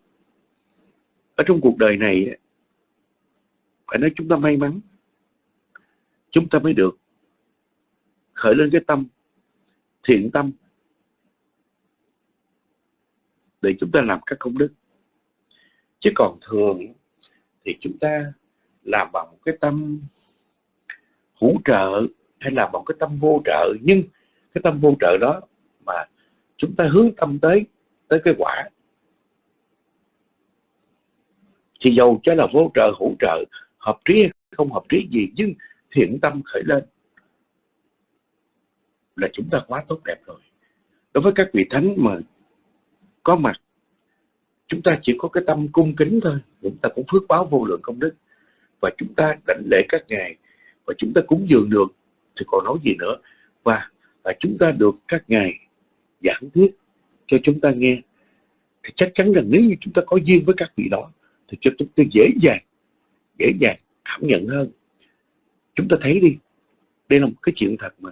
Ở trong cuộc đời này phải nói chúng ta may mắn chúng ta mới được khởi lên cái tâm thiện tâm để chúng ta làm các công đức. Chứ còn thường thì chúng ta làm bằng một cái tâm hỗ trợ hay là bằng cái tâm vô trợ. Nhưng cái tâm vô trợ đó mà chúng ta hướng tâm tới tới cái quả, thì dầu cho là vô trợ hỗ trợ, hợp trí hay không hợp trí gì, nhưng thiện tâm khởi lên là chúng ta quá tốt đẹp rồi. Đối với các vị thánh mà có mặt, chúng ta chỉ có cái tâm cung kính thôi, chúng ta cũng phước báo vô lượng công đức và chúng ta đảnh lễ các ngài và chúng ta cúng dường được thì còn nói gì nữa? Và, và chúng ta được các ngài giảng thuyết cho chúng ta nghe. Thì chắc chắn rằng nếu như chúng ta có duyên với các vị đó thì cho chúng ta dễ dàng dễ dàng cảm nhận hơn. Chúng ta thấy đi đây là một cái chuyện thật mà.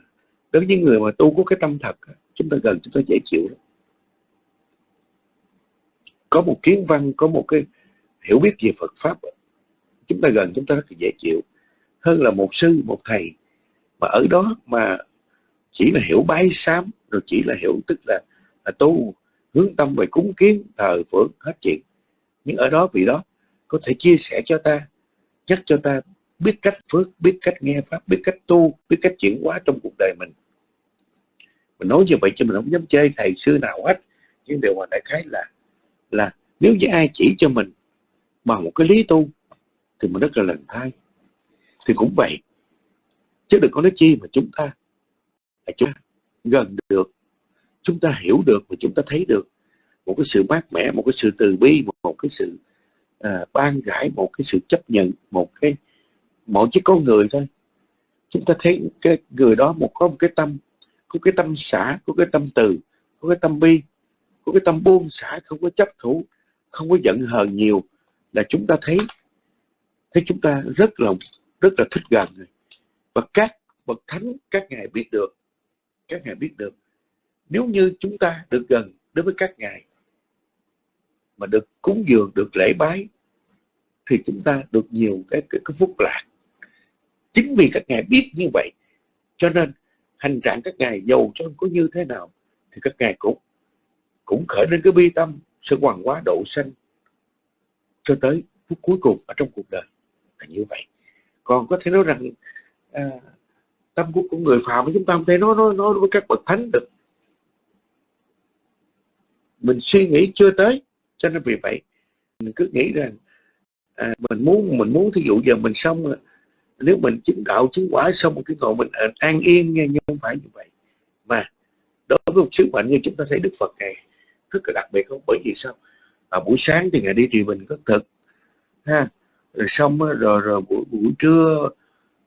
Đối với người mà tu có cái tâm thật chúng ta gần chúng ta dễ chịu lắm. Có một kiến văn có một cái hiểu biết về Phật pháp chúng ta gần chúng ta rất là dễ chịu. Hơn là một sư một thầy. Mà ở đó mà chỉ là hiểu bái sám rồi chỉ là hiểu tức là, là tu hướng tâm về cúng kiến thờ phượng hết chuyện. Nhưng ở đó vì đó có thể chia sẻ cho ta nhắc cho ta biết cách phước biết cách nghe pháp biết cách tu biết cách chuyển hóa trong cuộc đời mình. Mình nói như vậy cho mình không dám chơi thầy sư nào hết. Nhưng điều mà đại khái là là nếu như ai chỉ cho mình bằng một cái lý tu thì mình rất là lần thai thì cũng vậy chứ đừng có nói chi mà chúng ta là chúng ta gần được chúng ta hiểu được và chúng ta thấy được một cái sự mát mẻ một cái sự từ bi một, cái sự à, ban rãi một cái sự chấp nhận một cái mỗi chiếc con người thôi. Chúng ta thấy cái người đó một có một cái tâm có cái tâm xã, có cái tâm từ có cái tâm bi có cái tâm buông xả không có chấp thủ không có giận hờn nhiều là chúng ta thấy thế chúng ta rất là rất là thích gần và các bậc thánh các ngài biết được các ngài biết được. Nếu như chúng ta được gần đối với các ngài mà được cúng dường được lễ bái thì chúng ta được nhiều cái, cái, cái phúc lạc. Chính vì các ngài biết như vậy cho nên hành trạng các ngài giàu cho có như thế nào thì các ngài cũng cũng khởi lên cái bi tâm sự hoàng hóa độ sanh cho tới phút cuối cùng ở trong cuộc đời là như vậy. Còn có thể nói rằng à, tâm của, của người phạm chúng ta không thể nói nói nói với các bậc thánh được. Mình suy nghĩ chưa tới cho nên vì vậy mình cứ nghĩ rằng à, mình muốn mình muốn thí dụ giờ mình xong nếu mình chứng đạo chứng quả xong một cái ngộ mình an yên nghe nhưng không phải như vậy. Mà đối với một sứ mệnh như chúng ta thấy Đức Phật này rất là đặc biệt không? Bởi vì sao? À, buổi sáng thì ngài đi trì bình có thực ha rồi xong rồi rồi buổi buổi trưa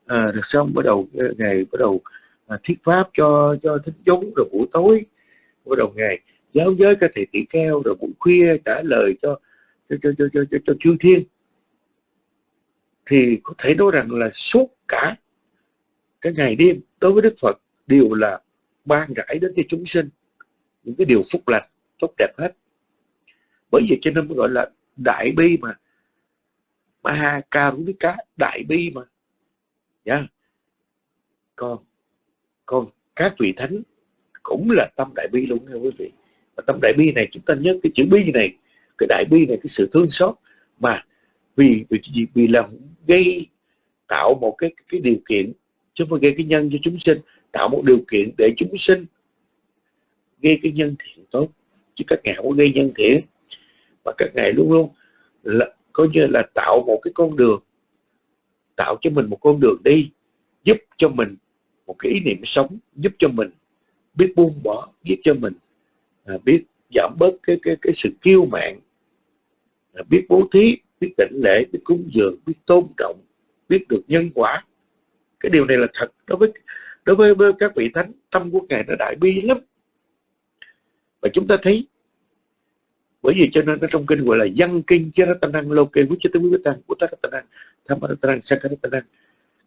à, rồi xong bắt đầu ờ, ngày bắt đầu à, thiết pháp cho cho thính chúng rồi buổi tối bắt đầu ngày giáo giới các thầy tỷ keo rồi buổi khuya trả lời cho cho cho cho cho, cho, cho chư thiên. Thì có thể nói rằng là suốt cả cái ngày đêm đối với Đức Phật đều là ban rải đến cho chúng sinh những cái điều phúc lành tốt đẹp hết. Bởi vì cho nên mới gọi là đại bi mà Maha Karupika đại bi mà. Nhá con, con các vị thánh cũng là tâm đại bi luôn nha quý vị. Và tâm đại bi này chúng ta nhớ cái chữ bi này cái đại bi này cái sự thương xót mà vì vì gì? Vì là gây tạo một cái cái điều kiện chứ không gây cái nhân cho chúng sinh tạo một điều kiện để chúng sinh gây cái nhân thiện tốt. Chứ các ngài không gây nhân thiện. Và các ngài luôn luôn là coi như là tạo một cái con đường tạo cho mình một con đường đi giúp cho mình một cái ý niệm sống giúp cho mình biết buông bỏ giúp cho mình à, biết giảm bớt cái cái cái sự kiêu mạn à, biết bố thí biết định lễ biết cúng dường biết tôn trọng biết được nhân quả. Cái điều này là thật đối với đối với, với các vị thánh tâm của ngài nó đại bi lắm. Và chúng ta thấy bởi vì cho nên nó trong kinh gọi là dân kinh charatanang loke vichitamvitan uttaratanang thamaratanang sankaratanang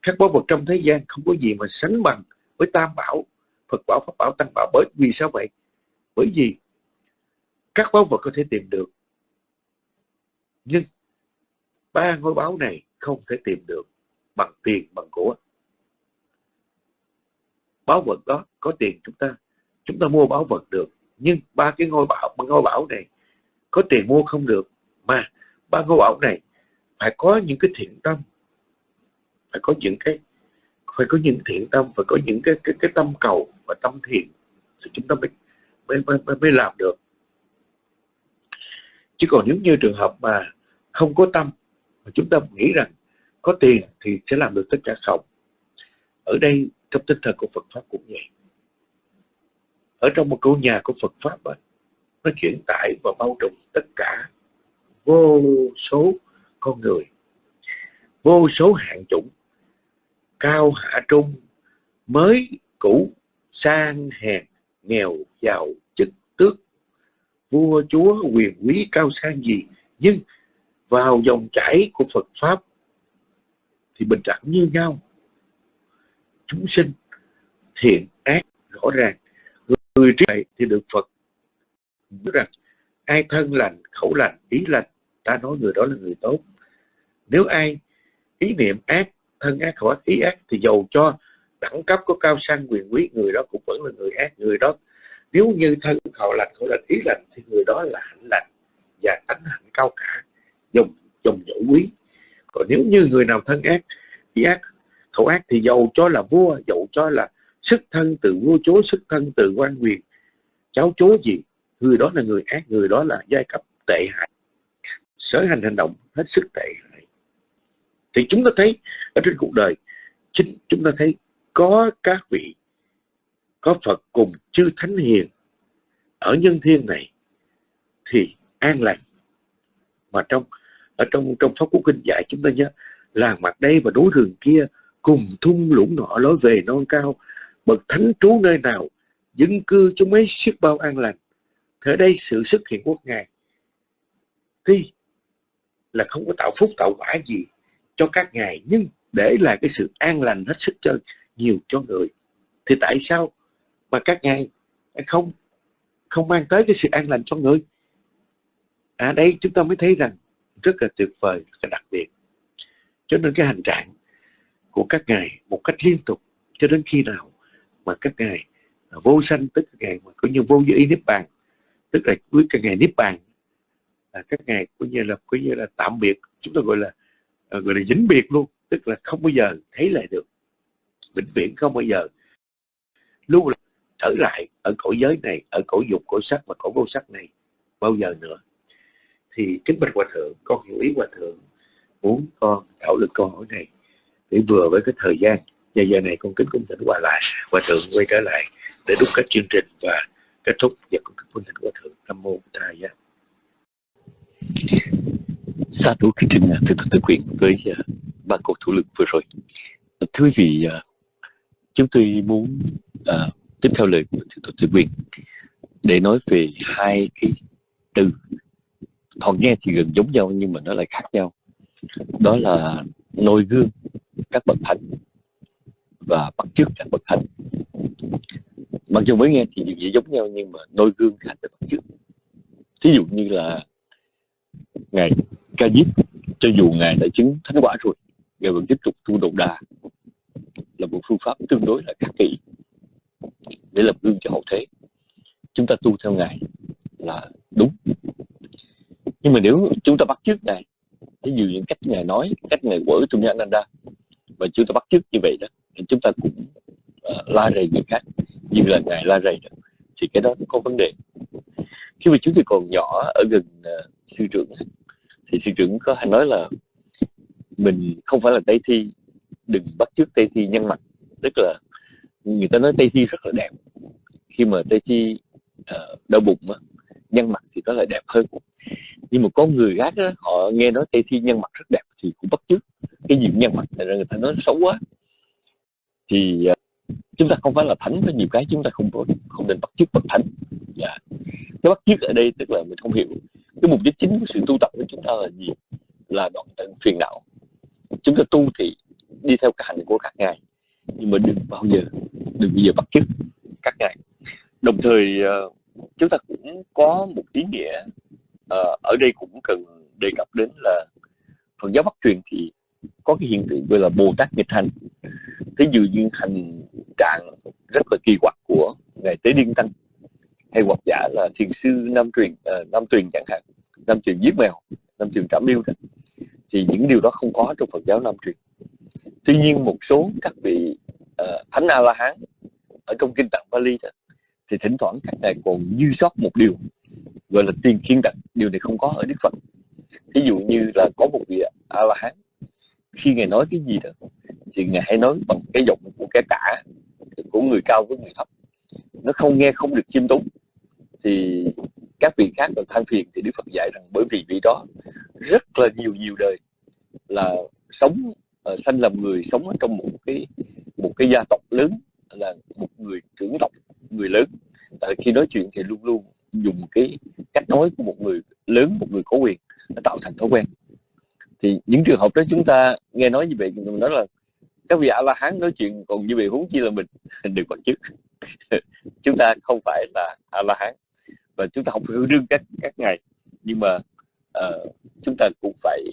các báu vật trong thế gian không có gì mà sánh bằng với tam bảo, phật bảo, pháp bảo, tăng bảo. Bởi vì sao vậy? Bởi vì các báu vật có thể tìm được, nhưng ba ngôi báo này không thể tìm được bằng tiền, bằng của. Báo vật đó có tiền chúng ta chúng ta mua báo vật được, nhưng ba cái ngôi bảo ngôi bảo này có tiền mua không được. Mà ba ngôi bảo này phải có những cái thiện tâm. Phải có những cái phải có những thiện tâm phải có những cái cái cái tâm cầu và tâm thiện thì chúng ta mới mới mới, mới làm được. Chứ còn nếu như trường hợp mà không có tâm mà chúng ta nghĩ rằng có tiền thì sẽ làm được tất cả không. Ở đây trong tinh thần của Phật pháp cũng vậy. Ở trong một câu nhà của Phật pháp ấy, nó chuyển tải và bao trùm tất cả vô số con người, vô số hạng chủng, cao, hạ, trung, mới, cũ, sang, hèn, nghèo, giàu, chức, tước. Vua, chúa, quyền, quý, cao, sang gì, nhưng vào dòng chảy của Phật pháp thì bình đẳng như nhau. Chúng sinh thiện ác rõ ràng. Người trí tuệ thì được Phật nói rằng, ai thân lành, khẩu lành, ý lành, ta nói người đó là người tốt. Nếu ai ý niệm ác, thân ác, khẩu ác, ý ác, thì dầu cho đẳng cấp có cao sang quyền quý, người đó cũng vẫn là người ác, người đó. Nếu như thân, khẩu lành khẩu lành, ý lành, thì người đó là hạnh lành và tánh hạnh cao cả dùng dùng dỗ quý. Còn nếu như người nào thân ác, ý ác, khẩu ác, thì dầu cho là vua, dầu cho là sức thân từ vua chúa, sức thân từ quan quyền, cháu chúa gì người đó là người ác, người đó là giai cấp tệ hại. Sở hành hành động hết sức tệ hại. Thì chúng ta thấy ở trên cuộc đời, chính chúng ta thấy có các vị, có Phật cùng chư Thánh Hiền ở nhân thiên này thì an lành. Mà trong, ở trong trong pháp quốc kinh dạy chúng ta nhớ, làng mặt đây và đối rừng kia cùng thung lũng nọ, lối về non cao, bậc thánh trú nơi nào, dân cư chúng mấy siết bao an lành thế đây sự xuất hiện của ngài. Tuy là không có tạo phúc, tạo quả gì cho các ngài, nhưng để là cái sự an lành hết sức cho nhiều cho người, thì tại sao mà các ngài không không mang tới cái sự an lành cho người? À đây chúng ta mới thấy rằng rất là tuyệt vời, rất là đặc biệt. Cho nên cái hành trạng của các ngài một cách liên tục, cho đến khi nào mà các ngài vô sanh, tức các ngài mà coi như vô ý niết bàn tức là cuối cái ngày niết bàn là các ngày coi như là, coi như là tạm biệt, chúng ta gọi là à, gọi là dính biệt luôn, tức là không bao giờ thấy lại được, vĩnh viễn không bao giờ. Lưu là trở lại ở cõi giới này, ở cõi dục, cõi sắc và cõi vô sắc này bao giờ nữa. Thì kính bạch hòa thượng, con hiểu ý hòa thượng, muốn con thảo luận câu hỏi này để vừa với cái thời gian. Và giờ này con kính cung thỉnh hòa lại, hòa thượng quay trở lại để đúc kết chương trình và kết thúc việc của kính quân thỉnh của thượng nam mô thầy giá Sa thú kính trình à, thưa tôi quyền với à, ba cuộc thủ lực vừa rồi. Thưa quý vị, à, chúng tôi muốn à, tiếp theo lời của thượng tôi quyền để nói về hai cái từ thoạt nghe thì gần giống nhau nhưng mà nó lại khác nhau. Đó là noi gương các bậc thánh và bắt chước các bậc thánh mặc dù mới nghe thì dễ gì giống nhau nhưng mà noi gương khác với bắt chước. Thí dụ như là ngài ca diếp cho dù ngài đã chứng thánh quả rồi ngài vẫn tiếp tục tu độ đà là một phương pháp tương đối là khắc kỷ để lập gương cho hậu thế. Chúng ta tu theo ngài là đúng. Nhưng mà nếu chúng ta bắt chước ngài thí dụ những cách ngài nói cách ngài quở trong Ananda và chúng ta bắt chước như vậy đó thì chúng ta cũng uh, la rầy người khác như là ngài la rầy đó thì cái đó có vấn đề. Khi mà chúng tôi còn nhỏ ở gần uh, sư trưởng thì sư trưởng có hay nói là mình không phải là tây thi đừng bắt chước tây thi nhân mặt. Tức là người ta nói tây thi rất là đẹp. Khi mà tây thi uh, đau bụng á, nhân mặt thì nó lại đẹp hơn. Nhưng mà có người khác đó, họ nghe nói tây thi nhân mặt rất đẹp thì cũng bắt chước. Cái gì nhân mặt thành ra người ta nói xấu quá. Thì uh, chúng ta không phải là thánh có nhiều cái, chúng ta không không nên bắt chước bậc thánh. Yeah. cái bắt chước ở đây tức là mình không hiểu. Cái mục đích chính của sự tu tập của chúng ta là gì? Là đoạn tận phiền não. Chúng ta tu thì đi theo cái hành của các ngài, nhưng mà đừng bao giờ, đừng bao giờ bắt chước các ngài. Đồng thời ờ, chúng ta cũng có một ý nghĩa ờ, ở đây cũng cần đề cập đến là Phật giáo Bắc truyền thì có cái hiện tượng gọi là Bồ Tát nghịch hành. Thế dụ như hành trạng rất là kỳ quặc của ngài Tế Điên Tăng hay hoặc giả là thiền sư Nam truyền uh, Nam truyền chẳng hạn Nam truyền giết mèo Nam truyền trảm điêu đó. Thì những điều đó không có trong Phật giáo Nam truyền. Tuy nhiên một số các vị uh, thánh a la hán ở trong kinh tạng Bali đó thì thỉnh thoảng các ngài còn dư sót một điều gọi là tiền khiên tật điều này không có ở đức phật. Ví dụ như là có một vị a la hán khi ngài nói cái gì đó thì ngài hãy nói bằng cái giọng của cái cả của người cao với người thấp. Nó không nghe không được chiêm túng thì các vị khác được than phiền thì đức phật dạy rằng bởi vì vị đó rất là nhiều nhiều đời là sống uh, sanh làm người sống ở trong một cái một cái gia tộc lớn là một người trưởng tộc người lớn. Tại khi nói chuyện thì luôn luôn dùng cái cách nói của một người lớn một người có quyền nó tạo thành thói quen thì những trường hợp đó chúng ta nghe nói như vậy thì mình nói là các vị a la hán nói chuyện còn như vậy huống chi là mình đừng còn chức. Chúng ta không phải là a la hán và chúng ta không hư đương các các ngày nhưng mà uh, chúng ta cũng phải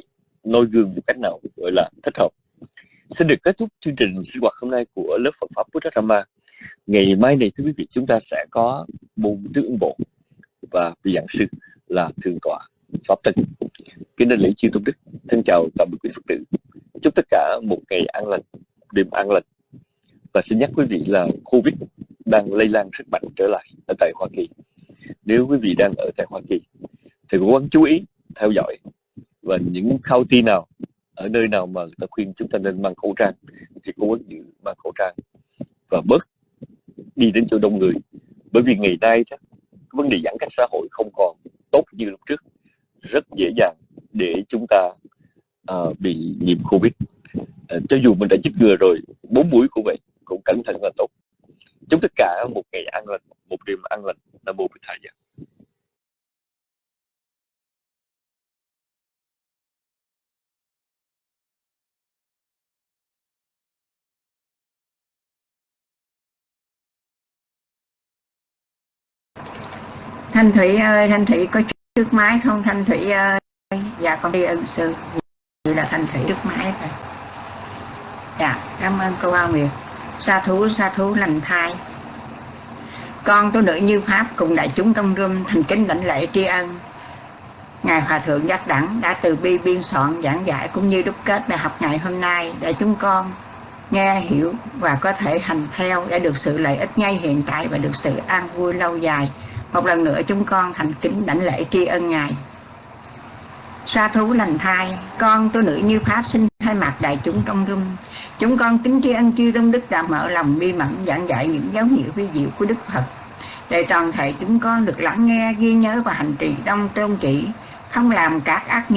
noi gương một cách nào gọi là thích hợp. Xin được kết thúc chương trình sinh hoạt hôm nay của lớp Phật pháp Buddha Dhamma. Ngày mai này thưa quý vị chúng ta sẽ có môn tứ ứng bộ và vị giảng sư là thượng tọa pháp tân kính đại lễ chư tôn đức, thân chào tạm biệt quý phật tử. Chúc tất cả một ngày an lành, đêm an lành. Và xin nhắc quý vị là covid đang lây lan rất mạnh trở lại ở tại hoa kỳ. Nếu quý vị đang ở tại hoa kỳ, thì cố gắng chú ý theo dõi. Và những khao ti nào, ở nơi nào mà người ta khuyên chúng ta nên mang khẩu trang, thì cố gắng giữ mang khẩu trang. Và bớt đi đến chỗ đông người. Bởi vì ngày nay đó, vấn đề giãn cách xã hội không còn tốt như lúc trước rất dễ dàng để chúng ta uh, bị nhiễm covid. Uh, cho dù mình đã chích ngừa rồi bốn mũi cũng vậy cũng cẩn thận là tốt. Chúc tất cả một ngày ăn lành một đêm ăn lành. Là mô bích thầy thanh thủy ơi thanh thủy có đức máy không, thanh thủy ơi dạ con đi ân sư. Vậy là thanh thủy đức máy rồi. Dạ cảm ơn cô Hoa Nguyệt. Sa thú sa thú lành thai. Con tôi nữ như pháp cùng đại chúng trong rung thành kính lãnh lễ tri ân. Ngài hòa thượng giác đẳng đã từ bi biên soạn giảng giải cũng như đúc kết bài học ngày hôm nay để chúng con nghe, hiểu và có thể hành theo để được sự lợi ích ngay hiện tại và được sự an vui lâu dài một lần nữa chúng con thành kính đảnh lễ tri ân ngài. Sa thú lành thai, con tôi nữ như pháp xin thay mặt đại chúng trong dung chúng con kính tri ân chư tôn đức đã mở lòng bi mẫn giảng dạy những dấu hiệu vi diệu của đức phật. Để toàn thể chúng con được lắng nghe, ghi nhớ và hành trì đông tôn chỉ, không làm các ác nghiệp